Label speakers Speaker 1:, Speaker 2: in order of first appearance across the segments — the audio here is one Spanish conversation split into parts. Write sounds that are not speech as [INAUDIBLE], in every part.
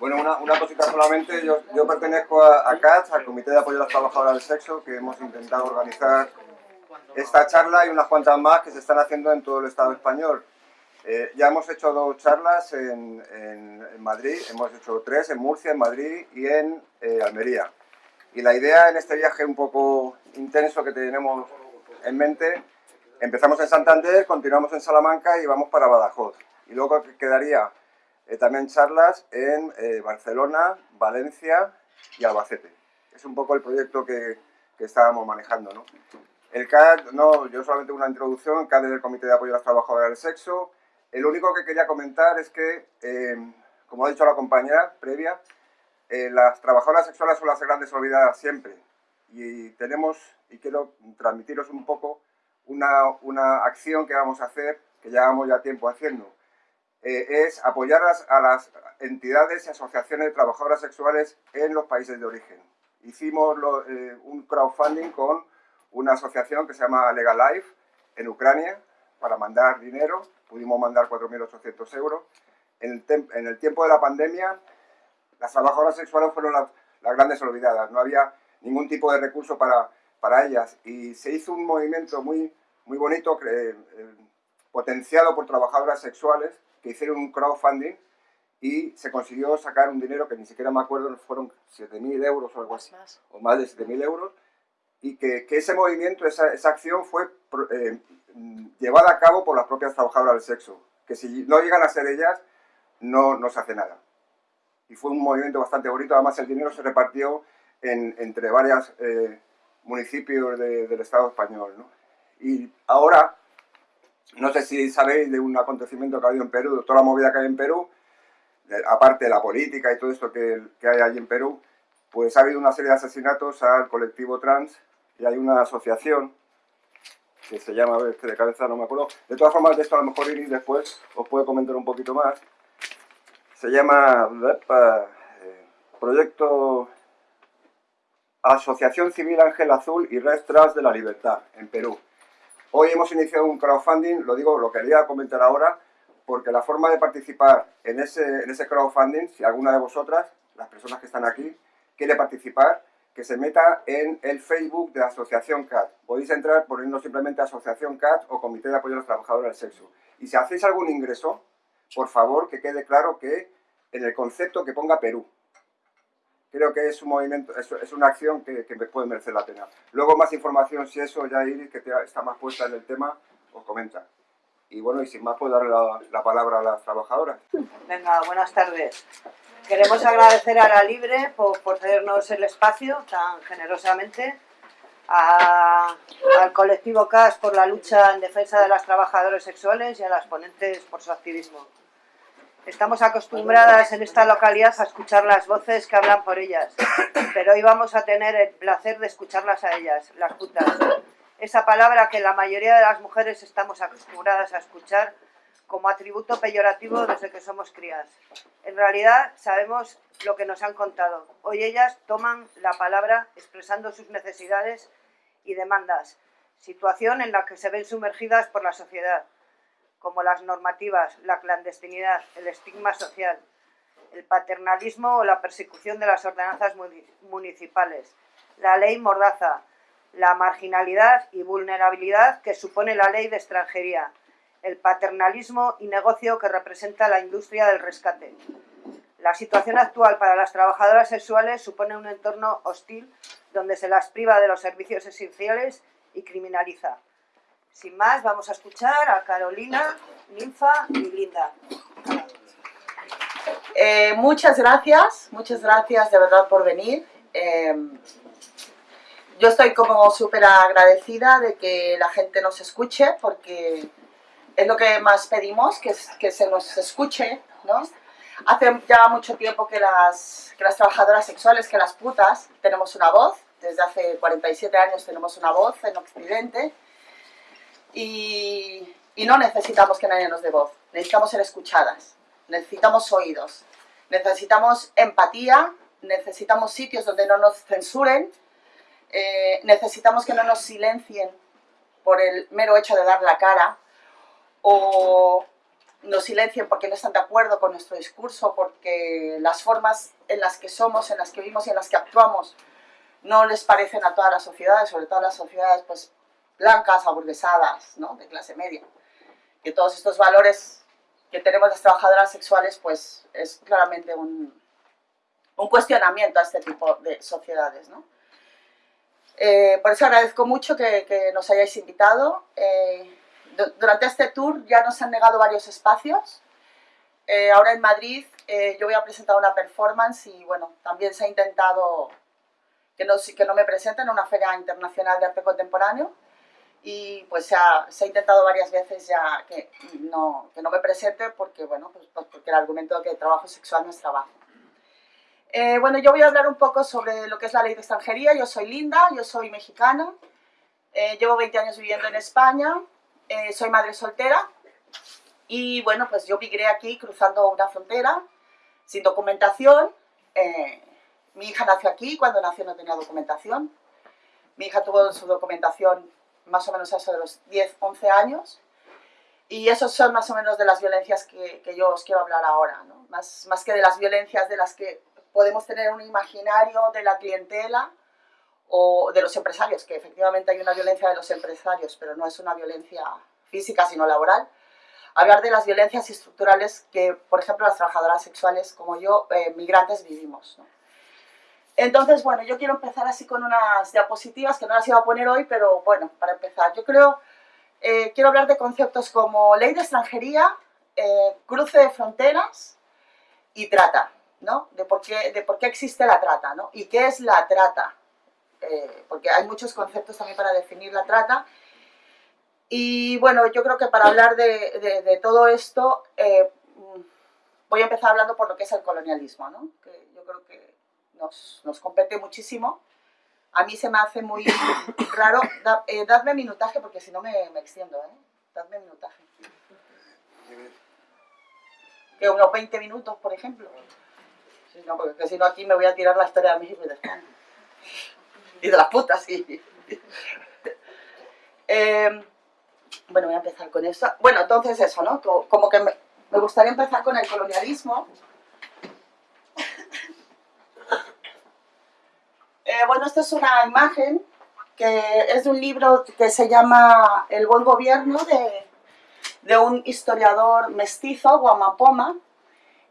Speaker 1: Bueno, una, cosita solamente, yo, pertenezco a, a CATS, al Comité de Apoyo a las Trabajadoras del Sexo, que hemos intentado organizar esta charla y unas cuantas más que se están haciendo en todo el Estado español. Eh, ya hemos hecho dos charlas en, Madrid, hemos hecho tres en Murcia, en Madrid y en eh, Almería. Y la idea en este viaje un poco intenso que tenemos en mente, empezamos en Santander, continuamos en Salamanca y vamos para Badajoz. Y luego quedaría eh, también charlas en eh, Barcelona, Valencia y Albacete. Es un poco el proyecto que, que estábamos manejando. ¿no? El CAD, no, yo solamente una introducción, CAD es el Comité de Apoyo a las Trabajadoras del Sexo. El único que quería comentar es que, eh, como ha dicho la compañera previa, eh, las trabajadoras sexuales son las grandes olvidadas siempre. Y tenemos, y quiero transmitiros un poco, una, una acción que vamos a hacer, que llevamos ya tiempo haciendo eh, es apoyar a las entidades y asociaciones de trabajadoras sexuales en los países de origen. Hicimos eh, un crowdfunding con una asociación que se llama Legal Life en Ucrania para mandar dinero, pudimos mandar 4.800 euros. En el, tiempo de la pandemia, las trabajadoras sexuales fueron las, las grandes olvidadas, no había ningún tipo de recurso para, para ellas y se hizo un movimiento muy, muy bonito, eh, potenciado por trabajadoras sexuales, que hicieron un crowdfunding y se consiguió sacar un dinero que ni siquiera me acuerdo, fueron 7.000 euros o algo así, más. o más de 7.000 euros, y que, que, ese movimiento, esa, esa acción fue eh, llevada a cabo por las propias trabajadoras del sexo, que si no llegan a ser ellas, no, no se hace nada. Y fue un movimiento bastante bonito, además el dinero se repartió en, entre varios eh, municipios de, del Estado español. ¿no? Y ahora no sé si sabéis de un acontecimiento que ha habido en Perú, de toda la movida que hay en Perú, aparte de la política y todo esto que, que, hay allí en Perú, pues ha habido una serie de asesinatos al colectivo trans y hay una asociación que se llama, a ver, de cabeza no me acuerdo. De todas formas, de esto a lo mejor Iris después os puede comentar un poquito más. Se llama eh, Proyecto Asociación Civil Ángel Azul y Red Trans de la Libertad, en Perú. Hoy hemos iniciado un crowdfunding, lo digo, lo quería comentar ahora, porque la forma de participar en ese, en ese crowdfunding, si alguna de vosotras, las personas que están aquí, quiere participar, que se meta en el Facebook de la Asociación CAT. Podéis entrar poniendo simplemente Asociación CAT o Comité de Apoyo a los Trabajadores del Sexo. Y si hacéis algún ingreso, por favor que quede claro que en el concepto que ponga Perú, creo que es un movimiento, es, es una acción que, que, puede merecer la pena. Luego más información, si eso ya Iris, que está más puesta en el tema, os comenta. Y bueno, y sin más puedo darle la, la palabra a las trabajadoras.
Speaker 2: Venga, buenas tardes. Queremos agradecer a La Libre por, por cedernos el espacio tan generosamente, a, al colectivo CAS por la lucha en defensa de las trabajadoras sexuales y a las ponentes por su activismo. Estamos acostumbradas en esta localidad a escuchar las voces que hablan por ellas, pero hoy vamos a tener el placer de escucharlas a ellas, las putas. Esa palabra que la mayoría de las mujeres estamos acostumbradas a escuchar como atributo peyorativo desde que somos crías. En realidad sabemos lo que nos han contado. Hoy ellas toman la palabra expresando sus necesidades y demandas, situación en la que se ven sumergidas por la sociedad como las normativas, la clandestinidad, el estigma social, el paternalismo o la persecución de las ordenanzas municipales, la ley mordaza, la marginalidad y vulnerabilidad que supone la ley de extranjería, el paternalismo y negocio que representa la industria del rescate. La situación actual para las trabajadoras sexuales supone un entorno hostil donde se las priva de los servicios esenciales y criminaliza. Sin más, vamos a escuchar a Carolina, Ninfa y Linda.
Speaker 3: Eh, muchas gracias, muchas gracias de verdad por venir. Eh, yo estoy como súper agradecida de que la gente nos escuche porque es lo que más pedimos, que, se nos escuche, ¿no? Hace ya mucho tiempo que las, que las trabajadoras sexuales, que las putas, tenemos una voz, desde hace 47 años tenemos una voz en Occidente, y, no necesitamos que nadie nos dé voz, necesitamos ser escuchadas, necesitamos oídos, necesitamos empatía, necesitamos sitios donde no nos censuren, eh, necesitamos que no nos silencien por el mero hecho de dar la cara, o nos silencien porque no están de acuerdo con nuestro discurso, porque las formas en las que somos, en las que vivimos y en las que actuamos no les parecen a todas las sociedades, sobre todo a las sociedades pues, blancas, aburguesadas, ¿no? de clase media. Que todos estos valores que tenemos las trabajadoras sexuales pues es claramente un, un cuestionamiento a este tipo de sociedades. ¿no? Eh, por eso agradezco mucho que, que nos hayáis invitado. Eh, durante este tour ya nos han negado varios espacios. Eh, ahora en Madrid eh, yo voy a presentar una performance y bueno, también se ha intentado que no, que no me presenten en una feria internacional de arte contemporáneo y pues se ha, se ha intentado varias veces ya que no, que no me presente porque, bueno, pues, pues porque el argumento de que el trabajo sexual no es trabajo. Eh, bueno, yo voy a hablar un poco sobre lo que es la ley de extranjería. Yo soy Linda, yo soy mexicana, llevo 20 años viviendo en España, eh, soy madre soltera y bueno, pues yo migré aquí cruzando una frontera sin documentación. Eh, mi hija nació aquí, cuando nació no tenía documentación. Mi hija tuvo su documentación más o menos a eso de los 10, 11 años. Y esos son más o menos de las violencias que, que yo os quiero hablar ahora, ¿no? más, más que de las violencias de las que podemos tener un imaginario de la clientela o de los empresarios, que efectivamente hay una violencia de los empresarios, pero no es una violencia física, sino laboral. Hablar de las violencias estructurales que, por ejemplo, las trabajadoras sexuales como yo, eh, migrantes, vivimos. ¿no? Entonces, bueno, yo quiero empezar así con unas diapositivas que no las iba a poner hoy, pero bueno, para empezar, yo creo, eh, quiero hablar de conceptos como ley de extranjería, eh, cruce de fronteras y trata, ¿no? De por, qué, de por qué existe la trata, ¿no? Y qué es la trata, eh, porque hay muchos conceptos también para definir la trata. Y bueno, yo creo que para hablar de, todo esto, eh, voy a empezar hablando por lo que es el colonialismo, ¿no? yo creo que nos, nos, compete muchísimo. A mí se me hace muy [COUGHS] raro. Da, eh, dadme minutaje porque si no me, extiendo, ¿eh? Dadme minutaje. Que unos 20 minutos, por ejemplo. Si no, porque si no aquí me voy a tirar la historia de México y de España y las putas, sí. [LAUGHS] eh, bueno, voy a empezar con esto. Bueno, entonces eso, ¿no? Como que me gustaría empezar con el colonialismo. Bueno, esta es una imagen que es de un libro que se llama El buen gobierno de, de un historiador mestizo, Guamapoma,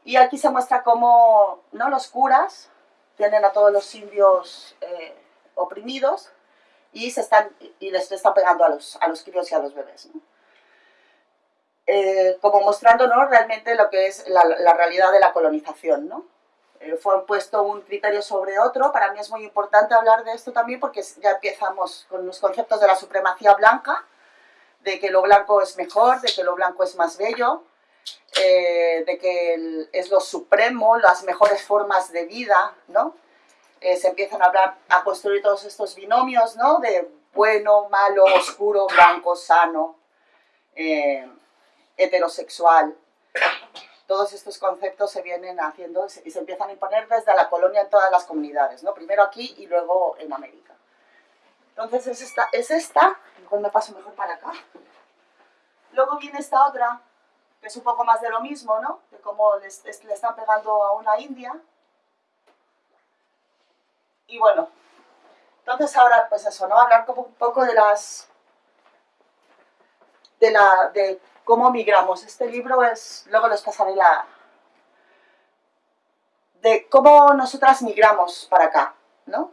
Speaker 3: y aquí se muestra cómo ¿no? los curas tienen a todos los indios eh, oprimidos y, se están, y les están pegando a los, a los críos y a los bebés. Eh, como mostrando ¿no? realmente lo que es la, la realidad de la colonización. ¿no? Eh, fue puesto un criterio sobre otro, para mí es muy importante hablar de esto también porque ya empezamos con los conceptos de la supremacía blanca, de que lo blanco es mejor, de que lo blanco es más bello, eh, de que es lo supremo, las mejores formas de vida, ¿no? Eh, se empiezan a hablar, a construir todos estos binomios, ¿no? De bueno, malo, oscuro, blanco, sano, heterosexual. Todos estos conceptos se vienen haciendo y se empiezan a imponer desde la colonia en todas las comunidades, ¿no? Primero aquí y luego en América. Entonces es esta, es esta, me paso mejor para acá. Luego viene esta otra, que es un poco más de lo mismo, ¿no? De cómo le están pegando a una india, y bueno, entonces ahora, pues eso, ¿no? Hablar un poco de las... De, la, de cómo migramos. Este libro es, luego les pasaré la... De cómo nosotras migramos para acá, ¿no?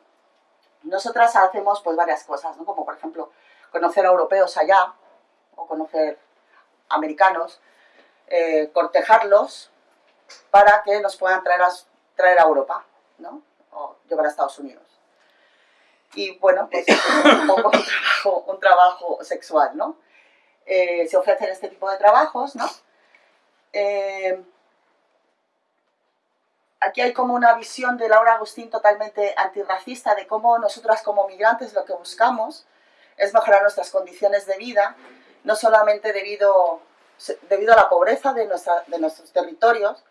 Speaker 3: Nosotras hacemos pues varias cosas, ¿no? Como por ejemplo, conocer a europeos allá, o conocer americanos, eh, cortejarlos para que nos puedan traer a, traer a Europa, ¿no? o llevar a Estados Unidos. Y bueno, pues es un poco un trabajo, un trabajo sexual, ¿no? Eh, se ofrecen este tipo de trabajos, ¿no? Eh, aquí hay como una visión de Laura Agustín totalmente antirracista de cómo nosotras como migrantes lo que buscamos es mejorar nuestras condiciones de vida, no solamente debido, debido a la pobreza de, nuestra, de nuestros territorios,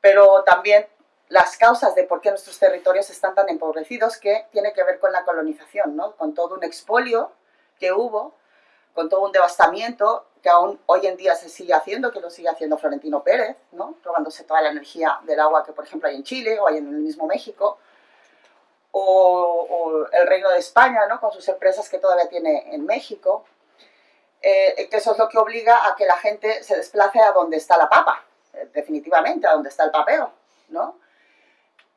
Speaker 3: pero también las causas de por qué nuestros territorios están tan empobrecidos, que tiene que ver con la colonización, ¿no? con todo un expolio que hubo, con todo un devastamiento, que aún hoy en día se sigue haciendo, que lo sigue haciendo Florentino Pérez, ¿no? robándose toda la energía del agua que por ejemplo hay en Chile o hay en el mismo México, o, el Reino de España, ¿no? con sus empresas que todavía tiene en México, eh, que eso es lo que obliga a que la gente se desplace a donde está la papa, eh, definitivamente, a donde está el papeo, ¿no?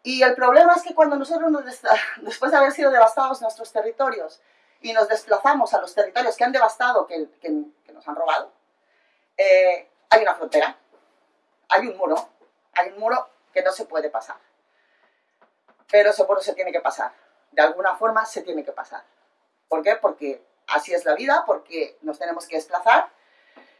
Speaker 3: Y el problema es que cuando nosotros, [LAUGHS] después de haber sido devastados nuestros territorios, y nos desplazamos a los territorios que han devastado, que, nos han robado, eh, hay una frontera, hay un muro, hay un muro que no se puede pasar. Pero ese muro se tiene que pasar. De alguna forma se tiene que pasar. ¿Por qué? Porque así es la vida, porque nos tenemos que desplazar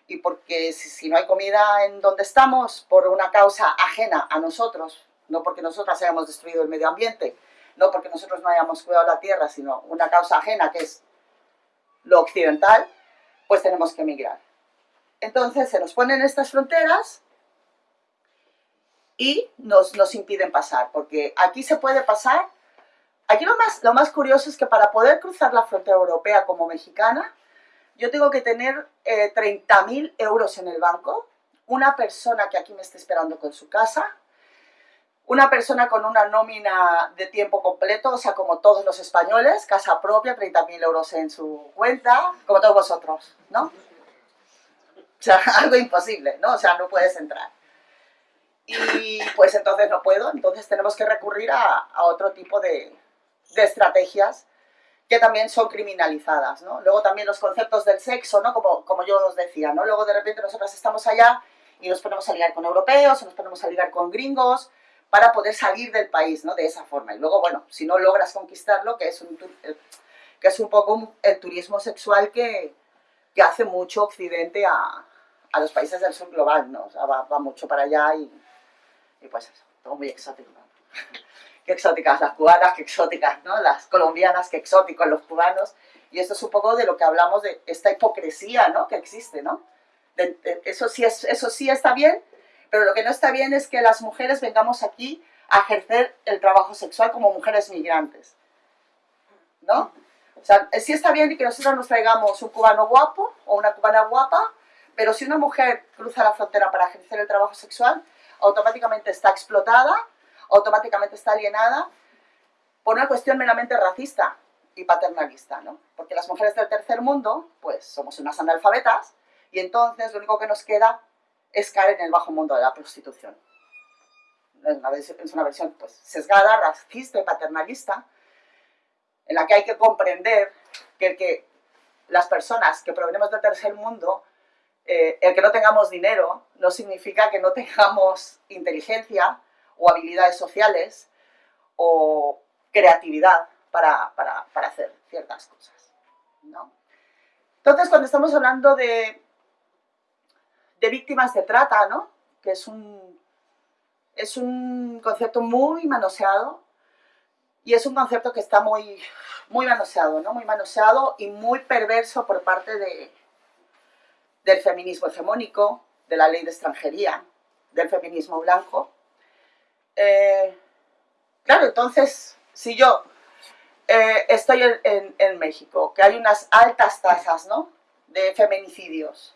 Speaker 3: y porque si, no hay comida en donde estamos por una causa ajena a nosotros, no porque nosotras hayamos destruido el medio ambiente, no porque nosotros no hayamos cuidado la tierra, sino una causa ajena que es lo occidental, pues tenemos que emigrar. Entonces se nos ponen estas fronteras y nos, nos impiden pasar, porque aquí se puede pasar. Aquí lo más, lo más curioso es que para poder cruzar la frontera europea como mexicana, yo tengo que tener eh, 30.000 euros en el banco, una persona que aquí me esté esperando con su casa, una persona con una nómina de tiempo completo, o sea, como todos los españoles, casa propia, 30.000 euros en su cuenta, como todos vosotros, ¿no? O sea, [LAUGHS] algo imposible, ¿no? O sea, no puedes entrar. Y pues entonces no puedo, entonces tenemos que recurrir a, otro tipo de, de, estrategias que también son criminalizadas, ¿no? Luego también los conceptos del sexo, ¿no? Como, como yo os decía, ¿no? Luego de repente nosotros estamos allá y nos ponemos a ligar con europeos, o nos ponemos a ligar con gringos, para poder salir del país, ¿no? De esa forma. Y luego, bueno, si no logras conquistarlo, que es un, eh, que es un poco el turismo sexual que, que hace mucho Occidente a, a, los países del sur global, ¿no? O sea, va, mucho para allá y, y, pues eso, todo muy exótico, ¿no? [LAUGHS] qué exóticas las cubanas, qué exóticas, ¿no? Las colombianas, qué exóticos los cubanos. Y esto es un poco de lo que hablamos de esta hipocresía, ¿no? Que existe, ¿no? eso, sí es, eso sí está bien, pero lo que no está bien es que las mujeres vengamos aquí a ejercer el trabajo sexual como mujeres migrantes. ¿No? O sea, sí está bien que nosotros nos traigamos un cubano guapo o una cubana guapa, pero si una mujer cruza la frontera para ejercer el trabajo sexual, automáticamente está explotada, automáticamente está alienada por una cuestión meramente racista y paternalista, ¿no? Porque las mujeres del tercer mundo, pues somos unas analfabetas, y entonces lo único que nos queda es caer en el bajo mundo de la prostitución. Es una, versión pues, sesgada, racista y paternalista, en la que hay que comprender que, que las personas que provenimos del tercer mundo, eh, el que no tengamos dinero no significa que no tengamos inteligencia o habilidades sociales o creatividad para, para, para hacer ciertas cosas. ¿no? Entonces, cuando estamos hablando de de víctimas de trata, ¿no? Que es un, es un concepto muy manoseado y es un concepto que está muy, muy manoseado, ¿no? Muy manoseado y muy perverso por parte de, del feminismo hegemónico, de la ley de extranjería, del feminismo blanco. Eh, claro, entonces, si yo eh, estoy en, en, México, que hay unas altas tasas ¿no? de feminicidios,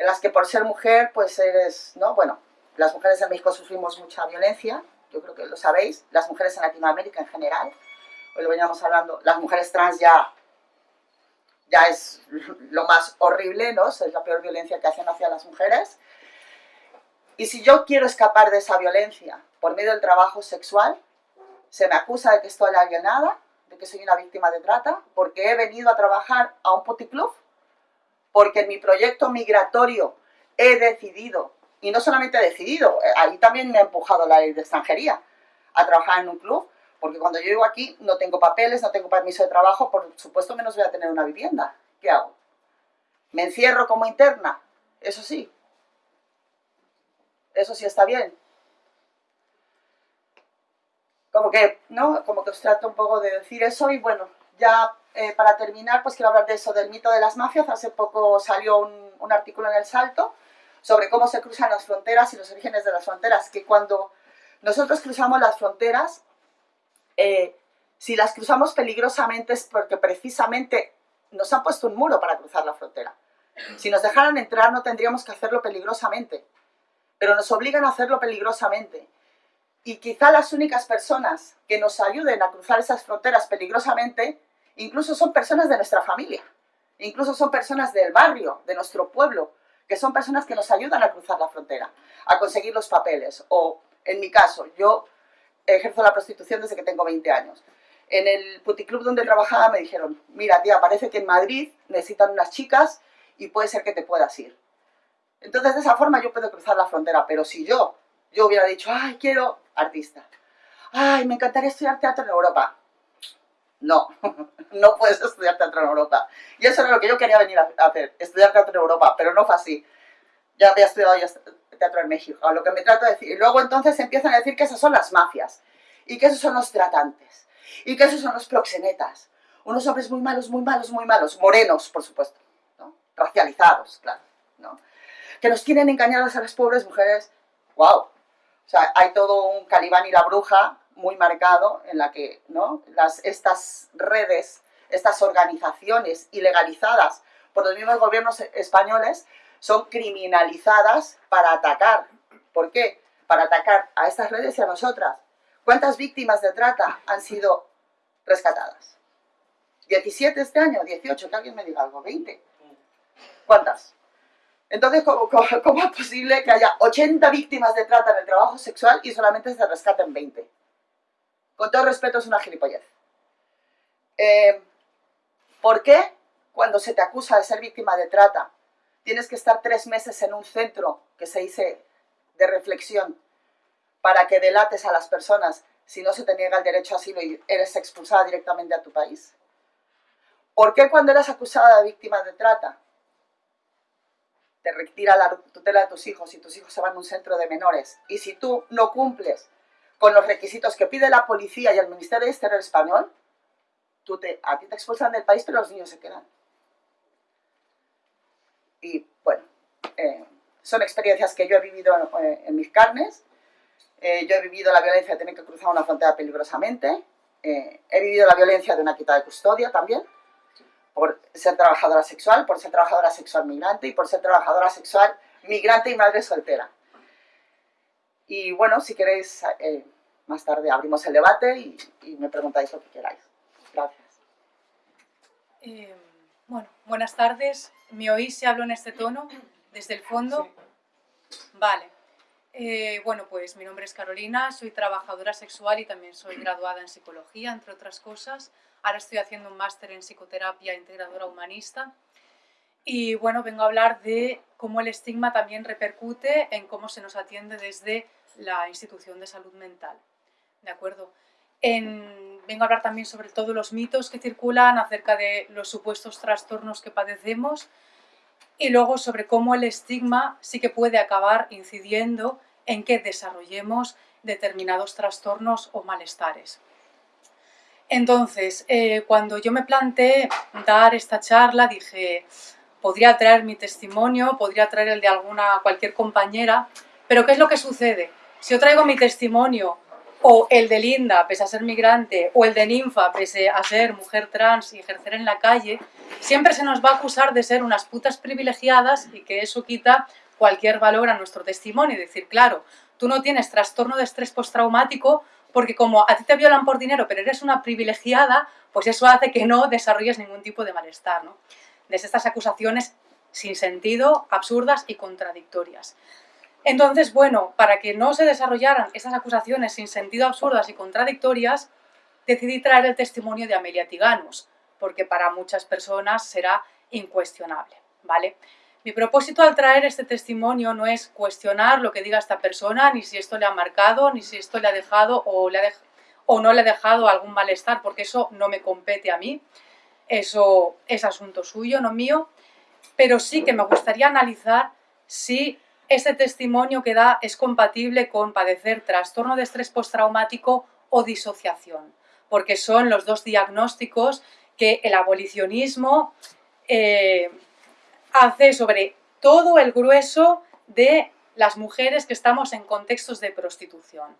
Speaker 3: en las que por ser mujer, pues eres, ¿no? Bueno, las mujeres en México sufrimos mucha violencia, yo creo que lo sabéis, las mujeres en Latinoamérica en general, hoy lo veníamos hablando, las mujeres trans ya, ya es lo más horrible, ¿no? Es la peor violencia que hacen hacia las mujeres. Y si yo quiero escapar de esa violencia por medio del trabajo sexual, se me acusa de que estoy alienada, de que soy una víctima de trata, porque he venido a trabajar a un puticlub porque en mi proyecto migratorio he decidido, y no solamente he decidido, eh, ahí también me ha empujado la ley de extranjería, a trabajar en un club, porque cuando yo llego aquí no tengo papeles, no tengo permiso de trabajo, por supuesto menos voy a tener una vivienda. ¿Qué hago? ¿Me encierro como interna? Eso sí. Eso sí está bien. Como que, ¿no? Como que os trato un poco de decir eso y bueno, ya eh, para terminar, pues quiero hablar de eso, del mito de las mafias. Hace poco salió un, artículo en El Salto sobre cómo se cruzan las fronteras y los orígenes de las fronteras, que cuando nosotros cruzamos las fronteras, eh, si las cruzamos peligrosamente es porque precisamente nos han puesto un muro para cruzar la frontera. Si nos dejaran entrar no tendríamos que hacerlo peligrosamente, pero nos obligan a hacerlo peligrosamente. Y quizá las únicas personas que nos ayuden a cruzar esas fronteras peligrosamente, incluso son personas de nuestra familia, incluso son personas del barrio, de nuestro pueblo, que son personas que nos ayudan a cruzar la frontera, a conseguir los papeles. O, en mi caso, yo ejerzo la prostitución desde que tengo 20 años. En el puticlub donde trabajaba me dijeron, mira tía, parece que en Madrid necesitan unas chicas y puede ser que te puedas ir. Entonces de esa forma yo puedo cruzar la frontera, pero si yo, yo hubiera dicho, ay, quiero artista, ay, me encantaría estudiar teatro en Europa. No, [LAUGHS] no puedes estudiar teatro en Europa. Y eso era lo que yo quería venir a hacer, estudiar teatro en Europa, pero no fue así. Ya había estudiado teatro en México, lo que me trato de decir. Y luego entonces empiezan a decir que esas son las mafias, y que esos son los tratantes, y que esos son los proxenetas. Unos hombres muy malos, muy malos, muy malos, morenos, por supuesto, racializados, claro, ¿no? que nos tienen engañados a las pobres mujeres. ¡Wow! O sea, hay todo un Calibán y la bruja muy marcado en la que ¿no? Estas redes, estas organizaciones ilegalizadas por los mismos gobiernos españoles son criminalizadas para atacar. ¿Por qué? Para atacar a estas redes y a nosotras. ¿Cuántas víctimas de trata han sido rescatadas? ¿17 este año? ¿18? Que alguien me diga algo. ¿20? ¿Cuántas? Entonces, ¿cómo, cómo, es posible que haya 80 víctimas de trata en el trabajo sexual y solamente se rescaten 20? Con todo respeto, es una gilipollez. Eh, ¿Por qué cuando se te acusa de ser víctima de trata tienes que estar tres meses en un centro que se dice de reflexión para que delates a las personas si no se te niega el derecho a asilo y eres expulsada directamente a tu país? ¿Por qué cuando eres acusada de víctima de trata te retira la tutela de tus hijos y tus hijos se van a un centro de menores. Y si tú no cumples con los requisitos que pide la policía y el Ministerio de Exterior español, a ti te expulsan del país, pero los niños se quedan. Y bueno, eh, son experiencias que yo he vivido eh, en, mis carnes. Eh, yo he vivido la violencia de tener que cruzar una frontera peligrosamente. he vivido la violencia de una quita de custodia también por ser trabajadora sexual, por ser trabajadora sexual migrante y por ser trabajadora sexual migrante y madre soltera. Y bueno, si queréis, eh, más tarde abrimos el debate y, me preguntáis lo que queráis. Gracias.
Speaker 4: Eh, bueno, buenas tardes. ¿Me oís si hablo en este tono, desde el fondo? Vale. Eh, bueno, pues mi nombre es Carolina, soy trabajadora sexual y también soy graduada en psicología, entre otras cosas. Ahora estoy haciendo un máster en psicoterapia integradora humanista. Y bueno, vengo a hablar de cómo el estigma también repercute en cómo se nos atiende desde la institución de salud mental. ¿De acuerdo? vengo a hablar también sobre todos los mitos que circulan acerca de los supuestos trastornos que padecemos y luego sobre cómo el estigma sí que puede acabar incidiendo en que desarrollemos determinados trastornos o malestares. Entonces, eh, cuando yo me planteé dar esta charla, dije, podría traer mi testimonio, podría traer el de alguna, cualquier compañera, pero ¿qué es lo que sucede? Si yo traigo mi testimonio, o el de Linda, pese a ser migrante, o el de Ninfa, pese a ser mujer trans y ejercer en la calle, siempre se nos va a acusar de ser unas putas privilegiadas y que eso quita cualquier valor a nuestro testimonio. Y decir, claro, tú no tienes trastorno de estrés postraumático porque como a ti te violan por dinero, pero eres una privilegiada, pues eso hace que no desarrolles ningún tipo de malestar. ¿no? Desde estas acusaciones sin sentido, absurdas y contradictorias. Entonces, bueno, para que no se desarrollaran estas acusaciones sin sentido absurdas y contradictorias, decidí traer el testimonio de Amelia Tiganus, porque para muchas personas será incuestionable, ¿vale? Mi propósito al traer este testimonio no es cuestionar lo que diga esta persona, ni si esto le ha marcado, ni si esto le ha dejado o, o no le ha dejado algún malestar, porque eso no me compete a mí, eso es asunto suyo, no mío, pero sí que me gustaría analizar si este testimonio que da es compatible con padecer trastorno de estrés postraumático o disociación, porque son los dos diagnósticos que el abolicionismo eh, hace sobre todo el grueso de las mujeres que estamos en contextos de prostitución.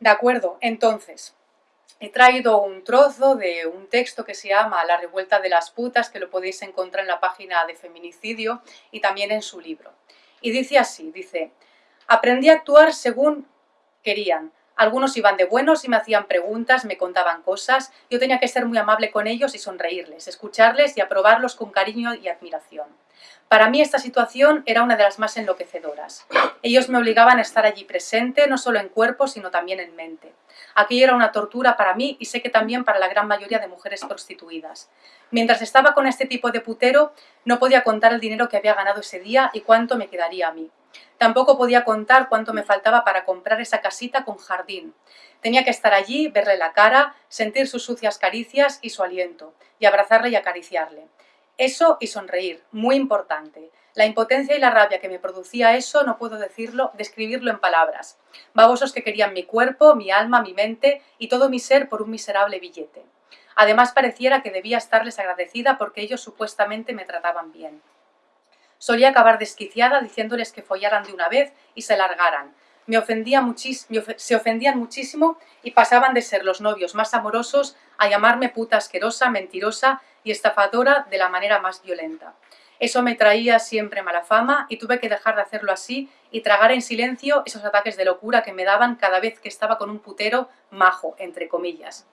Speaker 4: ¿De acuerdo? Entonces, he traído un trozo de un texto que se llama La revuelta de las putas, que lo podéis encontrar en la página de Feminicidio y también en su libro. Y dice así, dice, aprendí a actuar según querían. Algunos iban de buenos y me hacían preguntas, me contaban cosas. Yo tenía que ser muy amable con ellos y sonreírles, escucharles y aprobarlos con cariño y admiración. Para mí esta situación era una de las más enloquecedoras. Ellos me obligaban a estar allí presente, no solo en cuerpo, sino también en mente. Aquello era una tortura para mí y sé que también para la gran mayoría de mujeres prostituidas. Mientras estaba con este tipo de putero, no podía contar el dinero que había ganado ese día y cuánto me quedaría a mí. Tampoco podía contar cuánto me faltaba para comprar esa casita con jardín. Tenía que estar allí, verle la cara, sentir sus sucias caricias y su aliento, y abrazarle y acariciarle. Eso y sonreír, muy importante. La impotencia y la rabia que me producía eso no puedo decirlo, describirlo en palabras. Babosos que querían mi cuerpo, mi alma, mi mente y todo mi ser por un miserable billete. Además pareciera que debía estarles agradecida porque ellos supuestamente me trataban bien. Solía acabar desquiciada diciéndoles que follaran de una vez y se largaran. Me ofendía se ofendían muchísimo y pasaban de ser los novios más amorosos a llamarme puta asquerosa, mentirosa y estafadora de la manera más violenta. Eso me traía siempre mala fama y tuve que dejar de hacerlo así y tragar en silencio esos ataques de locura que me daban cada vez que estaba con un putero majo, entre comillas.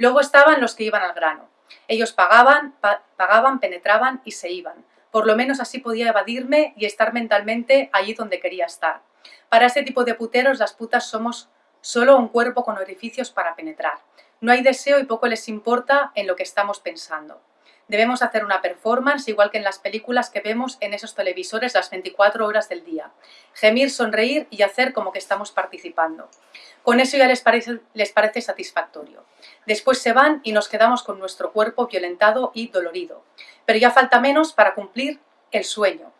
Speaker 4: Luego estaban los que iban al grano. Ellos pagaban, pagaban, penetraban y se iban. Por lo menos así podía evadirme y estar mentalmente allí donde quería estar. Para este tipo de puteros las putas somos solo un cuerpo con orificios para penetrar. No hay deseo y poco les importa en lo que estamos pensando. Debemos hacer una performance igual que en las películas que vemos en esos televisores las 24 horas del día. Gemir, sonreír y hacer como que estamos participando. Con eso ya les parece, satisfactorio. Después se van y nos quedamos con nuestro cuerpo violentado y dolorido. Pero ya falta menos para cumplir el sueño,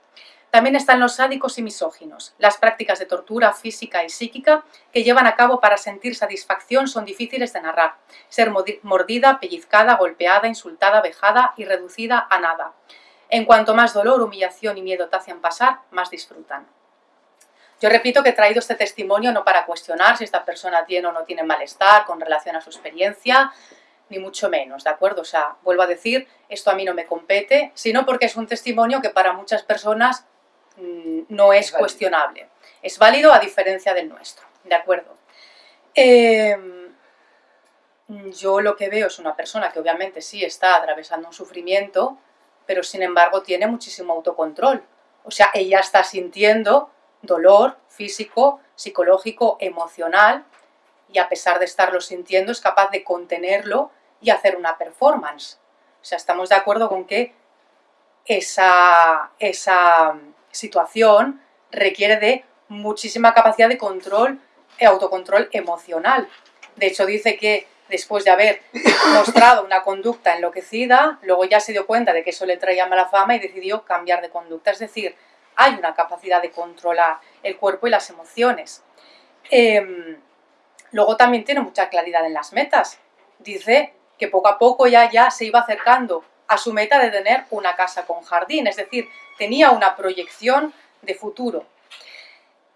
Speaker 4: también están los sádicos y misóginos. Las prácticas de tortura física y psíquica que llevan a cabo para sentir satisfacción son difíciles de narrar. Ser mordida, pellizcada, golpeada, insultada, vejada y reducida a nada. En cuanto más dolor, humillación y miedo te hacen pasar, más disfrutan. Yo repito que he traído este testimonio no para cuestionar si esta persona tiene o no tiene malestar con relación a su experiencia, ni mucho menos, ¿de acuerdo? O sea, vuelvo a decir, esto a mí no me compete, sino porque es un testimonio que para muchas personas Mm, no es cuestionable. Es válido a diferencia del nuestro, ¿de acuerdo? Em, yo lo que veo es una persona que obviamente sí está atravesando un sufrimiento, pero sin embargo tiene muchísimo autocontrol. O sea, ella está sintiendo dolor físico, psicológico, emocional, y a pesar de estarlo sintiendo es capaz de contenerlo y hacer una performance. O sea, estamos de acuerdo con que esa, esa situación requiere de muchísima capacidad de control e autocontrol emocional. De hecho, dice que después de haber [COUGHS] mostrado una conducta enloquecida, luego ya se dio cuenta de que eso le traía mala fama y decidió cambiar de conducta. Es decir, hay una capacidad de controlar el cuerpo y las emociones. Em, luego también tiene mucha claridad en las metas. Dice que poco a poco ya, ya se iba acercando a su meta de tener una casa con jardín, es decir, tenía una proyección de futuro.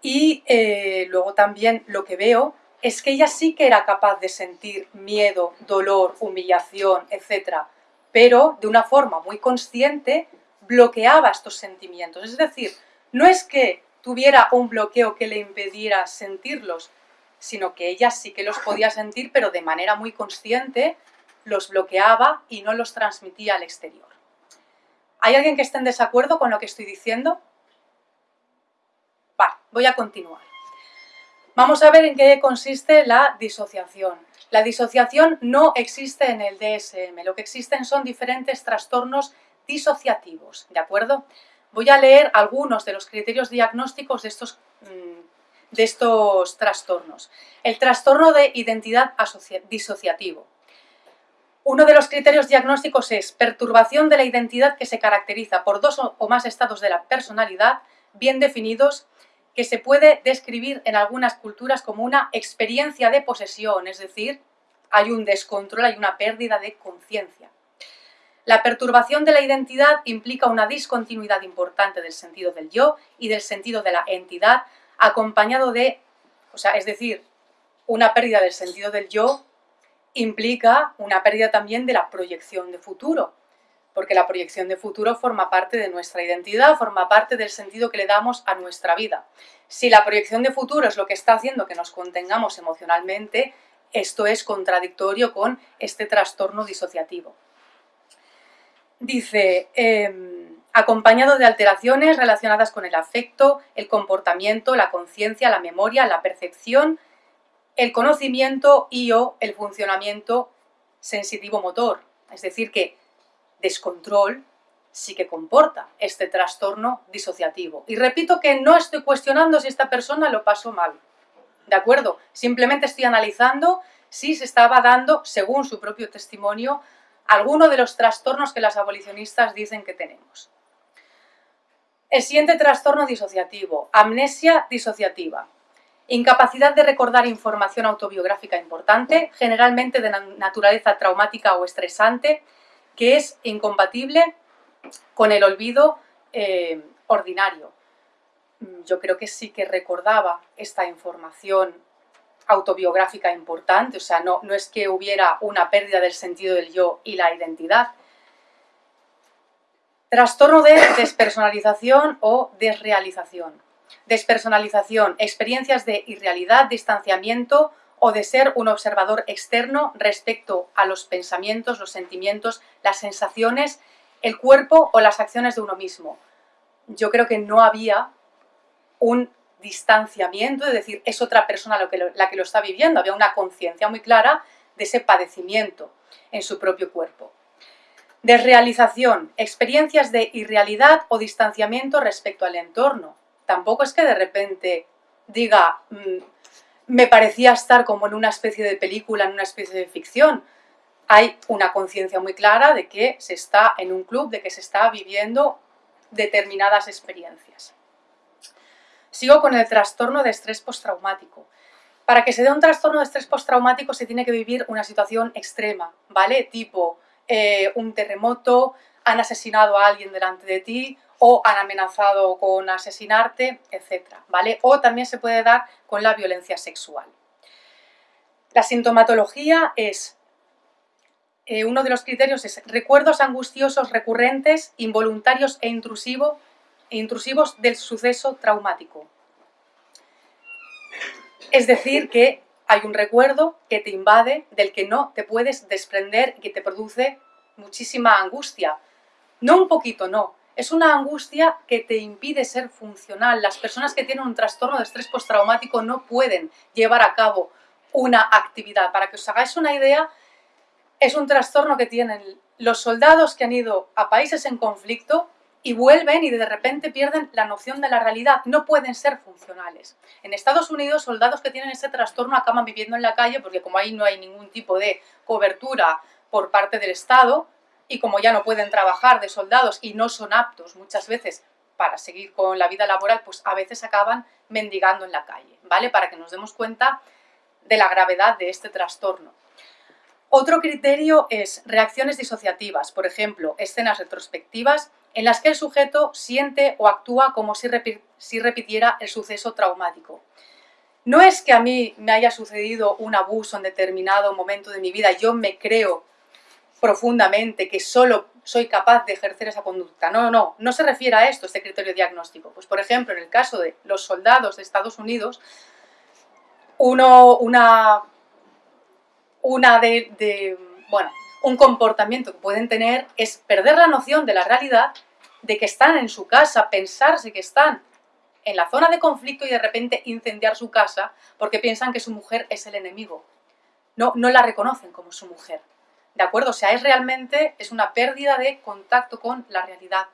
Speaker 4: Y eh, luego también lo que veo es que ella sí que era capaz de sentir miedo, dolor, humillación, etc. Pero de una forma muy consciente bloqueaba estos sentimientos. Es decir, no es que tuviera un bloqueo que le impidiera sentirlos, sino que ella sí que los podía sentir, pero de manera muy consciente los bloqueaba y no los transmitía al exterior. ¿Hay alguien que esté en desacuerdo con lo que estoy diciendo? Vale, voy a continuar. Vamos a ver en qué consiste la disociación. La disociación no existe en el DSM, lo que existen son diferentes trastornos disociativos, ¿de acuerdo? Voy a leer algunos de los criterios diagnósticos de estos, mm, de estos trastornos. El trastorno de identidad disociativo. Uno de los criterios diagnósticos es perturbación de la identidad que se caracteriza por dos o más estados de la personalidad bien definidos que se puede describir en algunas culturas como una experiencia de posesión, es decir, hay un descontrol, hay una pérdida de conciencia. La perturbación de la identidad implica una discontinuidad importante del sentido del yo y del sentido de la entidad, acompañado de, o sea, es decir, una pérdida del sentido del yo implica una pérdida también de la proyección de futuro, porque la proyección de futuro forma parte de nuestra identidad, forma parte del sentido que le damos a nuestra vida. Si la proyección de futuro es lo que está haciendo que nos contengamos emocionalmente, esto es contradictorio con este trastorno disociativo. Dice, em, acompañado de alteraciones relacionadas con el afecto, el comportamiento, la conciencia, la memoria, la percepción, el conocimiento y o el funcionamiento sensitivo-motor. Es decir, que descontrol sí que comporta este trastorno disociativo. Y repito que no estoy cuestionando si esta persona lo pasó mal, ¿de acuerdo? Simplemente estoy analizando si se estaba dando, según su propio testimonio, alguno de los trastornos que las abolicionistas dicen que tenemos. El siguiente trastorno disociativo, amnesia disociativa. Incapacidad de recordar información autobiográfica importante, generalmente de naturaleza traumática o estresante, que es incompatible con el olvido eh, ordinario. Mm, yo creo que sí que recordaba esta información autobiográfica importante, o sea, no, no es que hubiera una pérdida del sentido del yo y la identidad. Trastorno de despersonalización o desrealización. Despersonalización, experiencias de irrealidad, distanciamiento o de ser un observador externo respecto a los pensamientos, los sentimientos, las sensaciones, el cuerpo o las acciones de uno mismo. Yo creo que no había un distanciamiento, es decir, es otra persona la que lo está viviendo, había una conciencia muy clara de ese padecimiento en su propio cuerpo. Desrealización, experiencias de irrealidad o distanciamiento respecto al entorno. Tampoco es que de repente diga, mm, me parecía estar como en una especie de película, en una especie de ficción. Hay una conciencia muy clara de que se está en un club, de que se está viviendo determinadas experiencias. Sigo con el trastorno de estrés postraumático. Para que se dé un trastorno de estrés postraumático se tiene que vivir una situación extrema, ¿vale? Tipo eh, un terremoto, han asesinado a alguien delante de ti, o han amenazado con asesinarte, etc. ¿vale? O también se puede dar con la violencia sexual. La sintomatología es, eh, uno de los criterios es recuerdos angustiosos recurrentes, involuntarios e, e intrusivos del suceso traumático. Es decir, que hay un recuerdo que te invade, del que no te puedes desprender y que te produce muchísima angustia. No un poquito, no, es una angustia que te impide ser funcional. Las personas que tienen un trastorno de estrés postraumático no pueden llevar a cabo una actividad. Para que os hagáis una idea, es un trastorno que tienen los soldados que han ido a países en conflicto y vuelven y de repente pierden la noción de la realidad, no pueden ser funcionales. En Estados Unidos, soldados que tienen ese trastorno acaban viviendo en la calle porque como ahí no hay ningún tipo de cobertura por parte del Estado, y como ya no pueden trabajar de soldados y no son aptos muchas veces para seguir con la vida laboral, pues a veces acaban mendigando en la calle, ¿vale? Para que nos demos cuenta de la gravedad de este trastorno. Otro criterio es reacciones disociativas, por ejemplo, escenas retrospectivas en las que el sujeto siente o actúa como si, si repitiera el suceso traumático. No es que a mí me haya sucedido un abuso en determinado momento de mi vida, yo me creo profundamente, que solo soy capaz de ejercer esa conducta. No, no, no se refiere a esto, este criterio diagnóstico. Pues, por ejemplo, en el caso de los soldados de Estados Unidos, uno, una, una de, bueno, un comportamiento que pueden tener es perder la noción de la realidad, de que están en su casa, pensarse que están en la zona de conflicto y de repente incendiar su casa porque piensan que su mujer es el enemigo. No, no la reconocen como su mujer. ¿De acuerdo? O sea, es realmente es una pérdida de contacto con la realidad.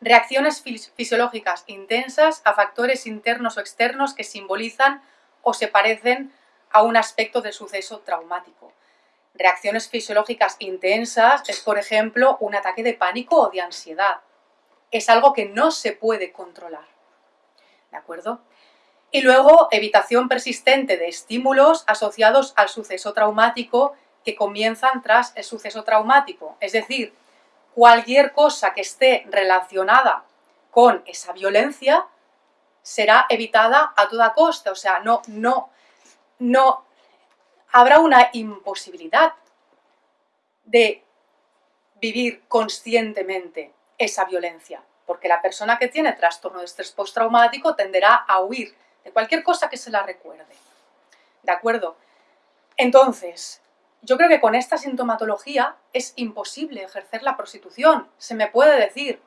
Speaker 4: Reacciones fisiológicas intensas a factores internos o externos que simbolizan o se parecen a un aspecto del suceso traumático. Reacciones fisiológicas intensas es, por ejemplo, un ataque de pánico o de ansiedad. Es algo que no se puede controlar. ¿De acuerdo? Y luego, evitación persistente de estímulos asociados al suceso traumático que comienzan tras el suceso traumático. Es decir, cualquier cosa que esté relacionada con esa violencia será evitada a toda costa. O sea, no, no, no, habrá una imposibilidad de vivir conscientemente esa violencia, porque la persona que tiene trastorno de estrés postraumático tenderá a huir de cualquier cosa que se la recuerde. ¿De acuerdo? Entonces, yo creo que con esta sintomatología es imposible ejercer la prostitución. Se me puede decir,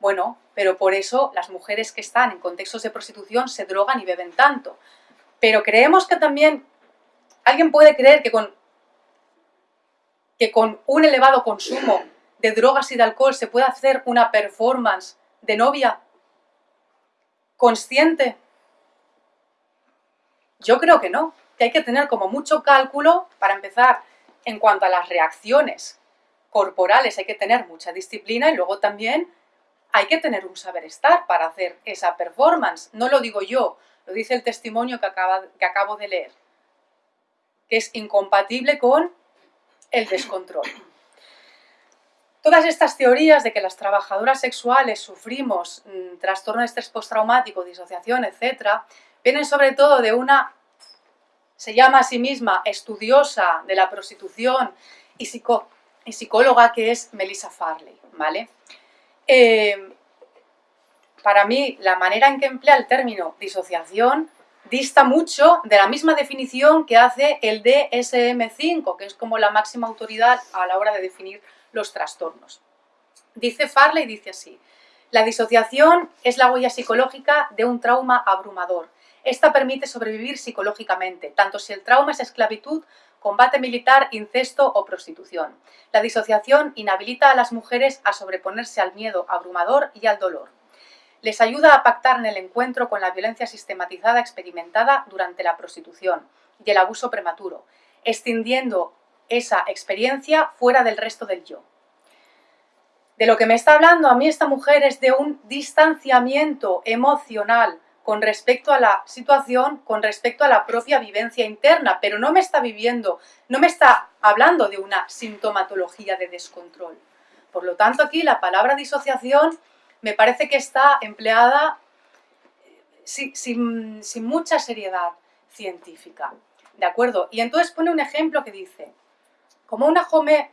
Speaker 4: bueno, pero por eso las mujeres que están en contextos de prostitución se drogan y beben tanto. Pero creemos que también alguien puede creer que con, que con un elevado consumo de drogas y de alcohol se puede hacer una performance de novia consciente. Yo creo que no, que hay que tener como mucho cálculo para empezar en cuanto a las reacciones corporales, hay que tener mucha disciplina y luego también hay que tener un saber estar para hacer esa performance. No lo digo yo, lo dice el testimonio que, que acabo de leer, que es incompatible con el descontrol. Todas estas teorías de que las trabajadoras sexuales sufrimos mm, trastorno de estrés postraumático, disociación, etc., vienen sobre todo de una, se llama a sí misma estudiosa de la prostitución y, y psicóloga que es Melissa Farley, ¿vale? Eh, para mí, la manera en que emplea el término disociación dista mucho de la misma definición que hace el DSM-5, que es como la máxima autoridad a la hora de definir los trastornos. Dice Farley, dice así, la disociación es la huella psicológica de un trauma abrumador. Esta permite sobrevivir psicológicamente, tanto si el trauma es esclavitud combate militar, incesto o prostitución. La disociación inhabilita a las mujeres a sobreponerse al miedo abrumador y al dolor. Les ayuda a pactar en el encuentro con la violencia sistematizada experimentada durante la prostitución y el abuso prematuro, extendiendo esa experiencia fuera del resto del yo. De lo que me está hablando a mí esta mujer es de un distanciamiento emocional con respecto a la situación, con respecto a la propia vivencia interna, pero no me está viviendo, no me está hablando de una sintomatología de descontrol. Por lo tanto, aquí la palabra disociación me parece que está empleada eh, sin, sin mucha seriedad científica. ¿De acuerdo? Y entonces pone un ejemplo que dice, como una,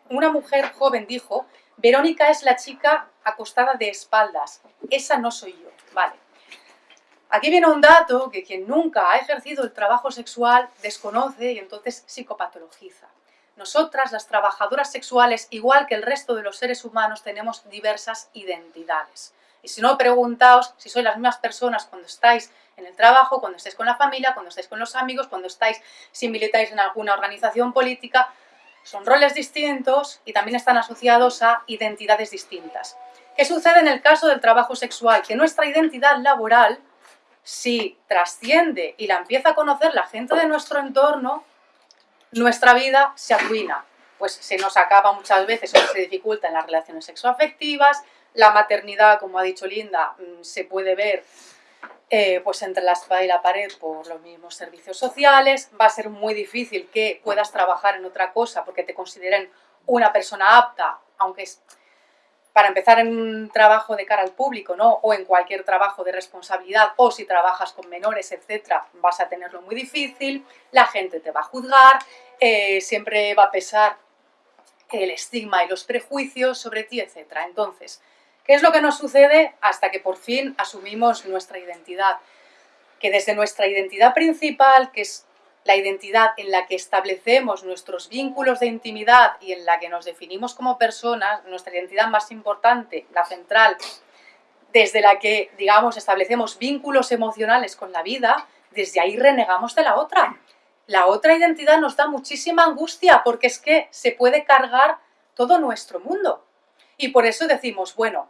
Speaker 4: una mujer joven dijo, Verónica es la chica acostada de espaldas, esa no soy yo. Vale, Aquí viene un dato que quien nunca ha ejercido el trabajo sexual desconoce y entonces psicopatologiza. Nosotras, las trabajadoras sexuales, igual que el resto de los seres humanos, tenemos diversas identidades. Y si no, preguntaos si sois las mismas personas cuando estáis en el trabajo, cuando estáis con la familia, cuando estáis con los amigos, cuando estáis, si militáis en alguna organización política, son roles distintos y también están asociados a identidades distintas. ¿Qué sucede en el caso del trabajo sexual? Que nuestra identidad laboral si trasciende y la empieza a conocer la gente de nuestro entorno, nuestra vida se arruina. Pues se nos acaba muchas veces o se dificulta en las relaciones sexoafectivas, la maternidad, como ha dicho Linda, mm, se puede ver eh, pues entre la espada y la pared por los mismos servicios sociales, va a ser muy difícil que puedas trabajar en otra cosa porque te consideren una persona apta, aunque es para empezar en un trabajo de cara al público, ¿no? O en cualquier trabajo de responsabilidad, o si trabajas con menores, etcétera, vas a tenerlo muy difícil, la gente te va a juzgar, eh, siempre va a pesar el estigma y los prejuicios sobre ti, etcétera. Entonces, ¿qué es lo que nos sucede hasta que por fin asumimos nuestra identidad? Que desde nuestra identidad principal, que es la identidad en la que establecemos nuestros vínculos de intimidad y en la que nos definimos como personas, nuestra identidad más importante, la central, desde la que, digamos, establecemos vínculos emocionales con la vida, desde ahí renegamos de la otra. La otra identidad nos da muchísima angustia porque es que se puede cargar todo nuestro mundo. Y por eso decimos, bueno,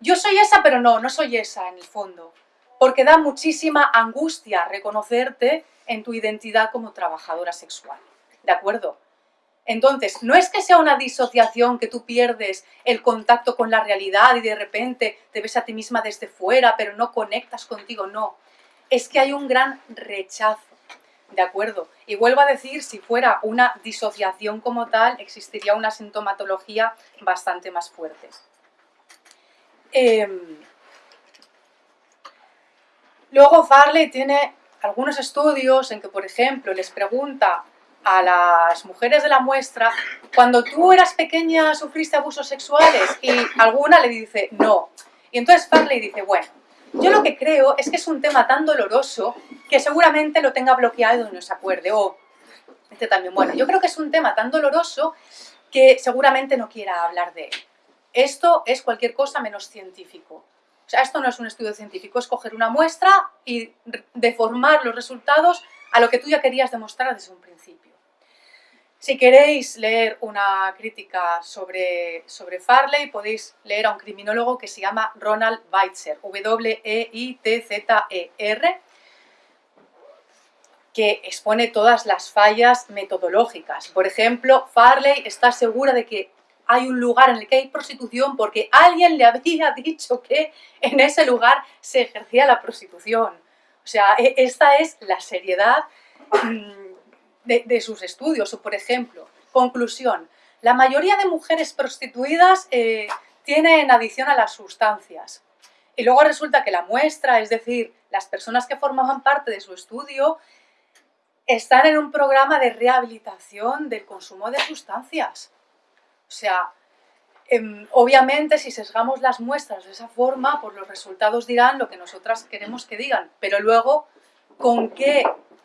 Speaker 4: yo soy esa, pero no, no soy esa en el fondo. Porque da muchísima angustia reconocerte en tu identidad como trabajadora sexual. ¿De acuerdo? Entonces, no es que sea una disociación que tú pierdes el contacto con la realidad y de repente te ves a ti misma desde fuera, pero no conectas contigo, no. Es que hay un gran rechazo, ¿de acuerdo? Y vuelvo a decir, si fuera una disociación como tal, existiría una sintomatología bastante más fuerte. Em, luego Farley tiene algunos estudios en que, por ejemplo, les pregunta a las mujeres de la muestra, cuando tú eras pequeña sufriste abusos sexuales y alguna le dice no. Y entonces Farley dice, bueno, yo lo que creo es que es un tema tan doloroso que seguramente lo tenga bloqueado y no se acuerde. O, este también, bueno, yo creo que es un tema tan doloroso que seguramente no quiera hablar de él. Esto es cualquier cosa menos científico. O sea, esto no es un estudio científico, es coger una muestra y deformar los resultados a lo que tú ya querías demostrar desde un principio. Si queréis leer una crítica sobre, sobre Farley, podéis leer a un criminólogo que se llama Ronald Weitzer, W-E-I-T-Z-E-R, que expone todas las fallas metodológicas. Por ejemplo, Farley está segura de que hay un lugar en el que hay prostitución porque alguien le había [LAUGHS] dicho que en ese lugar se ejercía la prostitución. O sea, e, esta es la seriedad mm, de, sus estudios. O, por ejemplo, conclusión, la mayoría de mujeres prostituidas eh, tienen adicción a las sustancias. Y luego resulta que la muestra, es decir, las personas que formaban parte de su estudio, están en un programa de rehabilitación del consumo de sustancias. O sea, em, obviamente si sesgamos las muestras de esa forma, pues los resultados dirán lo que nosotras queremos que digan, pero luego con qué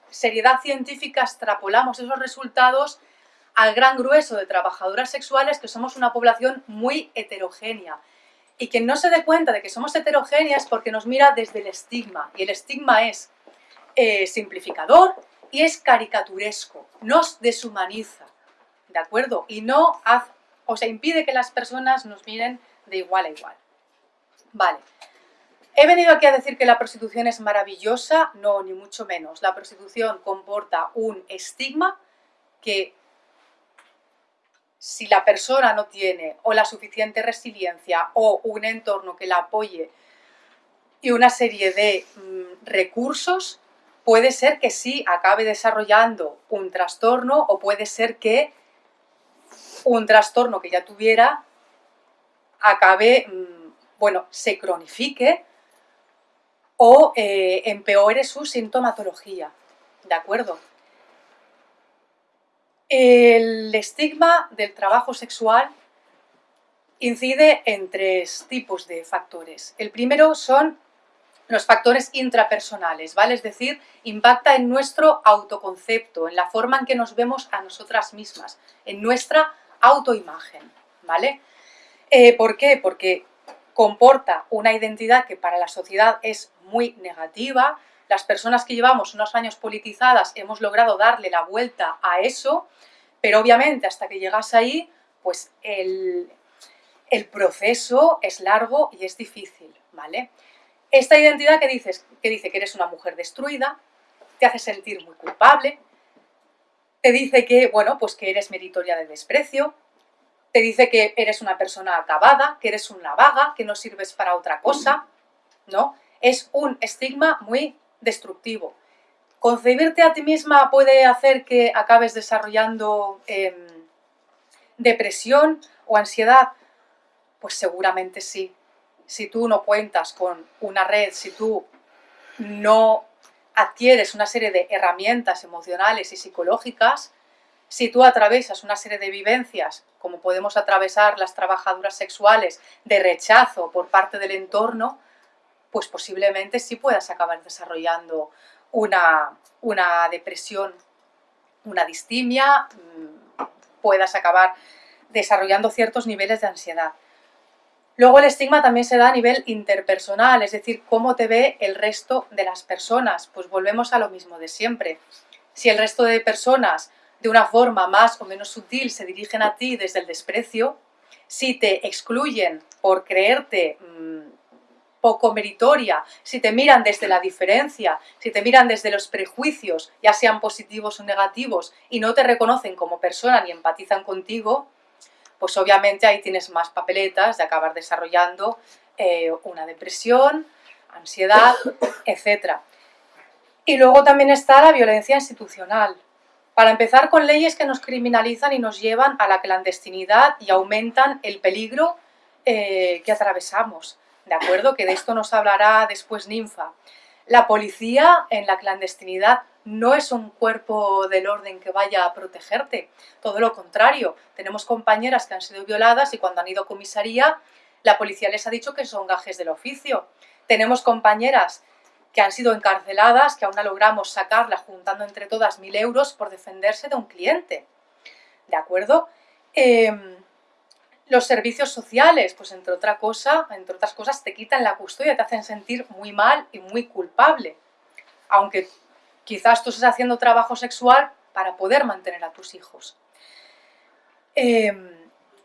Speaker 4: seriedad científica extrapolamos esos resultados al gran grueso de trabajadoras sexuales que somos una población muy heterogénea. Y quien no se dé cuenta de que somos heterogéneas porque nos mira desde el estigma. Y el estigma es eh, simplificador y es caricaturesco, nos deshumaniza, ¿de acuerdo? Y no hace o sea, impide que las personas nos miren de igual a igual. Vale. ¿He venido aquí a decir que la prostitución es maravillosa? No, ni mucho menos. La prostitución comporta un estigma que si la persona no tiene o la suficiente resiliencia o un entorno que la apoye y una serie de mm, recursos, puede ser que sí acabe desarrollando un trastorno o puede ser que un trastorno que ya tuviera acabe, mm, bueno, se cronifique o eh, empeore su sintomatología, ¿de acuerdo? El estigma del trabajo sexual incide en tres tipos de factores. El primero son los factores intrapersonales, ¿vale? Es decir, impacta en nuestro autoconcepto, en la forma en que nos vemos a nosotras mismas, en nuestra autoimagen, ¿vale? Eh, ¿Por qué? Porque comporta una identidad que para la sociedad es muy negativa, las personas que llevamos unos años politizadas hemos logrado darle la vuelta a eso, pero obviamente hasta que llegas ahí, pues el, el proceso es largo y es difícil, ¿vale? Esta identidad que, dices, que dice que eres una mujer destruida, te hace sentir muy culpable, te dice que, bueno, pues que eres meritoria de desprecio, te dice que eres una persona acabada, que eres una vaga, que no sirves para otra cosa, ¿no? Es un estigma muy destructivo. ¿Concebirte a ti misma puede hacer que acabes desarrollando em, depresión o ansiedad? Pues seguramente sí. Si tú no cuentas con una red, si tú no adquieres una serie de herramientas emocionales y psicológicas, si tú atravesas una serie de vivencias, como podemos atravesar las trabajadoras sexuales, de rechazo por parte del entorno, pues posiblemente sí puedas acabar desarrollando una, una depresión, una distimia, mm, puedas acabar desarrollando ciertos niveles de ansiedad. Luego el estigma también se da a nivel interpersonal, es decir, cómo te ve el resto de las personas. Pues volvemos a lo mismo de siempre. Si el resto de personas de una forma más o menos sutil se dirigen a ti desde el desprecio, si te excluyen por creerte mmm, poco meritoria, si te miran desde la diferencia, si te miran desde los prejuicios, ya sean positivos o negativos, y no te reconocen como persona ni empatizan contigo, pues obviamente ahí tienes más papeletas de acabar desarrollando eh, una depresión, ansiedad, [COUGHS] etc. Y luego también está la violencia institucional. Para empezar con leyes que nos criminalizan y nos llevan a la clandestinidad y aumentan el peligro eh, que atravesamos. ¿De acuerdo? Que de esto nos hablará después Ninfa. La policía en la clandestinidad no es un cuerpo del orden que vaya a protegerte. Todo lo contrario, tenemos compañeras que han sido violadas y cuando han ido a comisaría, la policía les ha dicho que son gajes del oficio. Tenemos compañeras que han sido encarceladas, que aún no logramos sacarla juntando entre todas mil euros por defenderse de un cliente. ¿De acuerdo? Em, los servicios sociales, pues entre, otra cosa, entre otras cosas, te quitan la custodia, te hacen sentir muy mal y muy culpable. Aunque quizás tú estés haciendo trabajo sexual para poder mantener a tus hijos. Em,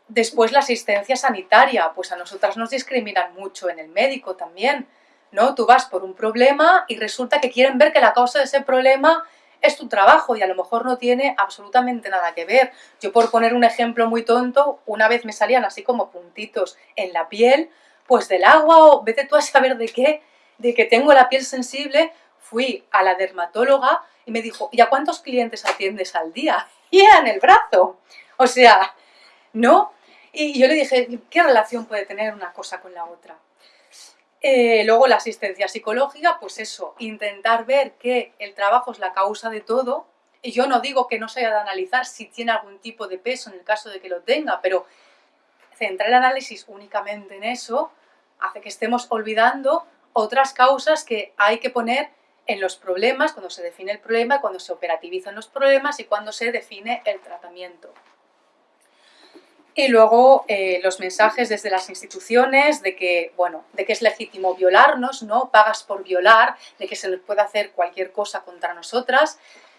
Speaker 4: después la asistencia sanitaria, pues a nosotras nos discriminan mucho en el médico también. ¿no? Tú vas por un problema y resulta que quieren ver que la causa de ese problema es tu trabajo y a lo mejor no tiene absolutamente nada que ver. Yo por poner un ejemplo muy tonto, una vez me salían así como puntitos en la piel, pues del agua o vete tú a saber de qué, de que tengo la piel sensible, fui a la dermatóloga y me dijo, ¿y a cuántos clientes atiendes al día? [LAUGHS] Y era en el brazo. O sea, ¿no? Y yo le dije, ¿qué relación puede tener una cosa con la otra? Eh, luego la asistencia psicológica, pues eso, intentar ver que el trabajo es la causa de todo. Y yo no digo que no se haya de analizar si tiene algún tipo de peso en el caso de que lo tenga, pero centrar el análisis únicamente en eso hace que estemos olvidando otras causas que hay que poner en los problemas, cuando se define el problema, cuando se operativizan los problemas y cuando se define el tratamiento. Y luego eh, los mensajes desde las instituciones de que, bueno, de que es legítimo violarnos, ¿no? Pagas por violar, de que se nos puede hacer cualquier cosa contra nosotras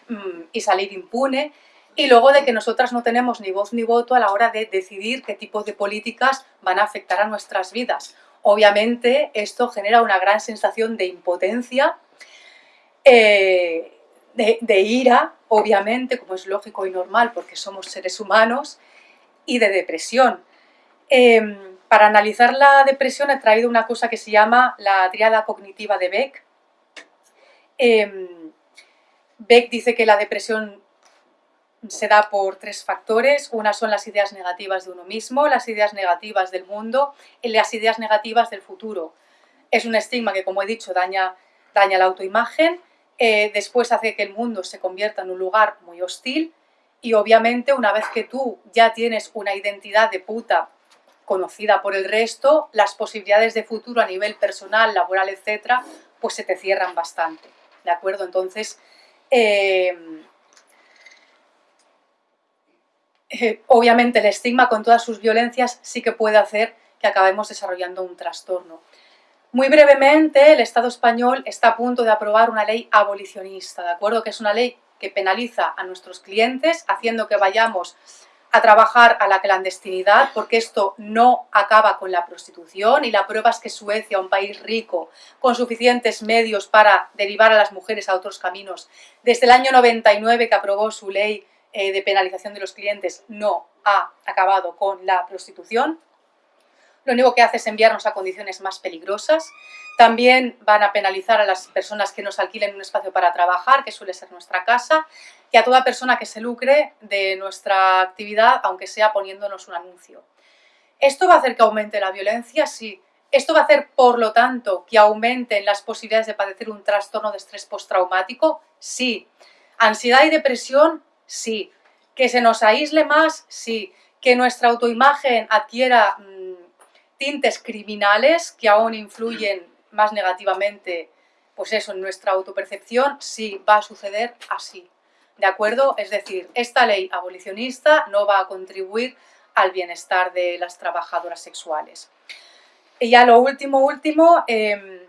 Speaker 4: mm, y salir impune. Y luego de que nosotras no tenemos ni voz ni voto a la hora de decidir qué tipo de políticas van a afectar a nuestras vidas. Obviamente esto genera una gran sensación de impotencia, eh, de, ira, obviamente, como es lógico y normal porque somos seres humanos, y de depresión. Em, para analizar la depresión he traído una cosa que se llama la triada cognitiva de Beck. Em, Beck dice que la depresión se da por tres factores. Una son las ideas negativas de uno mismo, las ideas negativas del mundo y las ideas negativas del futuro. Es un estigma que, como he dicho, daña, daña la autoimagen. Eh, después hace que el mundo se convierta en un lugar muy hostil y obviamente una vez que tú ya tienes una identidad de puta conocida por el resto, las posibilidades de futuro a nivel personal, laboral, etcétera, pues se te cierran bastante, ¿de acuerdo? Entonces, em, eh, obviamente el estigma con todas sus violencias sí que puede hacer que acabemos desarrollando un trastorno. Muy brevemente, el Estado español está a punto de aprobar una ley abolicionista, ¿de acuerdo? Que es una ley que penaliza a nuestros clientes, haciendo que vayamos a trabajar a la clandestinidad, porque esto no acaba con la prostitución y la prueba es que Suecia, un país rico, con suficientes medios para derivar a las mujeres a otros caminos, desde el año 99 que aprobó su ley eh, de penalización de los clientes, no ha acabado con la prostitución. Lo único que hace es enviarnos a condiciones más peligrosas, también van a penalizar a las personas que nos alquilen un espacio para trabajar, que suele ser nuestra casa, y a toda persona que se lucre de nuestra actividad, aunque sea poniéndonos un anuncio. ¿Esto va a hacer que aumente la violencia? Sí. ¿Esto va a hacer, por lo tanto, que aumenten las posibilidades de padecer un trastorno de estrés postraumático? Sí. ¿Ansiedad y depresión? Sí. ¿Que se nos aísle más? Sí. ¿Que nuestra autoimagen adquiera mm, tintes criminales que aún influyen más negativamente, pues eso, en nuestra autopercepción, sí va a suceder así. ¿De acuerdo? Es decir, esta ley abolicionista no va a contribuir al bienestar de las trabajadoras sexuales. Y ya lo último, último, em,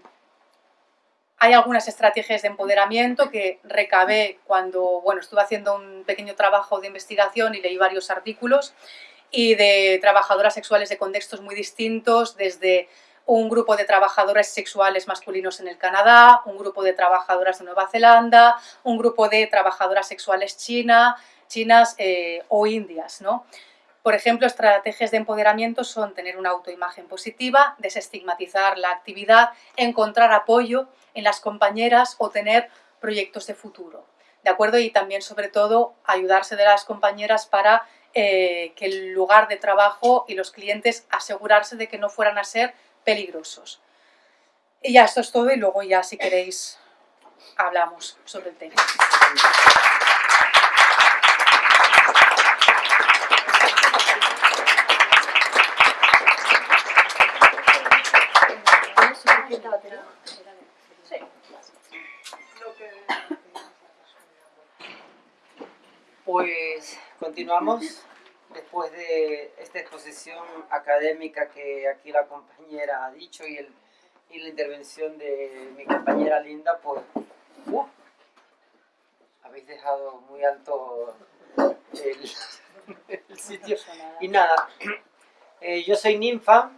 Speaker 4: hay algunas estrategias de empoderamiento que recabé cuando bueno, estuve haciendo un pequeño trabajo de investigación y leí varios artículos y de trabajadoras sexuales de contextos muy distintos, desde un grupo de trabajadores sexuales masculinos en el Canadá, un grupo de trabajadoras de Nueva Zelanda, un grupo de trabajadoras sexuales china, chinas eh, o indias. ¿no? Por ejemplo, estrategias de empoderamiento son tener una autoimagen positiva, desestigmatizar la actividad, encontrar apoyo en las compañeras o tener proyectos de futuro. ¿De acuerdo? Y también, sobre todo, ayudarse de las compañeras para eh, que el lugar de trabajo y los clientes asegurarse de que no fueran a ser peligrosos. Y ya esto es todo y luego ya si queréis hablamos sobre el tema.
Speaker 5: Pues continuamos después de esta exposición académica que aquí la compañera ha dicho y, el, y la intervención de mi compañera Linda, pues uh, habéis dejado muy alto el, [LAUGHS] el sitio. Y nada, eh, yo soy ninfa,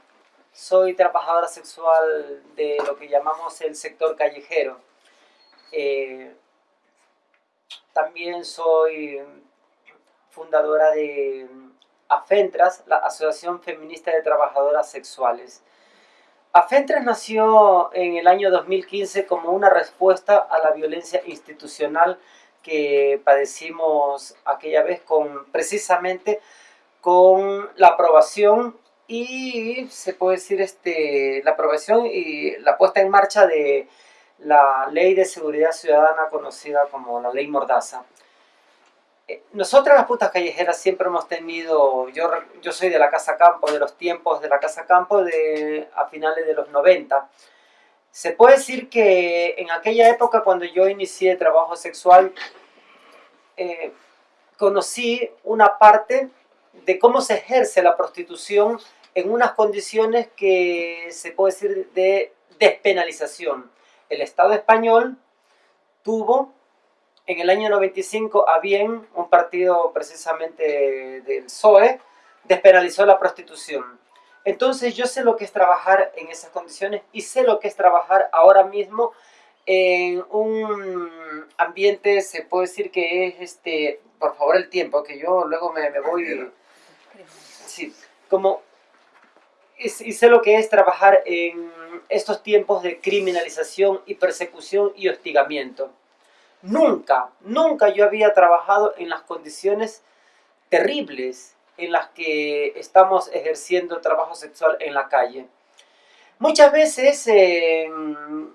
Speaker 5: soy trabajadora sexual de lo que llamamos el sector callejero. Eh, también soy fundadora de AFENTRAS, la Asociación Feminista de Trabajadoras Sexuales. AFENTRAS nació en el año 2015 como una respuesta a la violencia institucional que padecimos aquella vez con precisamente con la aprobación y se puede decir este, la aprobación y la puesta en marcha de la Ley de Seguridad Ciudadana conocida como la Ley Mordaza. Eh, nosotras las putas callejeras siempre hemos tenido, yo, yo soy de la Casa Campo, de los tiempos de la Casa Campo de, a finales de los 90. Se puede decir que en aquella época cuando yo inicié trabajo sexual, eh, conocí una parte de cómo se ejerce la prostitución en unas condiciones que se puede decir de despenalización. El Estado español tuvo en el año 95 a bien un partido precisamente del PSOE despenalizó la prostitución. Entonces yo sé lo que es trabajar en esas condiciones y sé lo que es trabajar ahora mismo en un ambiente, se puede decir que es, este, por favor el tiempo, que yo luego me, me voy... Sí, como y sé lo que es trabajar en estos tiempos de criminalización y persecución y hostigamiento. Nunca, nunca yo había trabajado en las condiciones terribles en las que estamos ejerciendo trabajo sexual en la calle. Muchas veces en,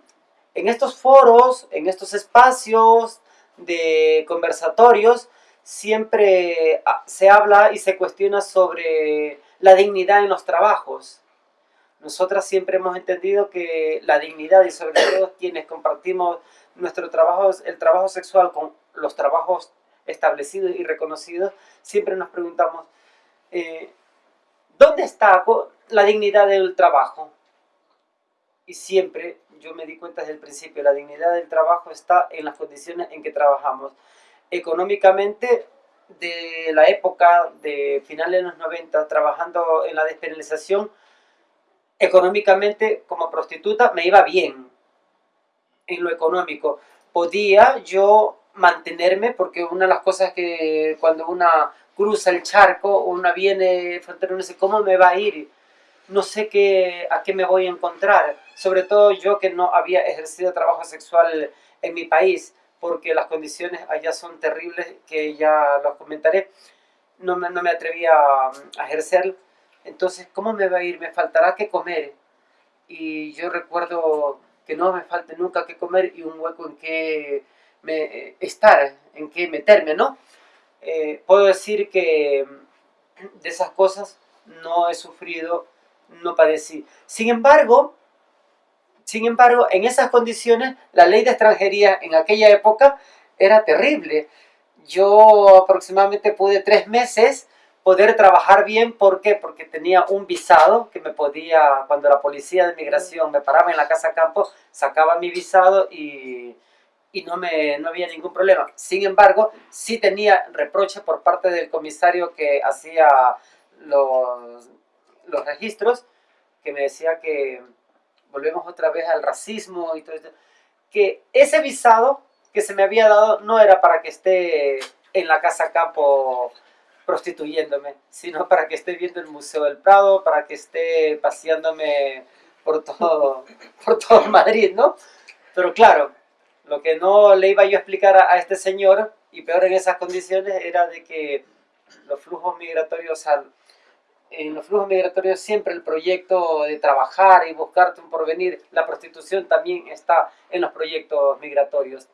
Speaker 5: en estos foros, en estos espacios de conversatorios, siempre ah, se habla y se cuestiona sobre la dignidad en los trabajos. Nosotras siempre hemos entendido que la dignidad y sobre todo quienes compartimos nuestro trabajo, el trabajo sexual con los trabajos establecidos y reconocidos, siempre nos preguntamos, eh, ¿dónde está la dignidad del trabajo? Y siempre, yo me di cuenta desde el principio, la dignidad del trabajo está en las condiciones en que trabajamos. Económicamente de la época de finales de los 90 trabajando en la despenalización, económicamente como prostituta me iba bien en lo económico. Podía yo mantenerme porque una de las cosas que cuando una cruza el charco, una viene frontera, no sé cómo me va a ir, no sé qué, a qué me voy a encontrar. Sobre todo yo que no había ejercido trabajo sexual en mi país porque las condiciones allá son terribles, que ya los comentaré, no me, no me atreví a, ejercer. Entonces, ¿cómo me va a ir? Me faltará que comer. Y yo recuerdo que no me falte nunca que comer y un hueco en que me, estar, en que meterme, ¿no? Eh, puedo decir que de esas cosas no he sufrido, no padecí. Sin embargo, sin embargo, en esas condiciones, la ley de extranjería en aquella época era terrible. Yo aproximadamente pude tres meses poder trabajar bien. ¿Por qué? Porque tenía un visado que me podía, cuando la policía de migración me paraba en la casa campo, sacaba mi visado y, y no, me, no había ningún problema. Sin embargo, sí tenía reproche por parte del comisario que hacía los, los registros, que me decía que volvemos otra vez al racismo y todo esto, que ese visado que se me había dado no era para que esté en la casa campo prostituyéndome, sino [LAUGHS] para que esté viendo el Museo del Prado, para que esté paseándome por todo, [LAUGHS] por todo Madrid, ¿no? Pero claro, lo que no le iba yo a explicar a, a este señor, y peor en esas condiciones, era de que los flujos migratorios al, en los flujos migratorios siempre el proyecto de trabajar y buscarte un porvenir, la prostitución también está en los proyectos migratorios.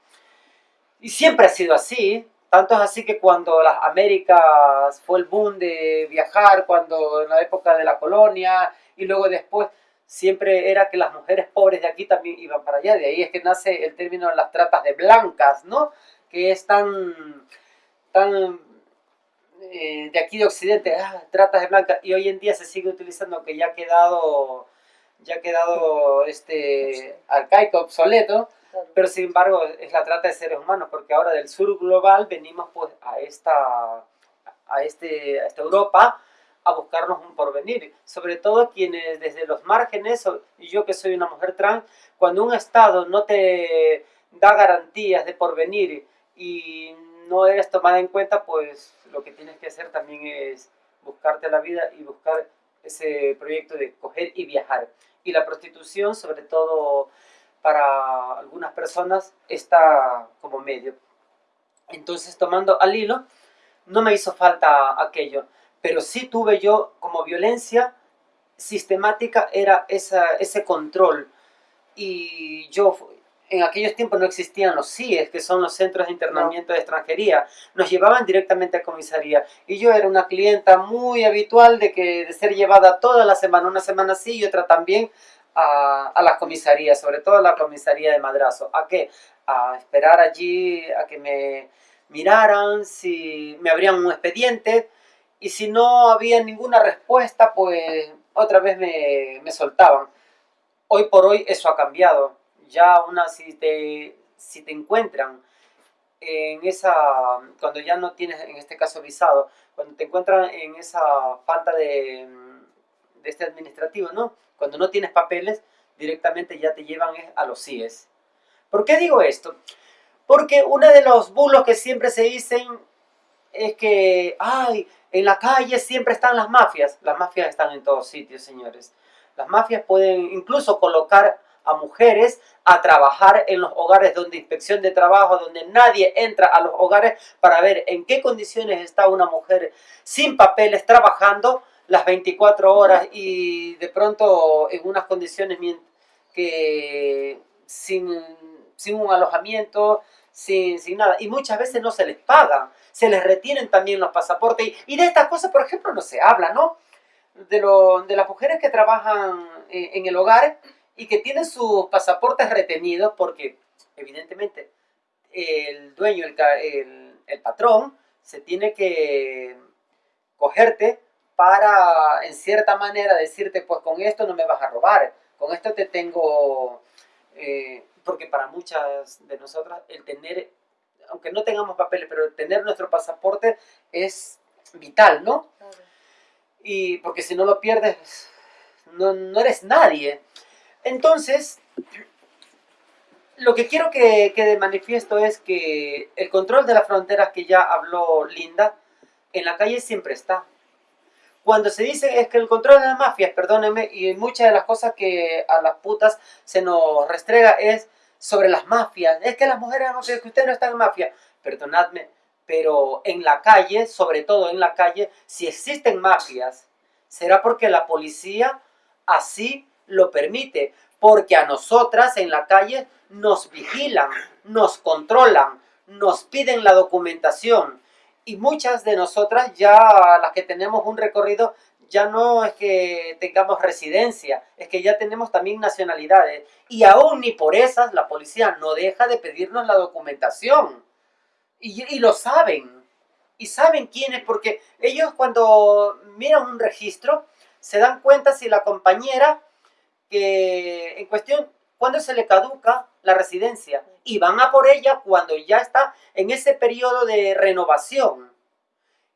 Speaker 5: Y siempre ha sido así, tanto es así que cuando las Américas fue el boom de viajar, cuando en la época de la colonia y luego después, siempre era que las mujeres pobres de aquí también iban para allá. De ahí es que nace el término las tratas de blancas, ¿no? Que es tan, tan eh, de aquí de Occidente, ah, tratas de blancas, y hoy en día se sigue utilizando que ya ha quedado, ya ha quedado este, arcaico, obsoleto, pero sin embargo es la trata de seres humanos, porque ahora del sur global venimos pues a esta, a este, a esta Europa a buscarnos un porvenir, sobre todo quienes desde los márgenes, y yo que soy una mujer trans, cuando un Estado no te da garantías de porvenir y no eres tomada en cuenta, pues lo que tienes que hacer también es buscarte la vida y buscar ese proyecto de coger y viajar. Y la prostitución, sobre todo para algunas personas, está como medio. Entonces, tomando al hilo, no me hizo falta aquello, pero sí tuve yo como violencia sistemática, era esa, ese control. Y yo en aquellos tiempos no existían los CIES, que son los centros de internamiento de extranjería. Nos llevaban directamente a comisaría. Y yo era una clienta muy habitual de, que, de ser llevada toda la semana, una semana sí y otra también, a, a la comisaría, sobre todo a la comisaría de Madrazo. ¿A qué? A esperar allí, a que me miraran, si me abrían un expediente, y si no había ninguna respuesta, pues otra vez me, me soltaban. Hoy por hoy eso ha cambiado ya una, si te, si te encuentran en esa, cuando ya no tienes, en este caso, visado, cuando te encuentran en esa falta de, de este administrativo, ¿no? Cuando no tienes papeles, directamente ya te llevan a los CIES. ¿Por qué digo esto? Porque uno de los bulos que siempre se dicen es que, ay, en la calle siempre están las mafias. Las mafias están en todos sitios, señores. Las mafias pueden incluso colocar a mujeres a trabajar en los hogares donde inspección de trabajo, donde nadie entra a los hogares para ver en qué condiciones está una mujer sin papeles trabajando las 24 horas y de pronto en unas condiciones que sin, sin un alojamiento, sin, sin, nada. Y muchas veces no se les paga, se les retienen también los pasaportes. Y, de estas cosas, por ejemplo, no se habla, ¿no? De, lo, de las mujeres que trabajan en, en el hogar, y que tienen sus pasaportes retenidos porque evidentemente el dueño, el, el, patrón, se tiene que cogerte para en cierta manera decirte pues con esto no me vas a robar, con esto te tengo, eh, porque para muchas de nosotras el tener, aunque no tengamos papeles, pero tener nuestro pasaporte es vital, ¿no? Y porque si no lo pierdes, no, no eres nadie. Entonces, lo que quiero que quede manifiesto es que el control de las fronteras que ya habló Linda, en la calle siempre está. Cuando se dice es que el control de las mafias, perdónenme, y muchas de las cosas que a las putas se nos restrega es sobre las mafias. Es que las mujeres, no sé, que usted no está en mafia. Perdonadme, pero en la calle, sobre todo en la calle, si existen mafias, será porque la policía así lo permite, porque a nosotras en la calle nos vigilan, nos controlan, nos piden la documentación. Y muchas de nosotras ya las que tenemos un recorrido ya no es que tengamos residencia, es que ya tenemos también nacionalidades. Y aún ni por esas la policía no deja de pedirnos la documentación. Y, lo saben. Y saben quiénes porque ellos cuando miran un registro se dan cuenta si la compañera que en cuestión, cuando se le caduca la residencia y van a por ella cuando ya está en ese periodo de renovación.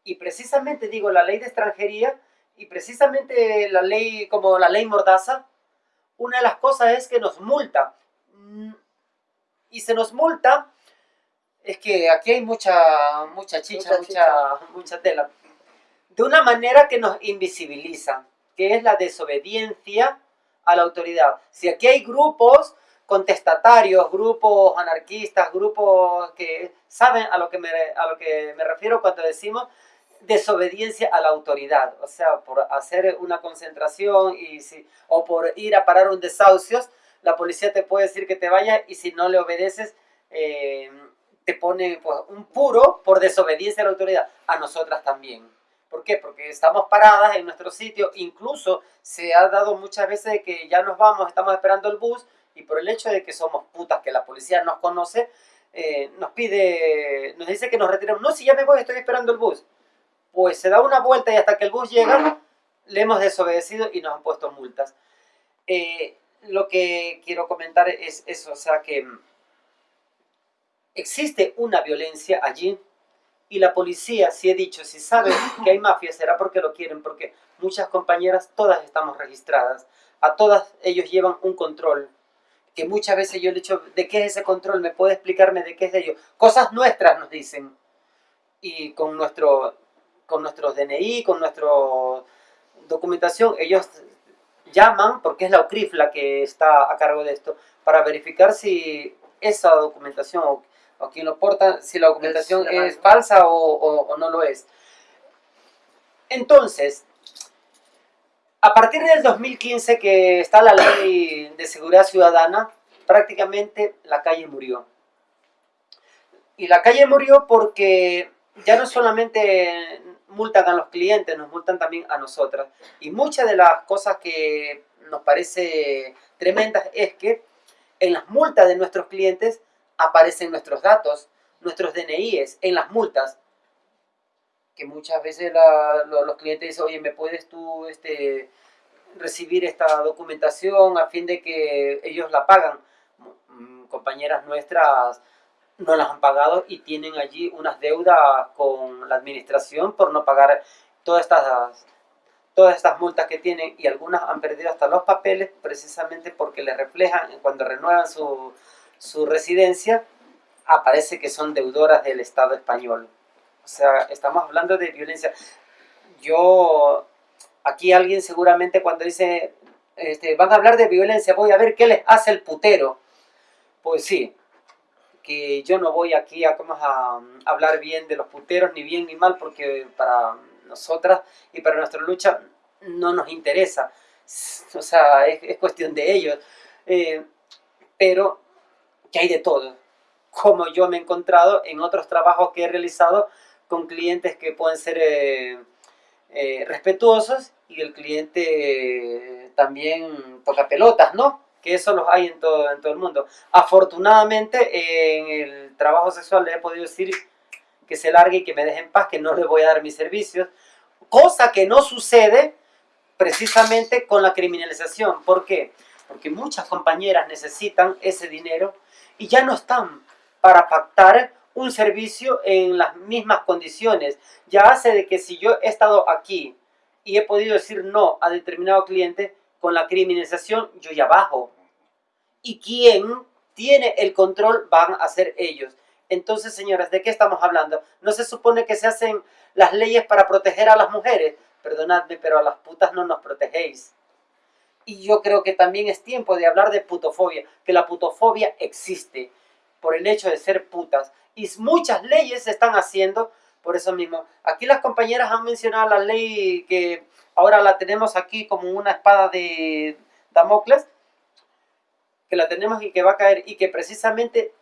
Speaker 5: Y precisamente digo, la ley de extranjería y precisamente la ley como la ley Mordaza, una de las cosas es que nos multa. Y se nos multa, es que aquí hay mucha, mucha chicha, mucha, mucha tela. De una manera que nos invisibiliza, que es la desobediencia a la autoridad. Si aquí hay grupos contestatarios, grupos anarquistas, grupos que saben a lo que me, a lo que me refiero cuando decimos desobediencia a la autoridad, o sea, por hacer una concentración y si, o por ir a parar un desahucio, la policía te puede decir que te vaya y si no le obedeces, eh, te pone pues, un puro por desobediencia a la autoridad, a nosotras también. ¿Por qué? Porque estamos paradas en nuestro sitio, incluso se ha dado muchas veces que ya nos vamos, estamos esperando el bus y por el hecho de que somos putas, que la policía nos conoce, eh, nos pide, nos dice que nos retiremos. No, si ya me voy, estoy esperando el bus. Pues se da una vuelta y hasta que el bus llega, le hemos desobedecido y nos han puesto multas. Eh, lo que quiero comentar es eso, o sea que existe una violencia allí y la policía, si he dicho, si sabe [COUGHS] que hay mafia, será porque lo quieren, porque muchas compañeras, todas estamos registradas, a todas ellos llevan un control, que muchas veces yo le he dicho, ¿de qué es ese control? ¿Me puede explicarme de qué es de ellos? Cosas nuestras nos dicen, y con nuestro, con nuestros DNI, con nuestra documentación, ellos llaman, porque es la UCRIF la que está a cargo de esto, para verificar si esa documentación o, quien lo porta, si la documentación es, falsa o, no lo es. Entonces, a partir del 2015 que está la ley de seguridad ciudadana, prácticamente la calle murió. Y la calle murió porque ya no solamente multan a los clientes, nos multan también a nosotras. Y muchas de las cosas que nos parece tremendas es que en las multas de nuestros clientes aparecen nuestros datos, nuestros DNIs, en las multas. Que muchas veces los clientes dicen, oye, ¿me puedes tú este, recibir esta documentación a fin de que ellos la pagan? Mm, compañeras nuestras no las han pagado y tienen allí unas deudas con la administración por no pagar todas estas, todas estas multas que tienen y algunas han perdido hasta los papeles precisamente porque les reflejan cuando renuevan su, su residencia aparece que son deudoras del Estado español. O sea, estamos hablando de violencia. Yo, aquí alguien seguramente cuando dice, este, van a hablar de violencia, voy a ver qué les hace el putero. Pues sí, que yo no voy aquí a, a, hablar bien de los puteros, ni bien ni mal, porque para nosotras y para nuestra lucha no nos interesa. O sea, es, cuestión de ellos. Eh, pero que hay de todo. Como yo me he encontrado en otros trabajos que he realizado con clientes que pueden ser eh, eh, respetuosos y el cliente también toca pelotas, ¿no? que eso los hay en todo, en todo el mundo. Afortunadamente, en el trabajo sexual le he podido decir que se largue y que me deje en paz, que no le voy a dar mis servicios, cosa que no sucede precisamente con la criminalización. ¿Por qué? Porque muchas compañeras necesitan ese dinero y ya no están para pactar un servicio en las mismas condiciones. Ya hace de que si yo he estado aquí y he podido decir no a determinado cliente, con la criminalización yo ya bajo. Y quien tiene el control van a ser ellos. Entonces, señoras, ¿de qué estamos hablando? ¿No se supone que se hacen las leyes para proteger a las mujeres? Perdonadme, pero a las putas no nos protegéis. Y yo creo que también es tiempo de hablar de putofobia, que la putofobia existe por el hecho de ser putas. Y muchas leyes se están haciendo por eso mismo. Aquí las compañeras han mencionado la ley que ahora la tenemos aquí como una espada de Damocles, que la tenemos y que va a caer y que precisamente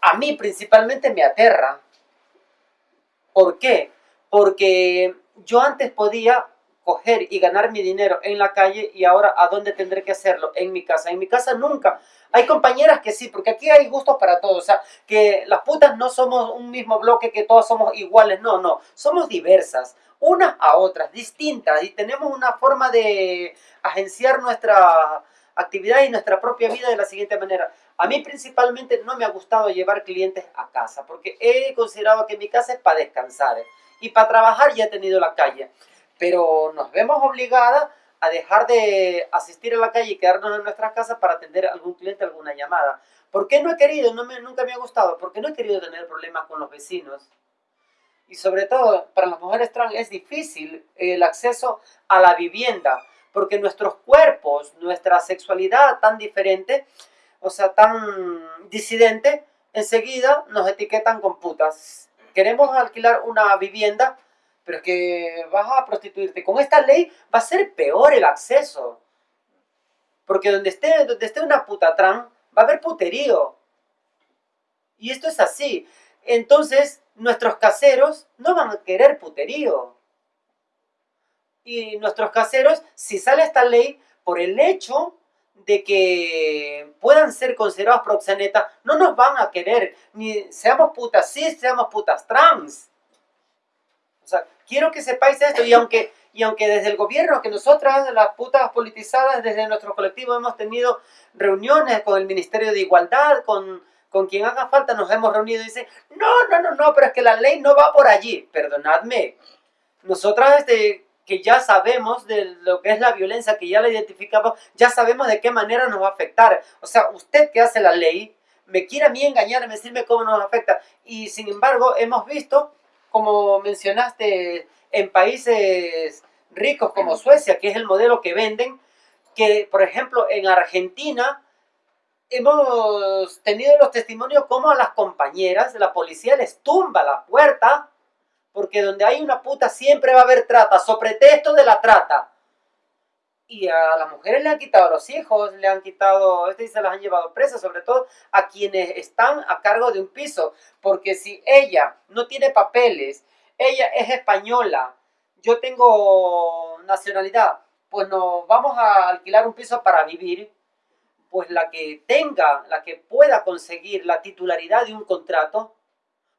Speaker 5: a mí principalmente me aterra. ¿Por qué? Porque yo antes podía coger y ganar mi dinero en la calle y ahora ¿a dónde tendré que hacerlo? En mi casa. En mi casa nunca. Hay compañeras que sí, porque aquí hay gustos para todos. O sea, que las putas no somos un mismo bloque, que todas somos iguales. No, no. Somos diversas. Unas a otras, distintas. Y tenemos una forma de agenciar nuestra actividad y nuestra propia vida de la siguiente manera. A mí principalmente no me ha gustado llevar clientes a casa, porque he considerado que mi casa es para descansar. Y para trabajar ya he tenido la calle pero nos vemos obligadas a dejar de asistir a la calle y quedarnos en nuestras casas para atender a algún cliente, alguna llamada. ¿Por qué no he querido? No me, nunca me ha gustado. Porque no he querido tener problemas con los vecinos. Y sobre todo, para las mujeres trans es difícil el acceso a la vivienda. Porque nuestros cuerpos, nuestra sexualidad tan diferente, o sea, tan disidente, enseguida nos etiquetan con putas. queremos alquilar una vivienda, pero que vas a prostituirte. Con esta ley va a ser peor el acceso. Porque donde esté, donde esté una puta trans, va a haber puterío. Y esto es así. Entonces, nuestros caseros no van a querer puterío. Y nuestros caseros, si sale esta ley, por el hecho de que puedan ser considerados proxenetas, no nos van a querer, ni seamos putas cis, seamos putas trans. Quiero que sepáis esto, y aunque, y aunque desde el gobierno, que nosotras, las putas politizadas, desde nuestro colectivo hemos tenido reuniones con el Ministerio de Igualdad, con, con quien haga falta, nos hemos reunido y dicen, no, no, no, no, pero es que la ley no va por allí. Perdonadme. Nosotras, este, que ya sabemos de lo que es la violencia, que ya la identificamos, ya sabemos de qué manera nos va a afectar. O sea, usted que hace la ley, me quiere a mí engañar, me decirme cómo nos afecta. Y sin embargo, hemos visto, como mencionaste, en países ricos como Suecia, que es el modelo que venden, que por ejemplo en Argentina hemos tenido los testimonios como a las compañeras, la policía les tumba la puerta porque donde hay una puta siempre va a haber trata, sobre pretexto de la trata. Y a las mujeres le han quitado los hijos, le han quitado, este se las han llevado presas, sobre todo a quienes están a cargo de un piso. Porque si ella no tiene papeles, ella es española, yo tengo nacionalidad, pues nos vamos a alquilar un piso para vivir, pues la que tenga, la que pueda conseguir la titularidad de un contrato,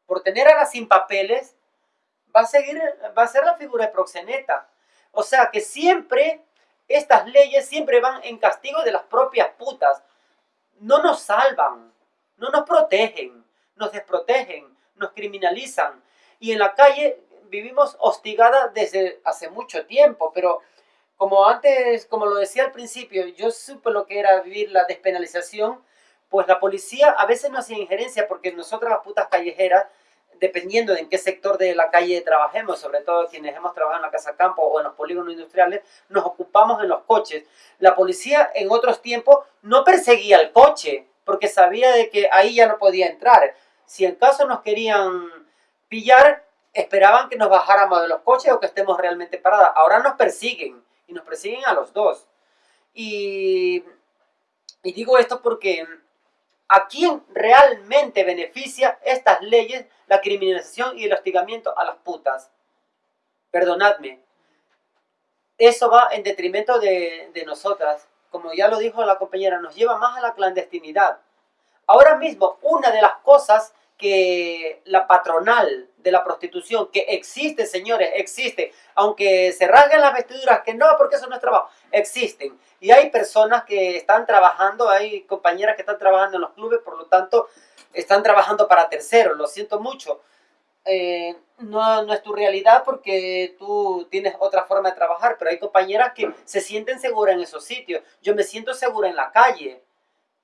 Speaker 5: por tener a las sin papeles, va a, seguir, va a ser la figura de proxeneta. O sea que siempre estas leyes siempre van en castigo de las propias putas. No nos salvan, no nos protegen, nos desprotegen, nos criminalizan. Y en la calle vivimos hostigada desde hace mucho tiempo, pero como antes, como lo decía al principio, yo supe lo que era vivir la despenalización, pues la policía a veces no hacía injerencia porque nosotras las putas callejeras dependiendo de en qué sector de la calle trabajemos, sobre todo quienes hemos trabajado en la casa campo o en los polígonos industriales, nos ocupamos en los coches. La policía en otros tiempos no perseguía el coche, porque sabía de que ahí ya no podía entrar. Si en caso nos querían pillar, esperaban que nos bajáramos de los coches o que estemos realmente paradas. Ahora nos persiguen, y nos persiguen a los dos. Y, y digo esto porque a quién realmente beneficia estas leyes, la criminalización y el hostigamiento a las putas. Perdonadme. Eso va en detrimento de, de nosotras. Como ya lo dijo la compañera, nos lleva más a la clandestinidad. Ahora mismo, una de las cosas que la patronal de la prostitución, que existe, señores, existe, aunque se rasguen las vestiduras, que no, porque eso no es trabajo, existen. Y hay personas que están trabajando, hay compañeras que están trabajando en los clubes, por lo tanto, están trabajando para terceros, lo siento mucho. Eh, no, no es tu realidad porque tú tienes otra forma de trabajar, pero hay compañeras que se sienten seguras en esos sitios. Yo me siento segura en la calle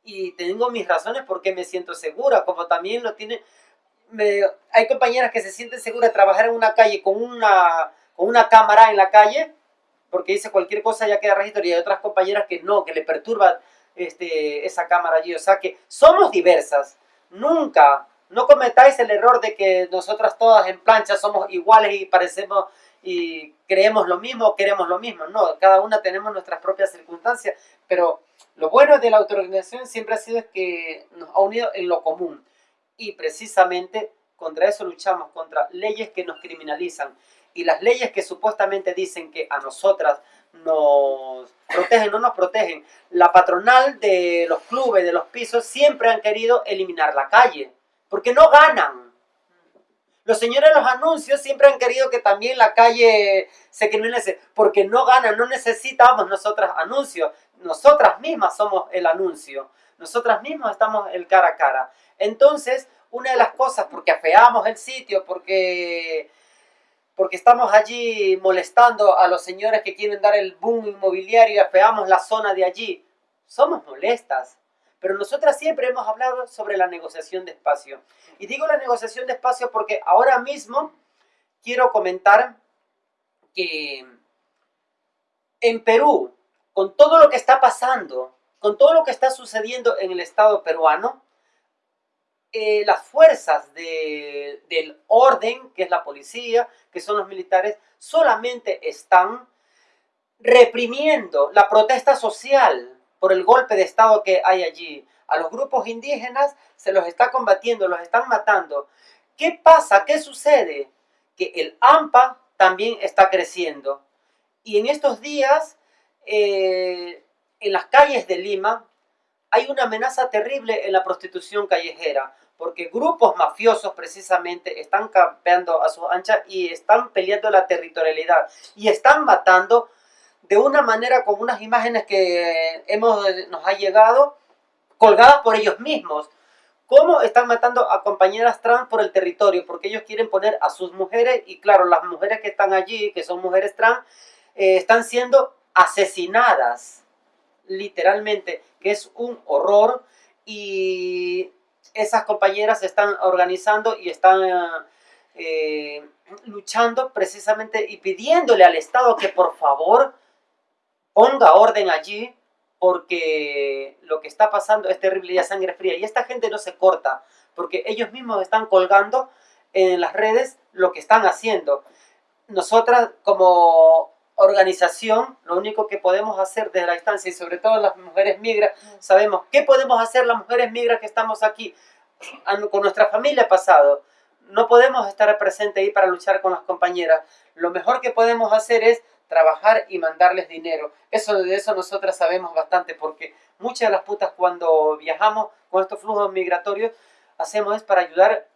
Speaker 5: y tengo mis razones por qué me siento segura, como también lo tiene... hay compañeras que se sienten seguras de trabajar en una calle con una, con una cámara en la calle, porque dice cualquier cosa ya queda registro, y hay otras compañeras que no, que le perturba este, esa cámara allí. O sea que somos diversas. Nunca, no cometáis el error de que nosotras todas en plancha somos iguales y parecemos y creemos lo mismo, queremos lo mismo. No, cada una tenemos nuestras propias circunstancias, pero lo bueno de la autoorganización siempre ha sido que nos ha unido en lo común. Y precisamente contra eso luchamos, contra leyes que nos criminalizan. Y las leyes que supuestamente dicen que a nosotras nos protegen, no nos protegen. La patronal de los clubes, de los pisos, siempre han querido eliminar la calle, porque no ganan. Los señores de los anuncios siempre han querido que también la calle se criminalice, porque no ganan, no necesitamos nosotras anuncios nosotras mismas somos el anuncio, nosotras mismas estamos el cara a cara. Entonces, una de las cosas, porque afeamos el sitio, porque, porque estamos allí molestando a los señores que quieren dar el boom inmobiliario y afeamos la zona de allí, somos molestas. Pero nosotras siempre hemos hablado sobre la negociación de espacio. Y digo la negociación de espacio porque ahora mismo quiero comentar que en Perú con todo lo que está pasando, con todo lo que está sucediendo en el Estado peruano, eh, las fuerzas de, del orden, que es la policía, que son los militares, solamente están reprimiendo la protesta social por el golpe de Estado que hay allí. A los grupos indígenas se los está combatiendo, los están matando. ¿Qué pasa? ¿Qué sucede? Que el AMPA también está creciendo. Y en estos días, eh, en las calles de Lima, hay una amenaza terrible en la prostitución callejera, porque grupos mafiosos precisamente están campeando a sus anchas y están peleando la territorialidad y están matando de una manera con unas imágenes que hemos, nos ha llegado colgadas por ellos mismos. ¿Cómo están matando a compañeras trans por el territorio? Porque ellos quieren poner a sus mujeres y claro, las mujeres que están allí, que son mujeres trans, eh, están siendo asesinadas, literalmente, que es un horror y esas compañeras están organizando y están eh, luchando precisamente y pidiéndole al Estado que por favor ponga orden allí porque lo que está pasando es terrible y a sangre fría. Y esta gente no se corta porque ellos mismos están colgando en las redes lo que están haciendo. Nosotras como organización, lo único que podemos hacer desde la distancia y sobre todo las mujeres migras, sabemos qué podemos hacer las mujeres migras que estamos aquí con nuestra familia pasado. No podemos estar presentes ahí para luchar con las compañeras. Lo mejor que podemos hacer es trabajar y mandarles dinero. Eso de eso nosotras sabemos bastante porque muchas de las putas cuando viajamos con estos flujos migratorios hacemos es para ayudar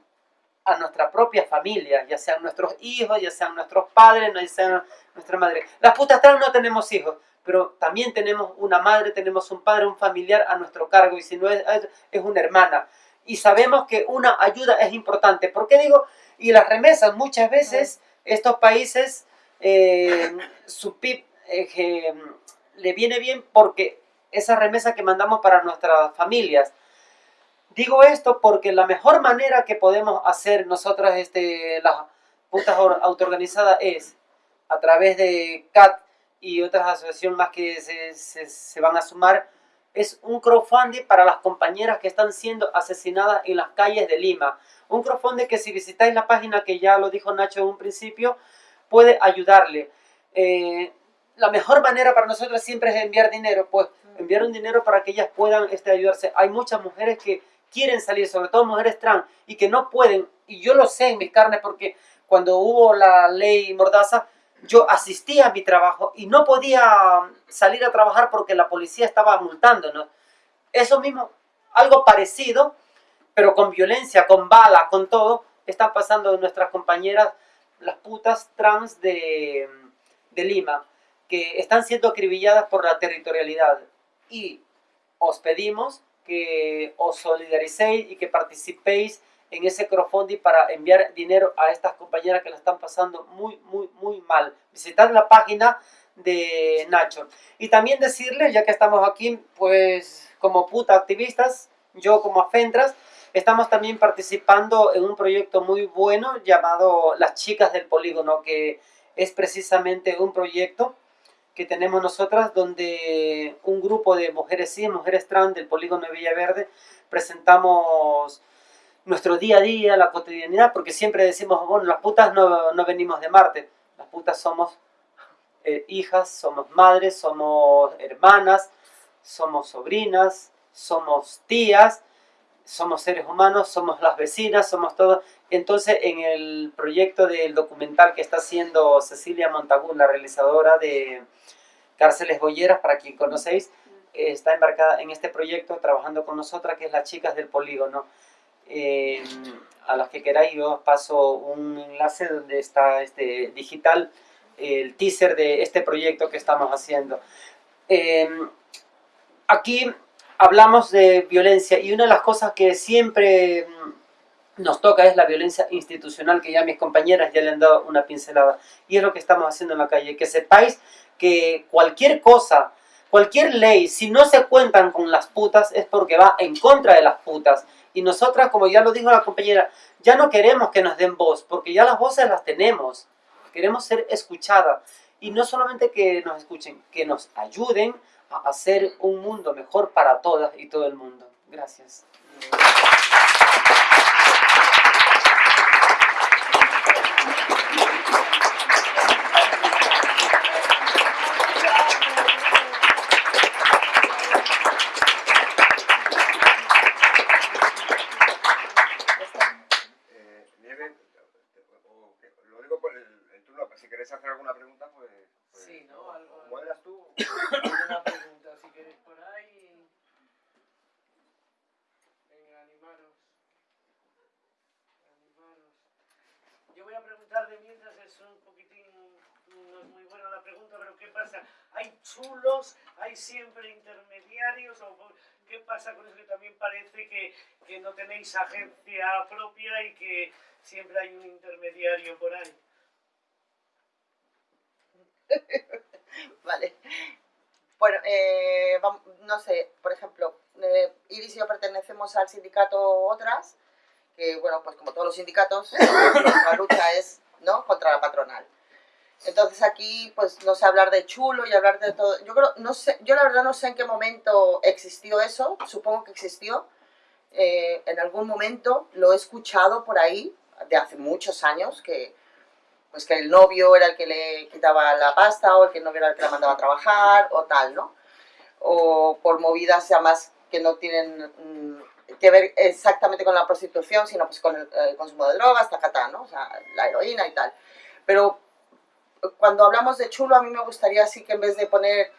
Speaker 5: a nuestra propia familia, ya sean nuestros hijos, ya sean nuestros padres, ya sean nuestra madre. Las putas trans no tenemos hijos, pero también tenemos una madre, tenemos un padre, un familiar a nuestro cargo y si no es, es una hermana. Y sabemos que una ayuda es importante. ¿Por qué digo? Y las remesas, muchas veces estos países eh, su PIB eh, le viene bien porque esa remesa que mandamos para nuestras familias. Digo esto porque la mejor manera que podemos hacer nosotras, este, las putas autoorganizadas, es a través de CAT y otras asociaciones más que se, se, se van a sumar, es un crowdfunding para las compañeras que están siendo asesinadas en las calles de Lima. Un crowdfunding que si visitáis la página que ya lo dijo Nacho en un principio, puede ayudarle. Eh, la mejor manera para nosotros siempre es enviar dinero, pues enviar un dinero para que ellas puedan este, ayudarse. Hay muchas mujeres que quieren salir, sobre todo mujeres trans, y que no pueden, y yo lo sé en mis carnes porque cuando hubo la ley Mordaza, yo asistía a mi trabajo y no podía salir a trabajar porque la policía estaba multándonos. Eso mismo, algo parecido, pero con violencia, con bala, con todo, están pasando nuestras compañeras las putas trans de, de Lima, que están siendo acribilladas por la territorialidad. Y os pedimos que os solidaricéis y que participéis en ese crowdfunding para enviar dinero a estas compañeras que la están pasando muy, muy, muy mal. Visitad la página de Nacho. Y también decirles, ya que estamos aquí, pues como puta activistas, yo como Afentras, Estamos también participando en un proyecto muy bueno llamado Las Chicas del Polígono, que es precisamente un proyecto que tenemos nosotras donde un grupo de mujeres y mujeres trans del polígono de Villaverde presentamos nuestro día a día, la cotidianidad, porque siempre decimos, bueno, las putas no, no venimos de Marte, las putas somos eh, hijas, somos madres, somos hermanas, somos sobrinas, somos tías, somos seres humanos, somos las vecinas, somos todos. Entonces, en el proyecto del documental que está haciendo Cecilia Montagún, la realizadora de Cárceles Bolleras, para quien conocéis, está embarcada en este proyecto trabajando con nosotras, que es Las Chicas del Polígono. a las que queráis, yo os paso un enlace donde está este digital, el teaser de este proyecto que estamos haciendo. Em, aquí hablamos de violencia y una de las cosas que siempre nos toca es la violencia institucional, que ya mis compañeras ya le han dado una pincelada. Y es lo que estamos haciendo en la calle. Que sepáis que cualquier cosa, cualquier ley, si no se cuentan con las putas, es porque va en contra de las putas. Y nosotras, como ya lo dijo la compañera, ya no queremos que nos den voz, porque ya las voces las tenemos. Queremos ser escuchadas. Y no solamente que nos escuchen, que nos ayuden a hacer un mundo mejor para todas y todo el mundo. Gracias.
Speaker 6: pregunto, pero ¿qué pasa? ¿Hay chulos? ¿Hay siempre intermediarios? ¿O qué pasa con eso que también parece que, que no tenéis agencia propia y que siempre hay un intermediario por ahí? [LAUGHS]
Speaker 3: Vale. Bueno, eh, no sé, por ejemplo, eh, Iris y yo pertenecemos al sindicato Otras, que bueno, pues como todos los sindicatos, [COUGHS] nuestra lucha es ¿no? contra la patronal. Entonces aquí, pues no sé hablar de chulo y hablar de todo. Yo creo, no sé, yo la verdad no sé en qué momento existió eso, supongo que existió. Eh, en algún momento lo he escuchado por ahí, de hace muchos años, que pues que el novio era el que le quitaba la pasta, o el que el novio era el que la mandaba a trabajar, o tal, ¿no? O por movidas ya más que no tienen mm, que ver exactamente con la prostitución, sino pues con el, consumo de drogas, tacatá, ¿no? O sea, la heroína y tal. Pero cuando hablamos de chulo, a mí me gustaría así que en vez de poner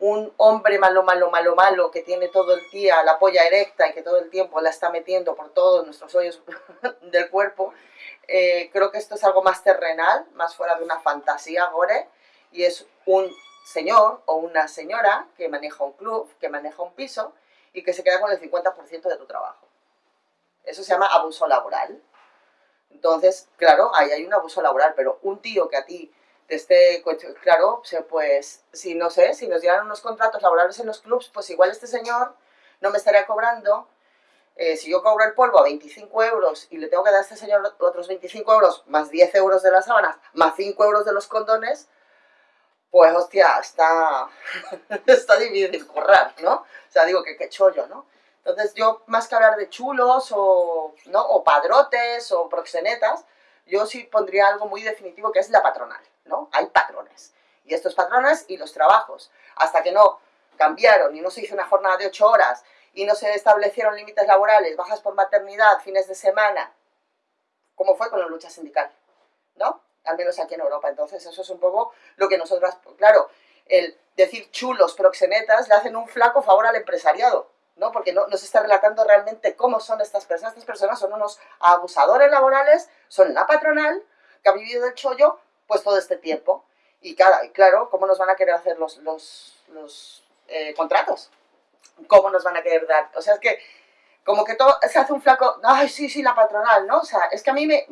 Speaker 3: un hombre malo, malo, malo, malo, que tiene todo el día la polla erecta y que todo el tiempo la está metiendo por todos nuestros hoyos [LAUGHS] del cuerpo, eh, creo que esto es algo más terrenal, más fuera de una fantasía gore, y es un señor o una señora que maneja un club, que maneja un piso y que se queda con el 50% de tu trabajo. Eso se llama abuso laboral. Entonces, claro, ahí hay un abuso laboral, pero un tío que a ti te esté, claro, o sea, pues, si no sé, si nos dieran unos contratos laborales en los clubs, pues igual este señor no me estaría cobrando eh, si yo cobro el polvo a 25 euros y le tengo que dar a este señor otros 25 euros, más 10 euros de las sábanas, más 5 euros de los condones, pues hostia, está, [LAUGHS] está difícil currar, ¿no? O sea, digo que qué chollo, ¿no? Entonces yo, más que hablar de chulos o, ¿no? o padrotes o proxenetas, yo sí pondría algo muy definitivo que es la patronal, ¿no? Hay patrones. Y estos patrones y los trabajos, hasta que no cambiaron y no se hizo una jornada de 8 horas y no se establecieron límites laborales, bajas por maternidad, fines de semana, como fue con la lucha sindical, ¿no? Al menos aquí en Europa. Entonces eso es un poco lo que nosotras, claro, el decir chulos, proxenetas, le hacen un flaco favor al empresariado, ¿no? Porque no, no se está relatando realmente cómo son estas personas. Estas personas son unos abusadores laborales, son la patronal que ha vivido del chollo pues todo este tiempo. Y claro, ¿cómo nos van a querer hacer los, los, eh, contratos? ¿Cómo nos van a querer dar? O sea, es que como que todo se hace un flaco, ay, sí, sí, la patronal, ¿no? O sea, es que a mí me,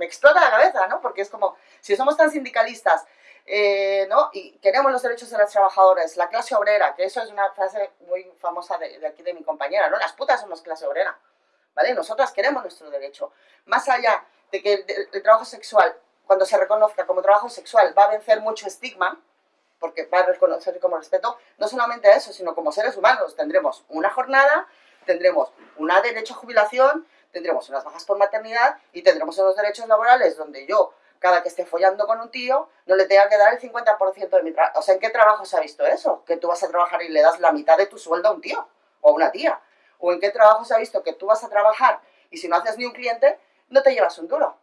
Speaker 3: explota la cabeza, ¿no? Porque es como, si somos tan sindicalistas, eh, ¿no? Y queremos los derechos de las trabajadoras, la clase obrera, que eso es una frase muy famosa de, aquí de mi compañera, ¿no? Las putas somos clase obrera, ¿vale? Nosotras queremos nuestro derecho. Más allá de que el trabajo sexual, cuando se reconozca como trabajo sexual, va a vencer mucho estigma, porque va a reconocer como respeto, no solamente a eso, sino como seres humanos. Tendremos una jornada, tendremos un derecho a jubilación, tendremos unas bajas por maternidad y tendremos unos derechos laborales donde yo, cada que esté follando con un tío, no le tenga que dar el 50% de mi trabajo. O sea, ¿en qué trabajo se ha visto eso? Que tú vas a trabajar y le das la mitad de tu sueldo a un tío o a una tía. ¿O en qué trabajo se ha visto que tú vas a trabajar y si no haces ni un cliente, no te llevas un duro?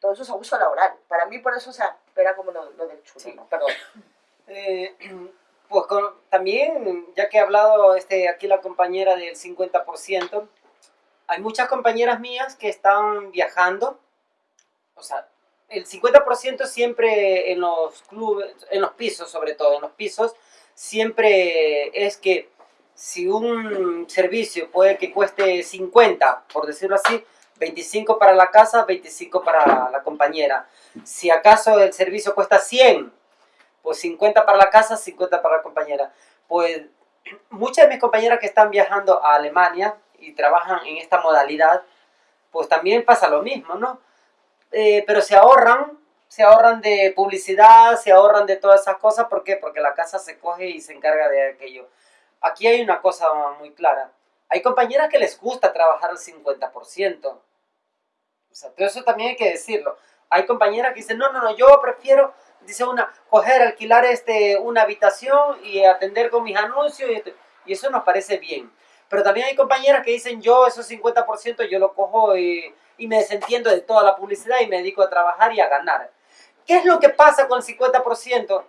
Speaker 3: Todo eso es abuso laboral. Para mí, por eso, o sea, era como lo, lo del chulo,
Speaker 5: Sí.
Speaker 3: ¿no? Perdón. [LAUGHS]
Speaker 5: Eh, [CLEARS THROAT] pues con- también, ya que ha hablado este, aquí la compañera del 50%, hay muchas compañeras mías que están viajando, o sea, el 50% siempre en los clubes, en los pisos sobre todo, en los pisos, siempre es que si un servicio puede que cueste 50, por decirlo así, 25 para la casa, 25 para la compañera. Si acaso el servicio cuesta 100, pues 50 para la casa, 50 para la compañera. Pues [CLEARS THROAT] muchas de mis compañeras que están viajando a Alemania y trabajan en esta modalidad, pues también pasa lo mismo, ¿no? Eh, pero se ahorran, se ahorran de publicidad, se ahorran de todas esas cosas, ¿por qué? Porque la casa se coge y se encarga de aquello. Aquí hay una cosa muy clara. Hay compañeras que les gusta trabajar al 50%. O sea, todo eso también hay que decirlo. Hay compañeras que dicen, no, no, no, yo prefiero dice una, coger, alquilar este, una habitación y atender con mis anuncios, y, esto- y eso nos parece bien. Pero también hay compañeras que dicen, yo esos 50% yo lo cojo y, y me desentiendo de toda la publicidad y me dedico a trabajar y a ganar. ¿Qué es lo que pasa con el 50%?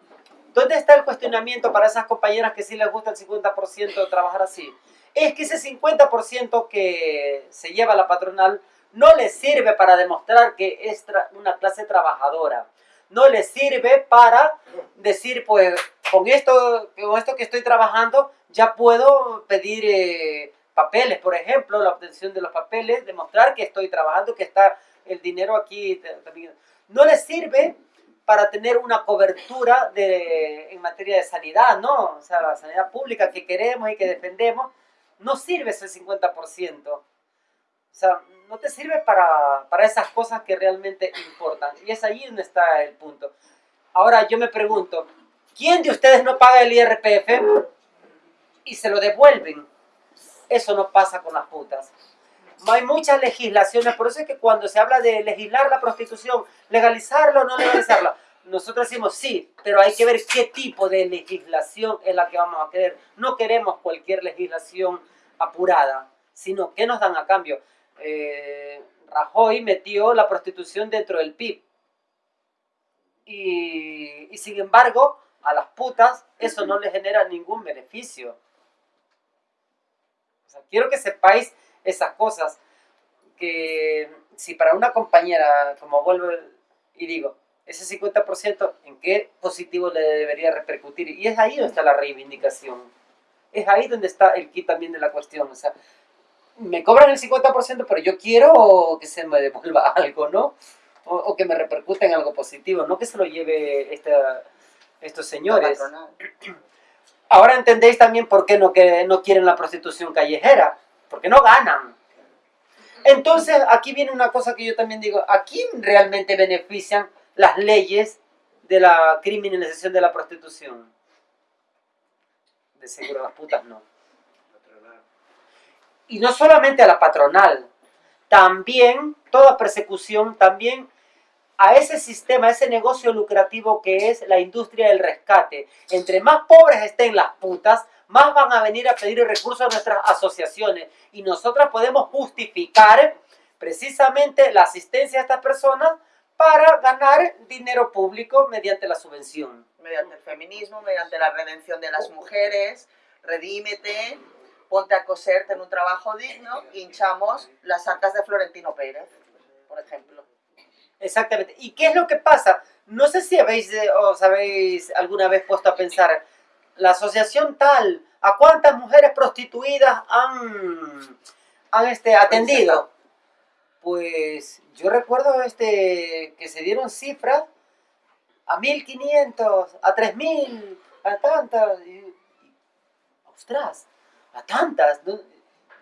Speaker 5: ¿Dónde está el cuestionamiento para esas compañeras que sí les gusta el 50% de trabajar así? Es que ese 50% que se lleva la patronal no les sirve para demostrar que es una clase trabajadora no les sirve para decir, pues, con esto, con esto que estoy trabajando, ya puedo pedir eh, papeles, por ejemplo, la obtención de los papeles, demostrar que estoy trabajando, que está el dinero aquí. No les sirve para tener una cobertura de, en materia de sanidad, ¿no? O sea, la sanidad pública que queremos y que defendemos, no sirve ese 50%. O sea, no te sirve para, para esas cosas que realmente importan. Y es ahí donde está el punto. Ahora yo me pregunto, ¿quién de ustedes no paga el IRPF y se lo devuelven? Eso no pasa con las putas. Hay muchas legislaciones, por eso es que cuando se habla de legislar la prostitución, legalizarlo o no legalizarlo, nosotros decimos sí, pero hay que ver qué tipo de legislación es la que vamos a querer. No queremos cualquier legislación apurada, sino qué nos dan a cambio. Eh, Rajoy metió la prostitución dentro del PIB. Y, y sin embargo, a las putas eso no les genera ningún beneficio. Quiero que sepáis esas cosas que si para una compañera, como vuelvo y digo, ese 50%, ¿en qué positivo le debería repercutir? Y es ahí donde está la reivindicación. Es ahí donde está el kit también de la cuestión. Me cobran el 50%, pero yo quiero que se me devuelva [LAUGHS] algo, ¿no? O, que me repercuta en algo positivo, no que se lo lleve esta, estos señores. Ahora entendéis también por qué no, que no quieren la prostitución callejera, porque no ganan. Entonces, aquí viene una cosa que yo también digo, ¿a quién realmente benefician las leyes de la criminalización de la prostitución? De seguro las putas no. Y no solamente a la patronal, también toda persecución, también a ese sistema, a ese negocio lucrativo que es la industria del rescate. Entre más pobres estén las putas, más van a venir a pedir recursos a nuestras asociaciones. Y nosotras podemos justificar precisamente la asistencia a estas personas para ganar dinero público mediante la subvención.
Speaker 3: Mediante el feminismo, mediante la redención de las mujeres, redímete, ponte a coserte en un trabajo digno, hinchamos las arcas de Florentino Pérez, por ejemplo.
Speaker 5: Exactamente. ¿Y qué es lo que pasa? No sé si habéis, eh, os habéis alguna vez puesto a pensar, la asociación tal, ¿a cuántas mujeres prostituidas han, han este, atendido? Pues yo recuerdo este, que se dieron cifras a 1500, a 3000, a tantas. Ostras, a tantas.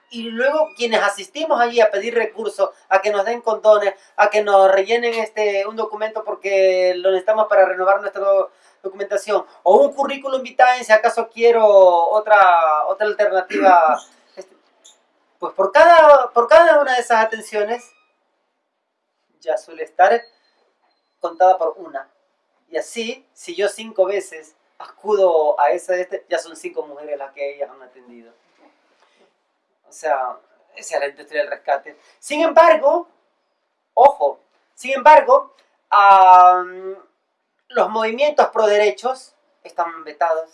Speaker 5: Y luego quienes asistimos allí a pedir recursos, a que nos den condones, a que nos rellenen este, un documento porque lo necesitamos para renovar nuestra documentación, o un currículum vitae si acaso quiero otra, otra alternativa. [CLEARS THROAT] Este, pues por cada, por cada una de esas atenciones ya suele estar contada por una. Y así, si yo cinco veces acudo a esa, este, ya son cinco mujeres las que ellas han atendido. O sea, esa es la industria del rescate. Sin embargo, ojo, sin embargo, los movimientos pro derechos están vetados.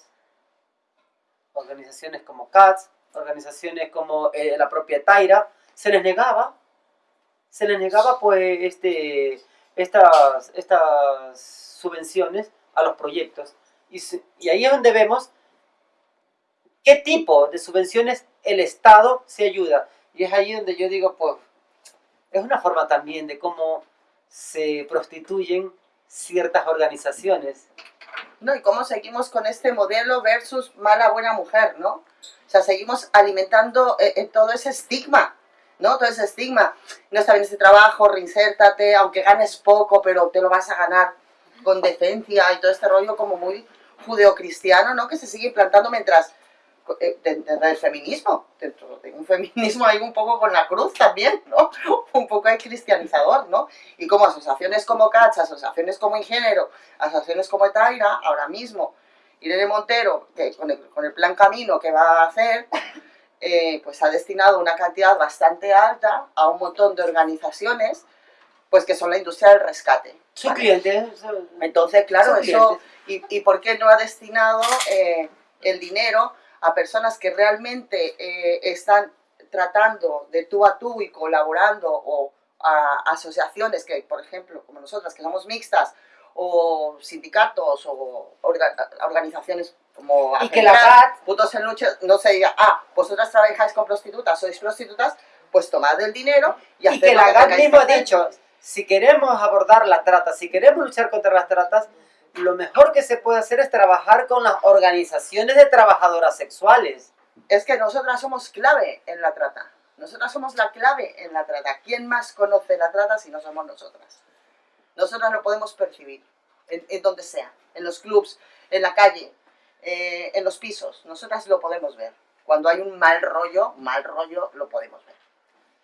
Speaker 5: Organizaciones como CATS, organizaciones como eh, la propia Taira, se les negaba, se les negaba pues este, estas, estas subvenciones a los proyectos. Y, ahí es donde vemos qué tipo de subvenciones el Estado se ayuda. Y es ahí donde yo digo, pues, es una forma también de cómo se prostituyen ciertas organizaciones.
Speaker 3: No, y cómo seguimos con este modelo versus mala buena mujer, ¿no? O sea, seguimos alimentando eh, eh, todo ese estigma, ¿no? Todo ese estigma. No está bien este trabajo, reinsértate, aunque ganes poco, pero te lo vas a ganar con decencia y todo este rollo como muy judeocristiano, ¿no? Que se sigue implantando mientras eh, dentro del feminismo, dentro de un feminismo hay un poco con la cruz también, ¿no? [LAUGHS] Un poco hay cristianizador, ¿no? Y como asociaciones como CATS, asociaciones como Ingénero, asociaciones como Etaira, ahora mismo, Irene Montero, que con el, plan Camino que va a hacer, [LAUGHS] eh, pues ha destinado una cantidad bastante alta a un montón de organizaciones, pues que son la industria del rescate.
Speaker 5: Su cliente.
Speaker 3: Entonces, claro, eso, y, y, por qué no ha destinado eh, el dinero a personas que realmente eh, están tratando de tú a tú y colaborando o a asociaciones que, por ejemplo, como nosotras, que somos mixtas, o sindicatos o orga- organizaciones como
Speaker 5: Y que la GAT
Speaker 3: Putos en Lucha no se diga, ah, vosotras trabajáis con prostitutas, sois prostitutas, pues tomad el dinero y,
Speaker 5: y que la GAT mismo ha dicho, si queremos abordar la trata, si queremos luchar contra las tratas, lo mejor que se puede hacer es trabajar con las organizaciones de trabajadoras sexuales.
Speaker 3: Es que nosotras somos clave en la trata. Nosotras somos la clave en la trata. ¿Quién más conoce la trata si no somos nosotras? Nosotras lo podemos percibir, en, en donde sea, en los clubs, en la calle, eh, en los pisos. Nosotras lo podemos ver. Cuando hay un mal rollo, mal rollo lo podemos ver.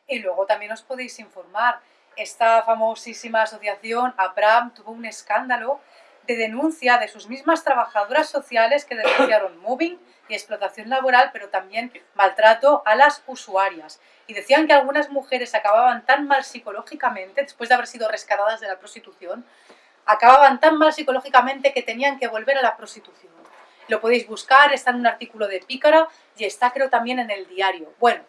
Speaker 4: Y luego también os podéis informar. Esta famosísima asociación, APRAM, tuvo un escándalo de denuncia de sus mismas trabajadoras sociales que denunciaron [COUGHS] mobbing y explotación laboral, pero también maltrato a las usuarias. Y decían que algunas mujeres acababan tan mal psicológicamente, después de haber sido rescatadas de la prostitución, acababan tan mal psicológicamente que tenían que volver a la prostitución. Lo podéis buscar, está en un artículo de Pícara y está creo también en el diario. Bueno,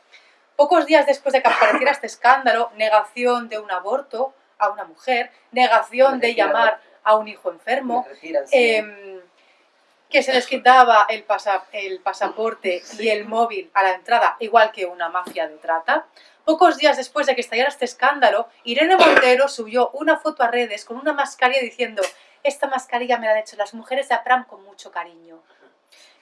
Speaker 4: Pocos días después de que apareciera este escándalo, negación de un aborto a una mujer, negación de llamar a un hijo enfermo,
Speaker 5: Me retiran, sí.
Speaker 4: em, que se les quitaba el, pasa- el pasaporte y el móvil a la entrada, igual que una mafia de trata. Pocos días después de que estallara este escándalo, Irene Montero subió una foto a redes con una mascarilla diciendo esta mascarilla me la han hecho las mujeres de APRAM con mucho cariño.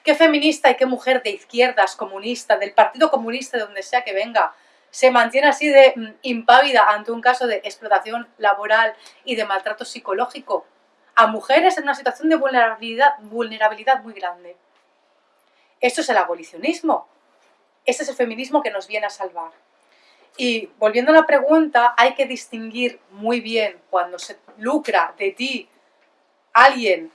Speaker 4: Qué feminista y qué mujer de izquierdas, comunista, del Partido Comunista, de donde sea que venga, se mantiene así de mm, impávida ante un caso de explotación laboral y de maltrato psicológico a mujeres en una situación de vulnerabilidad, vulnerabilidad muy grande. Esto es el abolicionismo. Este es el feminismo que nos viene a salvar. Y volviendo a la pregunta, hay que distinguir muy bien cuando se lucra de ti alguien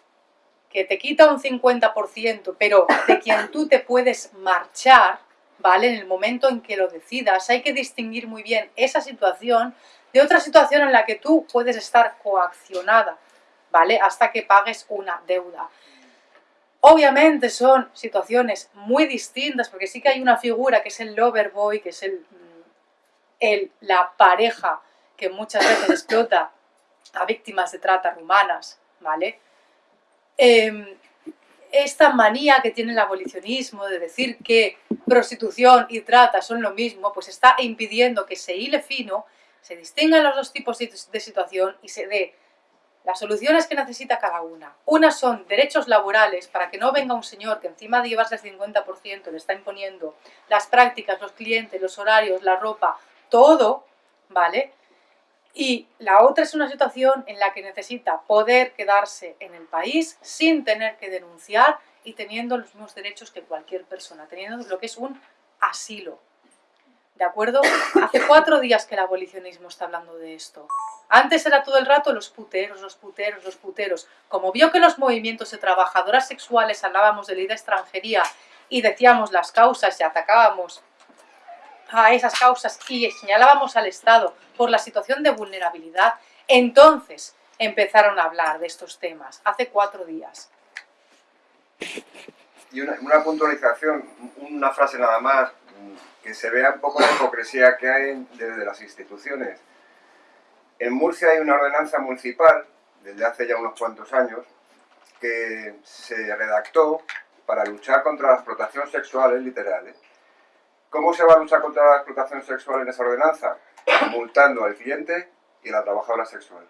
Speaker 4: que te quita un 50%, pero de quien tú te puedes marchar, ¿vale? En el momento en que lo decidas, hay que distinguir muy bien esa situación de otra situación en la que tú puedes estar coaccionada, ¿vale? Hasta que pagues una deuda. Obviamente son situaciones muy distintas, porque sí que hay una figura que es el lover boy, que es el, mm, el- la pareja que muchas veces explota a víctimas de trata rumanas, ¿vale? Em, esta manía que tiene el abolicionismo de decir que prostitución y trata son lo mismo, pues está impidiendo que se hile fino, se distingan los dos tipos de situación y se dé las soluciones que necesita cada una. Unas son derechos laborales para que no venga un señor que encima de llevarse el 50% le está imponiendo las prácticas, los clientes, los horarios, la ropa, todo, ¿vale? Y la otra es una situación en la que necesita poder quedarse en el país sin tener que denunciar y teniendo los mismos derechos que cualquier persona, teniendo lo que es un asilo. ¿De acuerdo? Hace cuatro días que el abolicionismo está hablando de esto. Antes era todo el rato los puteros, los puteros, los puteros. Como vio que los movimientos de trabajadoras sexuales hablábamos de ley de extranjería y decíamos las causas y atacábamos a esas causas y señalábamos al Estado por la situación de vulnerabilidad, entonces empezaron a hablar de estos temas, hace cuatro días.
Speaker 1: Y una, puntualización, una frase nada más, que se vea un poco la hipocresía que hay desde las instituciones. En Murcia hay una ordenanza municipal, desde hace ya unos cuantos años, que se redactó para luchar contra la explotación sexual, literal. ¿eh? ¿Cómo se va a luchar contra la explotación sexual en esa ordenanza? [COUGHS] Multando al cliente y a la trabajadora sexual.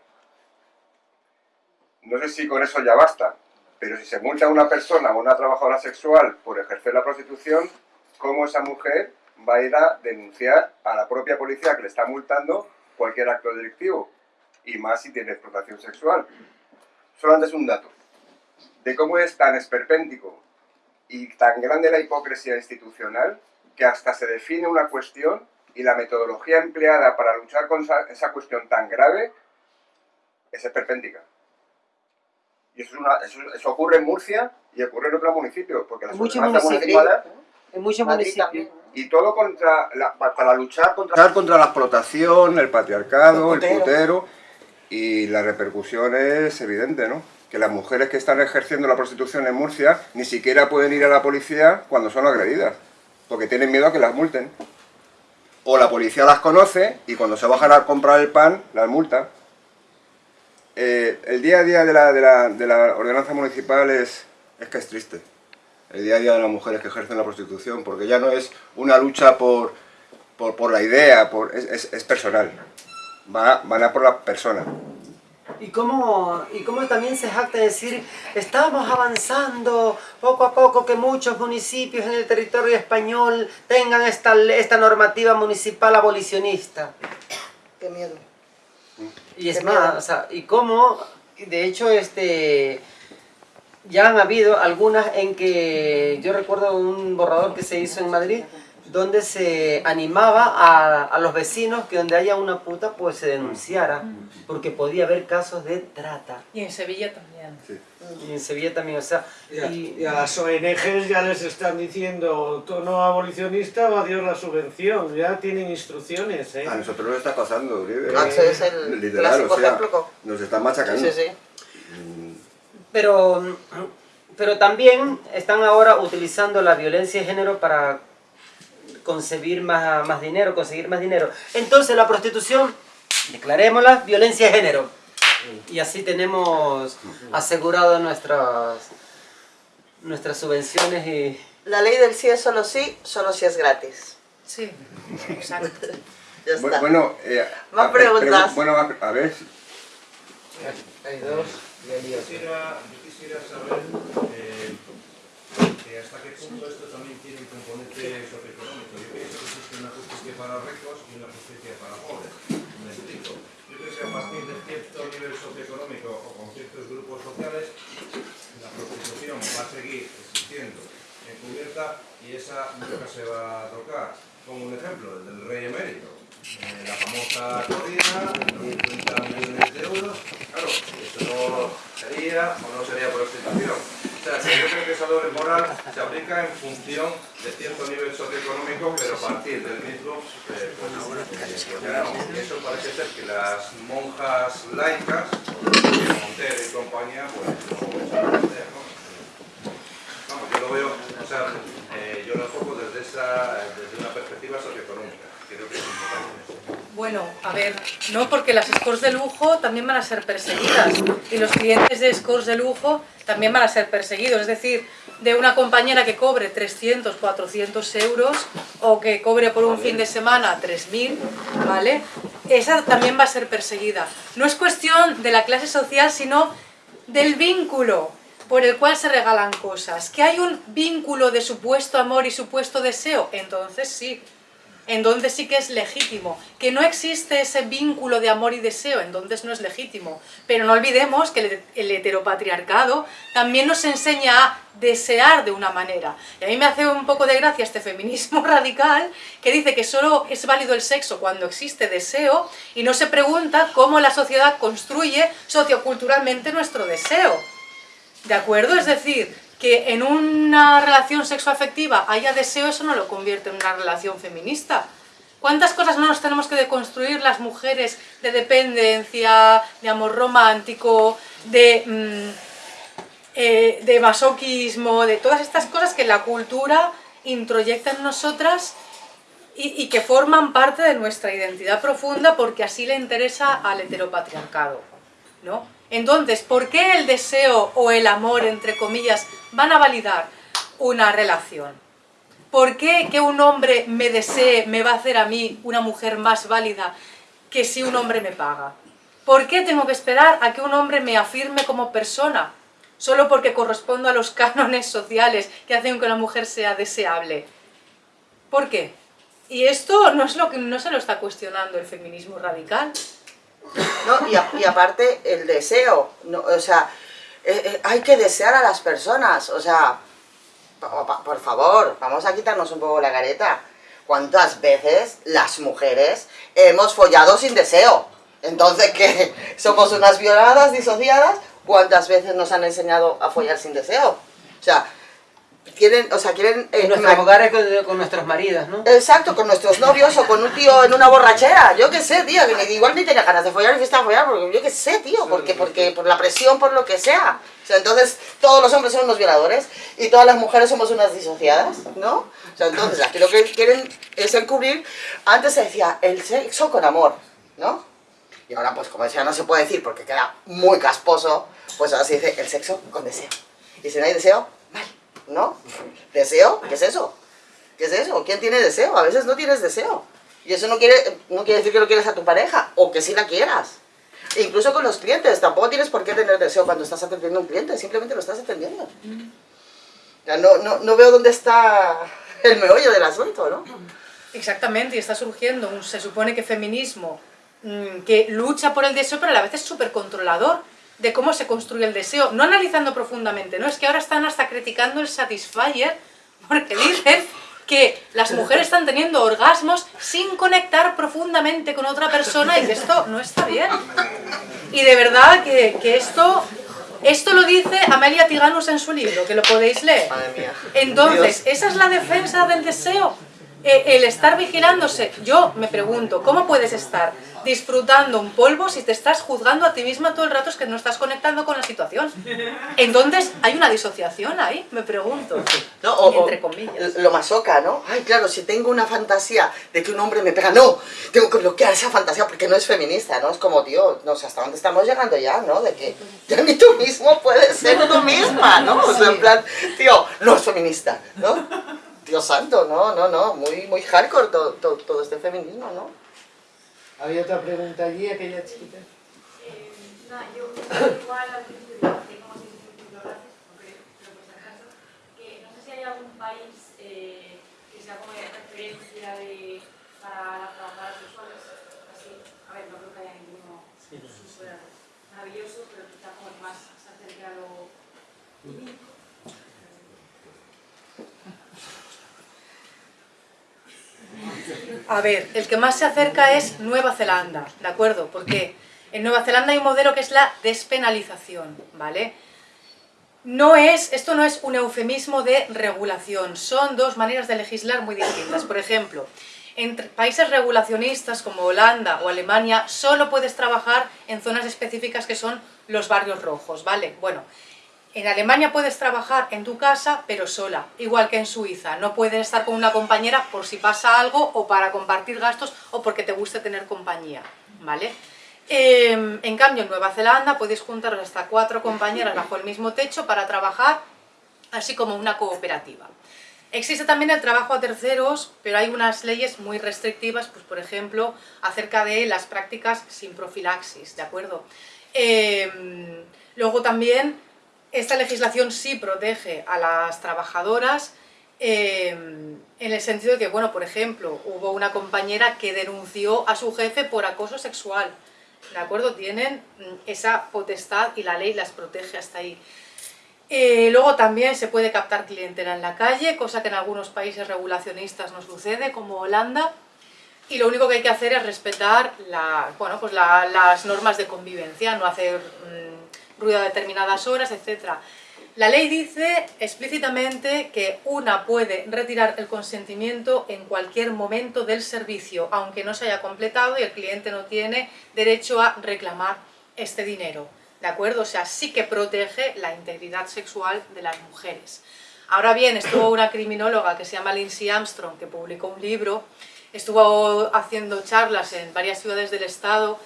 Speaker 1: No sé si con eso ya basta, pero si se multa a una persona o una trabajadora sexual por ejercer la prostitución, ¿cómo esa mujer va a ir a denunciar a la propia policía que le está multando cualquier acto delictivo? Y más si tiene explotación sexual. Solamente es un dato de cómo es tan esperpéntico y tan grande la hipocresía institucional que hasta se define una cuestión y la metodología empleada para luchar con esa, cuestión tan grave es esperpéntica. Y eso, es una- eso, eso ocurre en Murcia y ocurre en otros municipios, porque las
Speaker 5: muchos municipios.
Speaker 1: municipales
Speaker 5: En muchos municipios.
Speaker 1: y todo contra la, para luchar contra, contra la explotación, el patriarcado,
Speaker 3: El
Speaker 1: el
Speaker 3: putero.
Speaker 1: putero y la repercusión es evidente, ¿no? Que las mujeres que están ejerciendo la prostitución en Murcia ni siquiera pueden ir a la policía cuando son agredidas, porque tienen miedo a que las multen. O la policía las conoce y cuando se bajan a comprar el pan las multa. eh, el día a día de la, de la, de la ordenanza municipal es, es que es triste. El día a día de las mujeres que ejercen la prostitución, porque ya no es una lucha por, por, por la idea, es, es, es personal. Va, van a por la persona.
Speaker 5: Y cómo, y cómo también se jacta de decir, estamos avanzando poco a poco que muchos municipios en el territorio español tengan esta, esta normativa municipal abolicionista.
Speaker 3: Qué miedo.
Speaker 5: Y es
Speaker 3: Qué
Speaker 5: más,
Speaker 3: miedo.
Speaker 5: o sea, y cómo, de hecho, este, ya han habido algunas en que, yo recuerdo un borrador que se hizo en Madrid, donde se animaba a, a los vecinos que donde haya una puta, pues se denunciara, porque podía haber casos de trata.
Speaker 4: Y en Sevilla también.
Speaker 5: Y en Sevilla también, o sea,
Speaker 6: Y a,
Speaker 5: y-
Speaker 6: y a las ONGs ya les están diciendo tono abolicionista, va Dios la subvención, ya tienen instrucciones, ¿eh?
Speaker 1: A nosotros nos está pasando, Uribe.
Speaker 3: Ah, ese es el
Speaker 1: Literal,
Speaker 3: clásico
Speaker 1: o sea,
Speaker 3: ejemplo.
Speaker 1: nos están
Speaker 3: Sí,
Speaker 1: machacando.
Speaker 3: sí, sí.
Speaker 5: Pero, pero también están ahora utilizando la violencia de género para concebir más, más dinero, conseguir más dinero. Entonces la prostitución, declarémosla, violencia de género. Y así tenemos asegurado nuestras, nuestras subvenciones y...
Speaker 3: La ley del sí es solo sí, solo si es gratis.
Speaker 4: Sí, exacto. [LAUGHS]
Speaker 3: Ya está.
Speaker 1: Bueno, eh,
Speaker 3: Más
Speaker 1: a-
Speaker 3: preguntas.
Speaker 1: pregu- bueno, a, a ver,
Speaker 5: Hay dos,
Speaker 7: Quisiera, yo quisiera saber eh, que hasta qué punto esto también tiene un componente socioeconómico. Yo pienso que existe una justicia para ricos y una justicia para pobres. Me explico. Yo creo que a partir de cierto nivel socioeconómico o con ciertos grupos sociales, la prostitución va a seguir existiendo encubierta y esa nunca se va a tocar. Como un ejemplo, el del rey emérito. Eh, la famosa corrida, los 50 millones de euros. Claro, esto no sería o no sería prostitución. O sea, yo creo que esa doble moral se aplica en función de cierto nivel socioeconómico, pero a partir del mismo, eh, pues, no. Eso parece ser que las monjas laicas, Montero y compañía, pues no. Vamos, yo lo veo, o sea, eh, yo lo enfoco desde, esa, desde una perspectiva socioeconómica. Creo que es importante.
Speaker 4: Bueno, a ver, no, porque las scores de lujo también van a ser perseguidas y los clientes de scores de lujo también van a ser perseguidos. Es decir, de una compañera que cobre 300, 400 euros o que cobre por un fin de semana 3.000, ¿vale? Esa también va a ser perseguida. No es cuestión de la clase social, sino del vínculo por el cual se regalan cosas. ¿Que hay un vínculo de supuesto amor y supuesto deseo? Entonces sí, entonces sí que es legítimo. Que no existe ese vínculo de amor y deseo, entonces no es legítimo. Pero no olvidemos que el- el heteropatriarcado también nos enseña a desear de una manera. Y a mí me hace un poco de gracia este feminismo [LAUGHS] radical que dice que solo es válido el sexo cuando existe deseo y no se pregunta cómo la sociedad construye socioculturalmente nuestro deseo. ¿De acuerdo? Es decir, que en una relación sexoafectiva haya deseo, eso no lo convierte en una relación feminista. ¿Cuántas cosas no nos tenemos que deconstruir las mujeres de dependencia, de amor romántico, de, mm, eh, de masoquismo, de todas estas cosas que la cultura introyecta en nosotras y, y que forman parte de nuestra identidad profunda porque así le interesa al heteropatriarcado? ¿no? Entonces, ¿por qué el deseo o el amor, entre comillas, van a validar una relación? ¿Por qué que un hombre me desee me va a hacer a mí una mujer más válida que si un hombre me paga? ¿Por qué tengo que esperar a que un hombre me afirme como persona? Solo porque correspondo a los [LAUGHS] cánones sociales que hacen que una mujer sea deseable. ¿Por qué? Y esto no, es lo que, no se lo está cuestionando el feminismo radical.
Speaker 3: ¿No? Y, aparte el deseo, ¿no? o sea, eh, eh, hay que desear a las personas, o sea, por favor, vamos a quitarnos un poco la careta. ¿Cuántas veces las mujeres hemos follado sin deseo? Entonces, ¿qué? ¿Somos unas violadas, disociadas? ¿Cuántas veces nos han enseñado a follar sin deseo? O sea, quieren, o sea, quieren... eh,
Speaker 5: En nuestros hogares con, con nuestros maridos, ¿no?
Speaker 3: Exacto, con nuestros novios o con un tío en una borrachera. Yo qué sé, tío, que ni- igual ni tenía ganas de follar y fiesta de follar, porque yo qué sé, tío, porque, porque por la presión, por lo que sea. O sea, entonces todos los hombres son unos violadores y todas las mujeres somos unas disociadas, ¿no? O sea, entonces aquí lo que quieren es encubrir, antes se decía el sexo con amor, ¿no? Y ahora, pues como ya no se puede decir porque queda muy casposo, pues ahora se dice el sexo con deseo. Y si no hay deseo, ¿no? ¿Deseo? ¿Qué es eso? ¿Qué es eso? ¿Quién tiene deseo? A veces no tienes deseo. Y eso no quiere, no quiere decir que no quieres a tu pareja, o que sí la quieras. E incluso con los clientes, tampoco tienes por qué tener deseo cuando estás atendiendo a un cliente, simplemente lo estás atendiendo. Ya no, no, no veo dónde está el meollo del asunto, ¿no?
Speaker 4: Exactamente, y está surgiendo un, se supone que feminismo mm, que lucha por el deseo, pero a la vez es súper controlador de cómo se construye el deseo, no analizando profundamente, ¿no? Es que ahora están hasta criticando el Satisfyer, porque dicen que las mujeres están teniendo orgasmos sin conectar profundamente con otra persona y que esto no está bien. Y de verdad que, que esto, esto lo dice Amelia Tiganus en su libro, que lo podéis leer.
Speaker 3: Madre mía.
Speaker 4: Entonces, ¿esa es la defensa del deseo? Eh, el estar vigilándose. Yo me pregunto, ¿cómo puedes estar disfrutando un polvo si te estás juzgando a ti misma todo el rato es que no estás conectando con la situación? Entonces, ¿hay una disociación ahí? Me pregunto.
Speaker 3: ¿no? O, o
Speaker 4: Entre comillas.
Speaker 3: lo masoca, ¿no? Ay, claro, si tengo una fantasía de que un hombre me pega, no, tengo que bloquear esa fantasía porque no es feminista, ¿no? Es como, tío, no sé hasta dónde estamos llegando ya, ¿no? De que ya ni tú mismo puedes ser tú misma, ¿no? O sea, en plan, tío, no es feminista, ¿no? Dios santo, no, no, no, muy, muy hardcore todo, todo, todo este feminismo, ¿no?
Speaker 8: Había otra pregunta allí, aquella chiquita.
Speaker 9: Eh, nada, yo [COUGHS] igual al principio tengo como si gracias, aunque pero por si acaso, que no sé si hay algún país eh, que sea como de referencia de, para las trabajadoras sexuales, así, a ver, no creo que haya ninguno súper maravilloso, pero quizá como el más se acerque a lo
Speaker 4: A ver, el que más se acerca es Nueva Zelanda, ¿de acuerdo? Porque en Nueva Zelanda hay un modelo que es la despenalización, ¿vale? No es, esto no es un eufemismo de regulación, son dos maneras de legislar muy distintas. Por ejemplo, en países regulacionistas como Holanda o Alemania solo puedes trabajar en zonas específicas que son los barrios rojos, ¿vale? Bueno, en Alemania puedes trabajar en tu casa, pero sola, igual que en Suiza. No puedes estar con una compañera por si pasa algo o para compartir gastos o porque te guste tener compañía, ¿vale? Eh, en cambio, en Nueva Zelanda podéis juntaros hasta cuatro compañeras bajo el mismo techo para trabajar así como una cooperativa. Existe también el trabajo a terceros, pero hay unas leyes muy restrictivas, pues por ejemplo, acerca de las prácticas sin profilaxis, ¿de acuerdo? Eh, luego también esta legislación sí protege a las trabajadoras eh, en el sentido de que, bueno, por ejemplo, hubo una compañera que denunció a su jefe por acoso sexual, ¿de acuerdo? Tienen mm, esa potestad y la ley las protege hasta ahí. Eh, luego también se puede captar clientela en la calle, cosa que en algunos países regulacionistas no sucede, como Holanda, y lo único que hay que hacer es respetar bueno, pues la- las normas de convivencia, no hacer mm, ruido a determinadas horas, etc. La ley dice explícitamente que una puede retirar el consentimiento en cualquier momento del servicio, aunque no se haya completado y el cliente no tiene derecho a reclamar este dinero. ¿De acuerdo? O sea, sí que protege la integridad sexual de las mujeres. Ahora bien, estuvo una criminóloga que se llama Lindsay Armstrong, que publicó un libro, estuvo haciendo charlas en varias ciudades del estado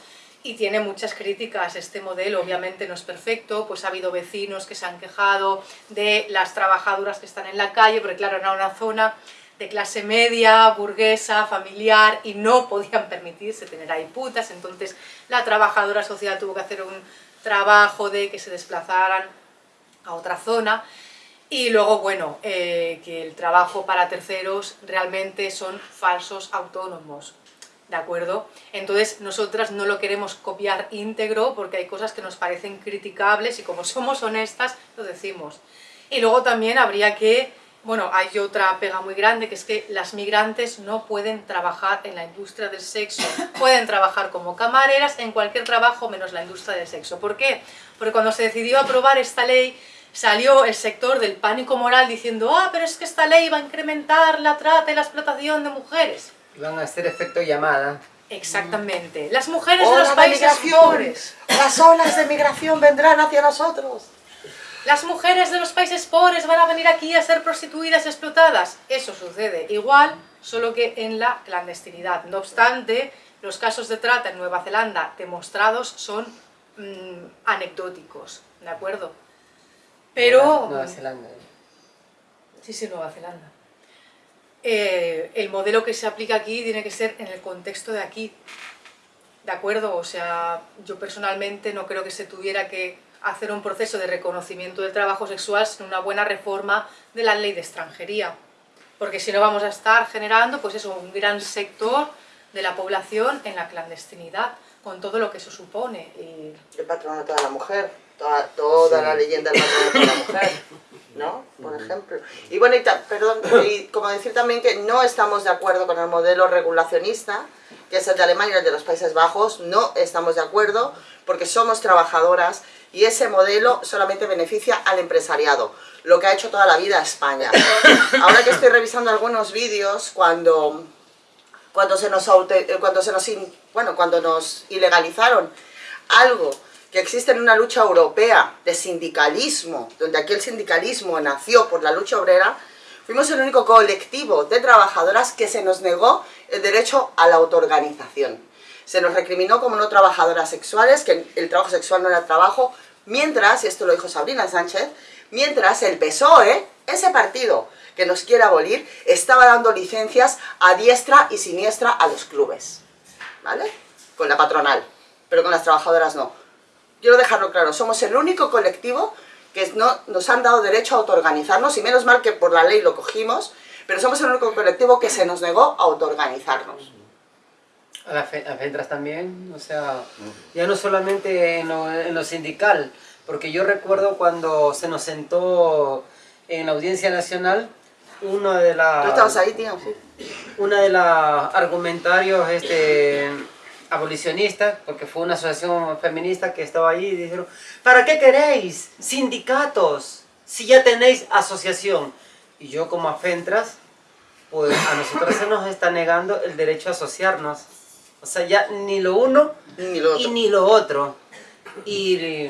Speaker 4: y tiene muchas críticas. Este modelo obviamente no es perfecto, pues ha habido vecinos que se han quejado de las trabajadoras que están en la calle, porque claro, era una zona de clase media, burguesa, familiar, y no podían permitirse tener ahí putas, entonces la trabajadora social tuvo que hacer un trabajo de que se desplazaran a otra zona, y luego, bueno, eh, que el trabajo para terceros realmente son falsos autónomos, ¿de acuerdo? Entonces, nosotras no lo queremos copiar íntegro porque hay cosas que nos parecen criticables y como [LAUGHS] somos honestas, lo decimos. Y luego también habría que, bueno, hay otra pega muy grande, que es que las migrantes no pueden trabajar en la industria del sexo. [LAUGHS] Pueden trabajar como camareras en cualquier trabajo menos la industria del sexo. ¿Por qué? Porque cuando se decidió aprobar esta ley, salió el sector del pánico moral diciendo ah, pero es que esta ley va a incrementar la trata y la explotación de mujeres.
Speaker 8: Van a hacer efecto llamada.
Speaker 4: Exactamente. Las mujeres de
Speaker 3: ¡Ola
Speaker 4: los países pobres.
Speaker 3: Las olas de migración vendrán hacia nosotros.
Speaker 4: Las mujeres de los países pobres van a venir aquí a ser prostituidas y explotadas. Eso sucede igual, solo que en la clandestinidad. No obstante, los casos de trata en Nueva Zelanda demostrados son mm, anecdóticos, ¿de acuerdo? Pero...
Speaker 5: Nueva Zelanda.
Speaker 4: Sí, sí, Nueva Zelanda. Eh, el modelo que se aplica aquí tiene que ser en el contexto de aquí, ¿de acuerdo? O sea, yo personalmente no creo que se tuviera que hacer un proceso de reconocimiento del trabajo sexual sin una buena reforma de la ley de extranjería, porque si no vamos a estar generando, pues eso, un gran sector de la población en la clandestinidad, con todo lo que eso supone. Y
Speaker 3: El patronato de la mujer, toda, toda la leyenda del patronato de la mujer, [LAUGHS] ¿no? Por ejemplo. Y bueno, y perdón, [LAUGHS] y como decir también que no estamos de acuerdo con el modelo regulacionista, que es el de Alemania y el de los Países Bajos, no estamos de acuerdo porque somos trabajadoras y ese modelo solamente beneficia al empresariado, lo que ha hecho toda la vida España. [LAUGHS] Ahora que estoy revisando algunos vídeos, cuando cuando se nos cuando se nos bueno cuando nos ilegalizaron algo que existe en una lucha europea de sindicalismo donde aquí el sindicalismo nació por la lucha obrera fuimos el único colectivo de trabajadoras que se nos negó el derecho a la autoorganización se nos recriminó como no trabajadoras sexuales que el trabajo sexual no era trabajo mientras y esto lo dijo Sabrina Sánchez mientras el PSOE ese partido que nos quiere abolir, estaba dando licencias a diestra y siniestra a los clubes, ¿vale? Con la patronal, pero con las trabajadoras no. Quiero dejarlo claro, somos el único colectivo que no, nos han dado derecho a autoorganizarnos, y menos mal que por la ley lo cogimos, pero somos el único colectivo que se nos negó a autoorganizarnos.
Speaker 5: A las fe- a Fentras también, o sea, ya no solamente en lo, en lo sindical, porque yo recuerdo cuando se nos sentó en la Audiencia Nacional, uno de las...
Speaker 3: ¿Tú estabas ahí, tío? Sí.
Speaker 5: una de las argumentarios este, abolicionistas, porque fue una asociación feminista que estaba ahí y dijeron, ¿para qué queréis sindicatos si ya tenéis asociación? Y yo como afentras, pues a nosotros se nos está negando el derecho a asociarnos. O sea, ya ni lo uno
Speaker 3: Ni lo
Speaker 5: y ni lo otro. Y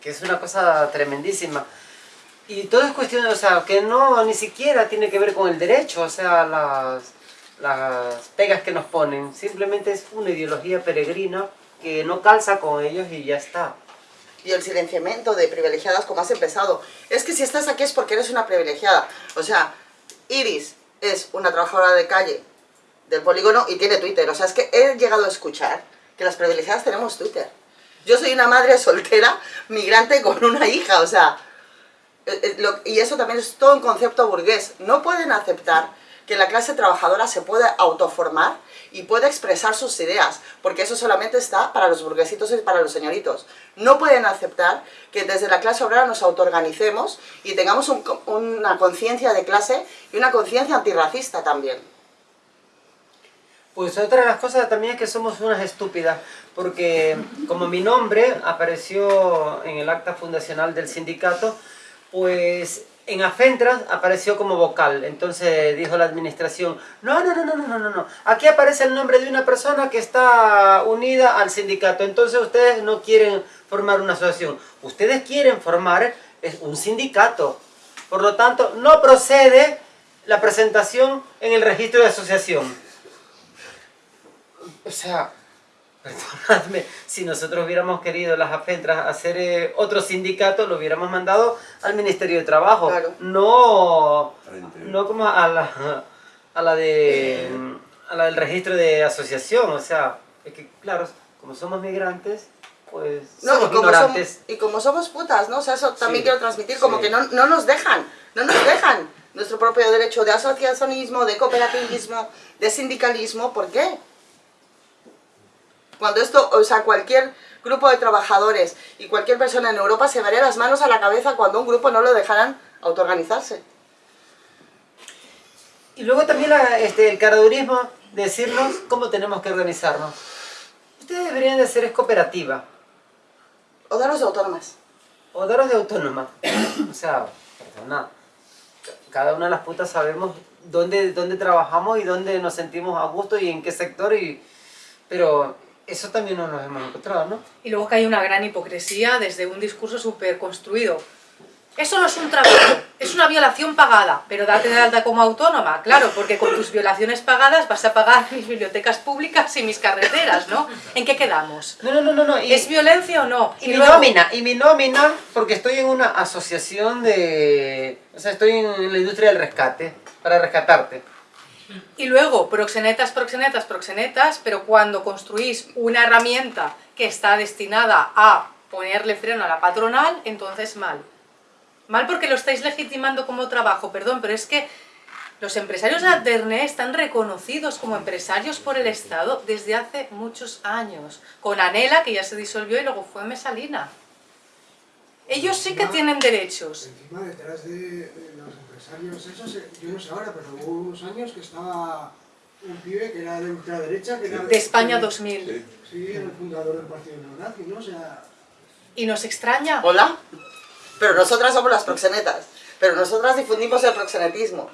Speaker 5: que es una cosa tremendísima. Y todo es cuestión, o sea, que no ni siquiera tiene que ver con el derecho, o sea, las, las pegas que nos ponen. Simplemente es una ideología peregrina que no calza con ellos y ya está.
Speaker 3: y el silenciamiento de privilegiadas como has empezado. Es que si estás aquí es porque eres una privilegiada. O sea, Iris es una trabajadora de calle del polígono y tiene Twitter. O sea, es que he llegado a escuchar que las privilegiadas tenemos Twitter. Yo soy una madre soltera, migrante con una hija, o sea... eh, eh, y eso también es todo un concepto burgués. No pueden aceptar que la clase trabajadora se pueda autoformar y pueda expresar sus ideas, porque eso solamente está para los burguesitos y para los señoritos. No pueden aceptar que desde la clase obrera nos autoorganicemos y tengamos una conciencia de clase y una conciencia antirracista también.
Speaker 5: Pues otra de las cosas también es que somos unas estúpidas, porque como mi nombre apareció en el acta fundacional del sindicato, pues en Afentras apareció como vocal. Entonces dijo la administración, no, no, no, no, no, no, no, aquí aparece el nombre de una persona que está unida al sindicato, entonces ustedes no quieren formar una asociación, ustedes quieren formar un sindicato. Por lo tanto, no procede la presentación en el registro de asociación. O sea, perdonadme, si nosotros hubiéramos querido las afentras hacer eh, otro sindicato, lo hubiéramos mandado al Ministerio de Trabajo.
Speaker 3: Claro.
Speaker 5: No, no como a la, a la de a la del registro de asociación. O sea, es que claro, como somos migrantes, pues
Speaker 3: No,
Speaker 5: somos
Speaker 3: y, como
Speaker 5: ignorantes.
Speaker 3: somos, y como somos putas, ¿no? O sea, eso también
Speaker 5: Sí,
Speaker 3: quiero transmitir, como
Speaker 5: sí.
Speaker 3: que no, no nos dejan, no nos dejan nuestro propio derecho de asociacionismo, de cooperativismo, de sindicalismo, ¿por qué? Cuando esto, o sea, cualquier grupo de trabajadores y cualquier persona en Europa se daría las manos a la cabeza cuando un grupo no lo dejaran autoorganizarse.
Speaker 5: Y luego también la- este, el caradurismo, decirnos cómo tenemos que organizarnos. Ustedes deberían de hacer es cooperativa.
Speaker 3: O daros de autónomas.
Speaker 5: O daros de autónoma. o sea, perdona. Cada una de las putas sabemos dónde, dónde trabajamos y dónde nos sentimos a gusto y en qué sector. Y... Pero eso también no nos hemos encontrado, ¿no?
Speaker 4: Y luego que hay una gran hipocresía desde un discurso súper construido. Eso no es un trabajo, es una violación pagada, pero date de alta como autónoma, claro, porque con tus violaciones pagadas vas a pagar mis bibliotecas públicas y mis carreteras, ¿no? ¿En qué quedamos?
Speaker 8: No, no, no, no. no. Y,
Speaker 4: ¿Es violencia o no?
Speaker 8: y mi
Speaker 4: luego-
Speaker 8: nómina, y mi nómina, porque estoy en una asociación de... O sea, estoy en la industria del rescate, para rescatarte.
Speaker 4: Y luego, proxenetas, proxenetas, proxenetas, pero cuando construís una herramienta que está destinada a ponerle freno a la patronal, entonces mal. Mal porque lo estáis legitimando como trabajo, perdón, pero es que los empresarios de Alterne están reconocidos como empresarios por el Estado desde hace muchos años. Con Anela, que ya se disolvió, y luego fue Mesalina. Ellos sí que tienen derechos.
Speaker 10: Encima, detrás de, empresarios esos, eh, yo no sé ahora, pero hubo unos años que estaba un pibe que era de ultraderecha, que era...
Speaker 4: De España
Speaker 10: que-
Speaker 4: 2000.
Speaker 10: Sí, era el fundador del partido neonazi, ¿no? O sea,
Speaker 4: Y nos extraña.
Speaker 3: Hola. Pero nosotras somos las proxenetas. Pero nosotras difundimos el proxenetismo.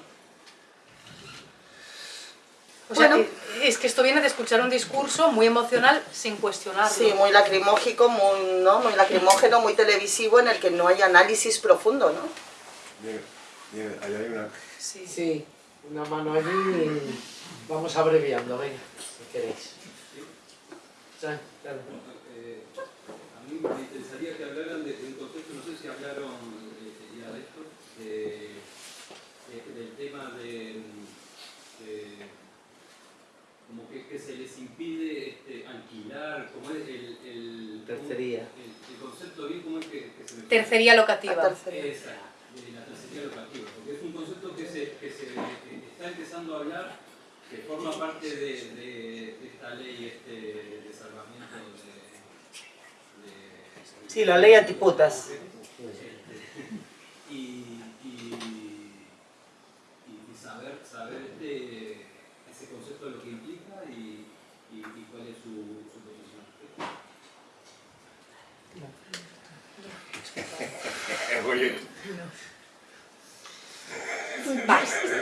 Speaker 4: O sea,
Speaker 3: Bueno.
Speaker 4: que- es que esto viene de escuchar un discurso muy emocional sin cuestionarlo.
Speaker 3: Sí, muy lacrimógico, muy, ¿no? muy lacrimógeno, muy televisivo, en el que no hay análisis profundo, ¿no?
Speaker 1: Bien, bien, ahí hay una...
Speaker 4: Sí.
Speaker 11: Sí, una mano allí y vamos abreviando, venga, si queréis. Sí, claro.
Speaker 12: Eh, a mí me interesaría que hablaran de, de un concepto, no sé si hablaron eh, ya de esto, de- de- del tema de, de- como que, que se les impide este, alquilar, como es el, el,
Speaker 11: Tercería.
Speaker 12: el, el concepto bien como es que, que se me
Speaker 4: Tercería locativa.
Speaker 3: La tercería.
Speaker 12: Esa, de la tercería locativa, porque es un concepto que se, que se que está empezando a hablar, que forma parte de, de- de esta ley este, de salvamiento de, de-
Speaker 8: Sí, la ley antiputas.
Speaker 12: y, y, y- y saber, saber este, ese concepto de lo que implica y, y- y cuál es su, su posición.
Speaker 4: Vale.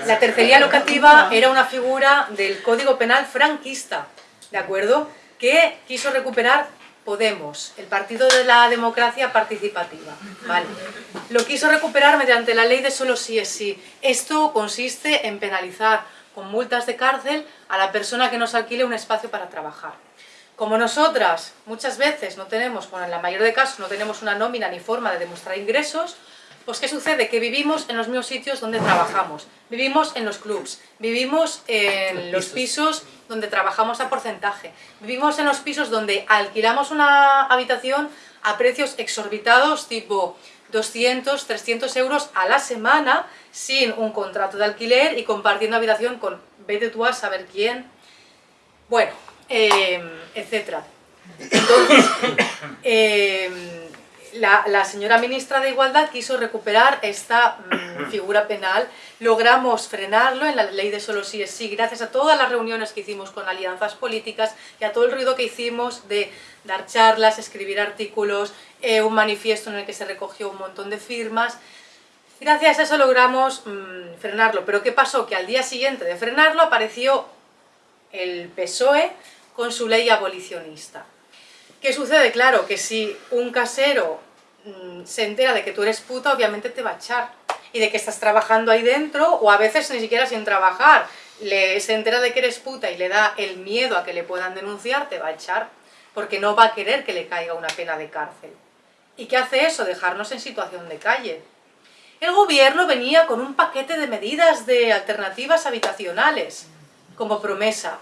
Speaker 4: La tercería locativa era una figura del Código Penal franquista, ¿de acuerdo? Que quiso recuperar Podemos, el Partido de la Democracia Participativa, ¿vale? Lo quiso recuperar mediante la ley de solo sí es sí. Esto consiste en penalizar con multas de cárcel a la persona que nos alquile un espacio para trabajar. Como nosotras muchas veces no tenemos, bueno, en la mayoría de casos no tenemos una nómina ni forma de demostrar ingresos, pues ¿qué sucede? Que vivimos en los mismos sitios donde trabajamos, vivimos en los clubs, vivimos en los pisos donde trabajamos a porcentaje, vivimos en los pisos donde alquilamos una habitación a precios exorbitados tipo 200, 300 euros a la semana sin un contrato de alquiler y compartiendo habitación con vete tú a saber quién, bueno, eh, etcétera. Entonces, [COUGHS] eh, la, la señora ministra de Igualdad quiso recuperar esta mm, [COUGHS] figura penal, logramos frenarlo en la ley de solo sí es sí, gracias a todas las reuniones que hicimos con alianzas políticas y a todo el ruido que hicimos de dar charlas, escribir artículos, eh, un manifiesto en el que se recogió un montón de firmas, Gracias a eso logramos mm, frenarlo, pero ¿qué pasó? Que al día siguiente de frenarlo apareció el PSOE con su ley abolicionista. ¿Qué sucede? Claro, que si un casero mm, se entera de que tú eres puta, obviamente te va a echar. Y de que estás trabajando ahí dentro, o a veces ni siquiera sin trabajar, le, se entera de que eres puta y le da el miedo a que le puedan denunciar, te va a echar. Porque no va a querer que le caiga una pena de cárcel. ¿Y qué hace eso? Dejarnos en situación de calle. El gobierno venía con un paquete de medidas de alternativas habitacionales, como promesa.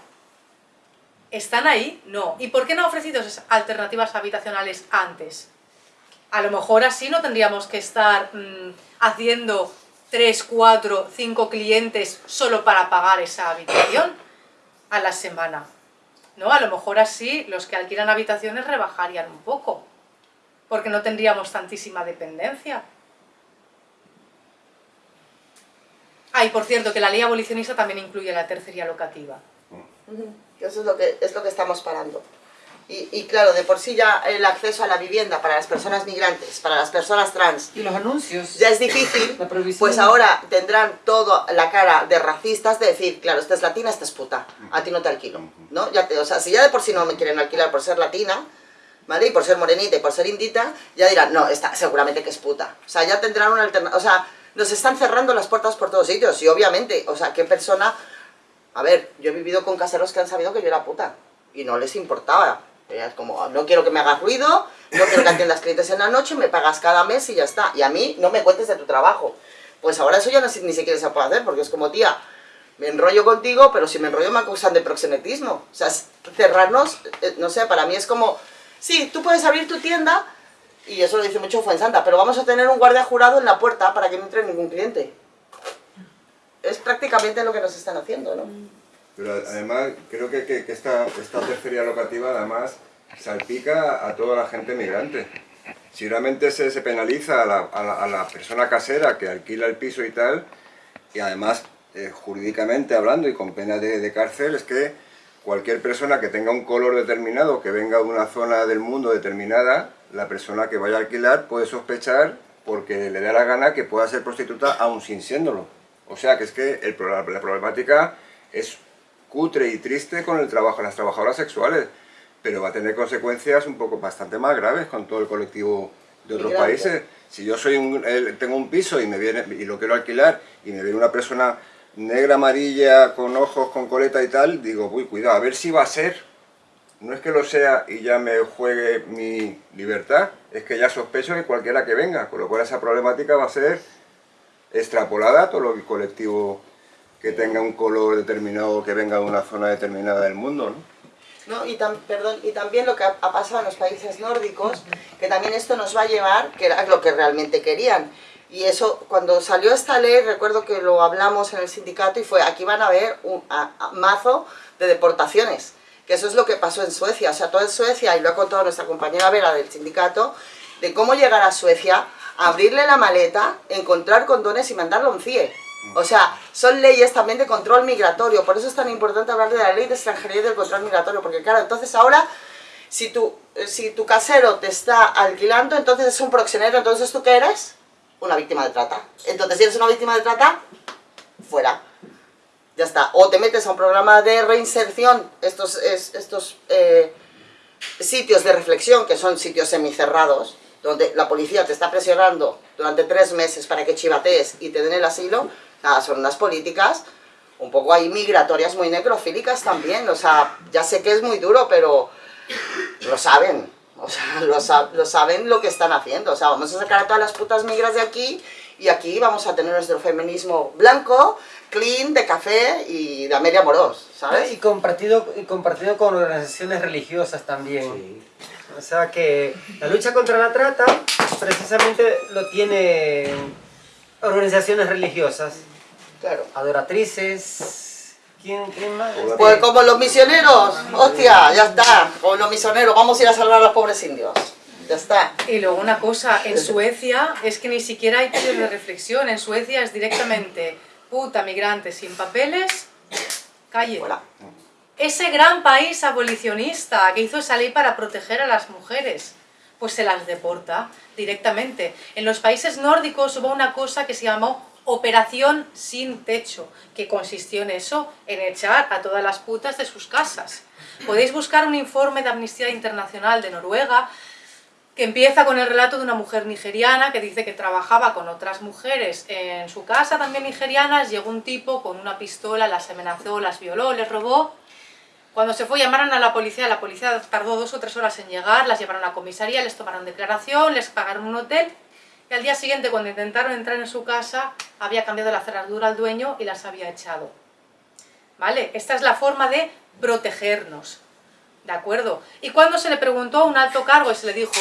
Speaker 4: ¿Están ahí? No. ¿Y por qué no ha ofrecido esas alternativas habitacionales antes? A lo mejor así no tendríamos que estar mm, haciendo 3, 4, 5 clientes solo para pagar esa habitación a la semana. ¿No? A lo mejor así los que alquilan habitaciones rebajarían un poco, porque no tendríamos tantísima dependencia. Ah, y por cierto, que la ley abolicionista también incluye la tercería locativa.
Speaker 3: Ujú. Eso es lo que, es lo que estamos parando. Y, y claro, de por sí ya el acceso a la vivienda para las personas migrantes, para las personas trans,
Speaker 8: Y los anuncios.
Speaker 3: ya es difícil, [LAUGHS] pues ahora tendrán toda la cara de racistas de decir, claro, esta es latina, esta es puta, a ti no te alquilo, ¿no? Ya te, o sea, si ya de por sí no me quieren alquilar por ser latina, ¿vale? Y por ser morenita y por ser indita, ya dirán, no, esta seguramente que es puta. O sea, ya tendrán una alternativa, o sea, nos están cerrando las puertas por todos sitios, y obviamente, o sea, ¿qué persona...? A ver, yo he vivido con caseros que han sabido que yo era puta, y no les importaba. Es como, no quiero que me hagas ruido, no quiero que atiendas clientes en la noche, me pagas cada mes y ya está. Y a mí no me cuentes de tu trabajo. Pues ahora eso ya no, ni siquiera se puede hacer, porque es como, tía, me enrollo contigo, pero si me enrollo me acusan de proxenetismo. O sea, cerrarnos, eh, no sé, para mí es como, sí, tú puedes abrir tu tienda, y eso lo dice mucho Fuensanta, pero vamos a tener un guardia jurado en la puerta para que no entre ningún cliente. Es prácticamente lo que nos están haciendo, ¿no?
Speaker 1: Pero además, creo que, que, que esta, esta tercería locativa además salpica a toda la gente migrante. Si realmente se, se penaliza a la, a, la, persona casera que alquila el piso y tal, y además eh, jurídicamente hablando y con pena de, de cárcel, es que cualquier persona que tenga un color determinado, que venga de una zona del mundo determinada, la persona que vaya a alquilar puede sospechar porque le da la gana que pueda ser prostituta aún sin siéndolo. O sea que es que el, la problemática es cutre y triste con el trabajo de las trabajadoras sexuales, pero va a tener consecuencias un poco bastante más graves con todo el colectivo de otros países. Si yo soy un, tengo un piso y, me viene, y lo quiero alquilar y me viene una persona negra, amarilla, con ojos, con coleta y tal, digo, uy, cuidado, a ver si va a ser. No es que lo sea y ya me juegue mi libertad, es que ya sospecho de cualquiera que venga, con lo cual esa problemática va a ser extrapolada a todo el colectivo que tenga un color determinado, que venga de una zona determinada del mundo, ¿no?
Speaker 3: ¿no? Y, tam, perdón, y también lo que ha, pasado en los países nórdicos, que también esto nos va a llevar, que era lo que realmente querían. Y eso, cuando salió esta ley, recuerdo que lo hablamos en el sindicato y fue, aquí van a haber un mazo de deportaciones, que eso es lo que pasó en Suecia. O sea, toda Suecia, y lo ha contado nuestra compañera Vera del sindicato, de cómo llegar a Suecia, abrirle la maleta, encontrar condones y mandarlo a un CIE. O sea, son leyes también de control migratorio, por eso es tan importante hablar de la ley de extranjería y del control migratorio, porque claro, entonces ahora, si tu, si tu casero te está alquilando, entonces es un proxenero, entonces ¿tú qué eres? Una víctima de trata. Entonces si eres una víctima de trata, fuera. Ya está. O te metes a un programa de reinserción, estos, es, estos eh, sitios de reflexión, que son sitios semicerrados, donde la policía te está presionando durante tres meses para que chivatees y te den el asilo, nada, son unas políticas un poco ahí migratorias muy necrofílicas también, o sea, ya sé que es muy duro, pero lo saben, o sea, [LAUGHS] lo, lo, saben lo que están haciendo, o sea, vamos a sacar a todas las putas migras de aquí y aquí vamos a tener nuestro feminismo blanco, clean, de café y de Amelia Moros, ¿sabes?
Speaker 8: Y compartido, y compartido con organizaciones religiosas también. Sí. O sea que la lucha contra la trata precisamente lo tienen organizaciones religiosas.
Speaker 3: Claro.
Speaker 8: Adoratrices. ¿Quién, quién más?
Speaker 3: Pues como los misioneros. Hostia, ya está. Como los misioneros. Vamos a ir a salvar a los pobres indios. Ya está.
Speaker 4: Y luego una cosa, en Suecia es que ni siquiera hay periodo de reflexión. En Suecia es directamente puta migrante sin papeles, calle.
Speaker 3: Hola.
Speaker 4: Ese gran país abolicionista que hizo esa ley para proteger a las mujeres, pues se las deporta directamente. En los países nórdicos hubo una cosa que se llamó Operación Sin Techo, que consistió en eso, en echar a todas las putas de sus casas. Podéis buscar un informe de Amnistía Internacional de Noruega empieza con el relato de una mujer nigeriana que dice que trabajaba con otras mujeres en su casa también nigerianas, llegó un tipo con una pistola, las amenazó, las violó, les robó cuando se fue llamaron a la policía, la policía tardó dos o tres horas en llegar, las llevaron a la comisaría, les tomaron declaración, les pagaron un hotel y al día siguiente cuando intentaron entrar en su casa había cambiado la cerradura al dueño y las había echado. ¿Vale? Esta es la forma de protegernos. ¿De acuerdo? Y cuando se le preguntó a un alto cargo y se le dijo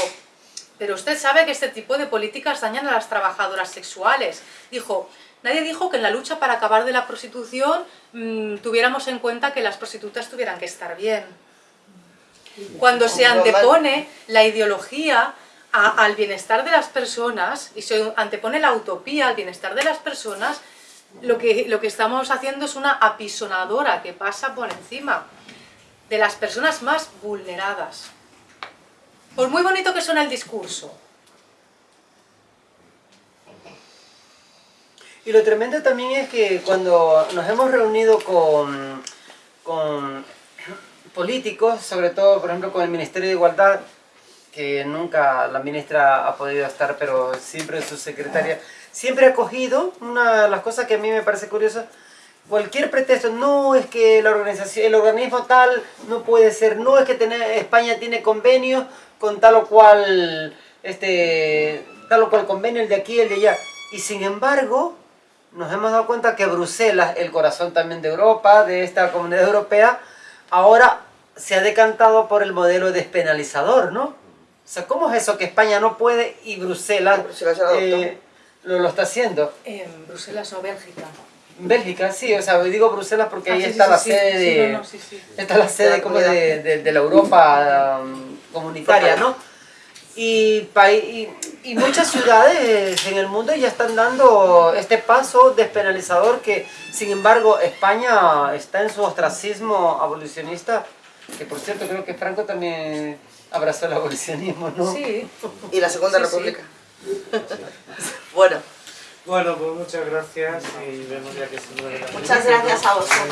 Speaker 4: pero usted sabe que este tipo de políticas dañan a las trabajadoras sexuales. Dijo, Nadie dijo que en la lucha para acabar de la prostitución mmm, tuviéramos en cuenta que las prostitutas tuvieran que estar bien. Cuando se antepone la ideología a, al bienestar de las personas y se antepone la utopía al bienestar de las personas, lo que, lo que estamos haciendo es una apisonadora que pasa por encima de las personas más vulneradas. Por muy bonito que suene el discurso,
Speaker 8: Y lo tremendo también es que cuando nos hemos reunido con, con políticos, sobre todo, por ejemplo, con el Ministerio de Igualdad,
Speaker 5: que nunca la ministra ha podido estar, pero siempre su secretaria, siempre ha cogido una de las cosas que a mí me parece curiosa, cualquier pretexto, no es que la organización, el organismo tal no puede ser, no es que España tiene convenios con tal o cual, este, tal o cual convenio, el de aquí, el de allá, y sin embargo, nos hemos dado cuenta que Bruselas, el corazón también de Europa, de esta comunidad europea, ahora se ha decantado por el modelo despenalizador, ¿no? O sea, ¿cómo es eso que España no puede y Bruselas,
Speaker 3: Bruselas
Speaker 5: eh, lo, lo está haciendo?
Speaker 4: En Bruselas o Bélgica.
Speaker 5: Bélgica, sí, o sea, digo Bruselas porque
Speaker 4: Ah,
Speaker 5: ahí
Speaker 4: sí,
Speaker 5: está
Speaker 4: sí,
Speaker 5: la
Speaker 4: sí,
Speaker 5: sede
Speaker 4: sí,
Speaker 5: de...
Speaker 4: no, no.
Speaker 5: Está la sede como de, de- de la Europa um, comunitaria, ¿no? Y, y, y muchas ciudades en el mundo ya están dando este paso despenalizador que, sin embargo, España está en su ostracismo abolicionista, que por cierto creo que Franco también abrazó el abolicionismo, ¿no?
Speaker 4: Sí.
Speaker 3: Y la Segunda
Speaker 4: Sí, sí.
Speaker 3: República. bueno,
Speaker 6: Bueno, pues muchas gracias y vemos ya que se
Speaker 3: muchas gracias a vosotros.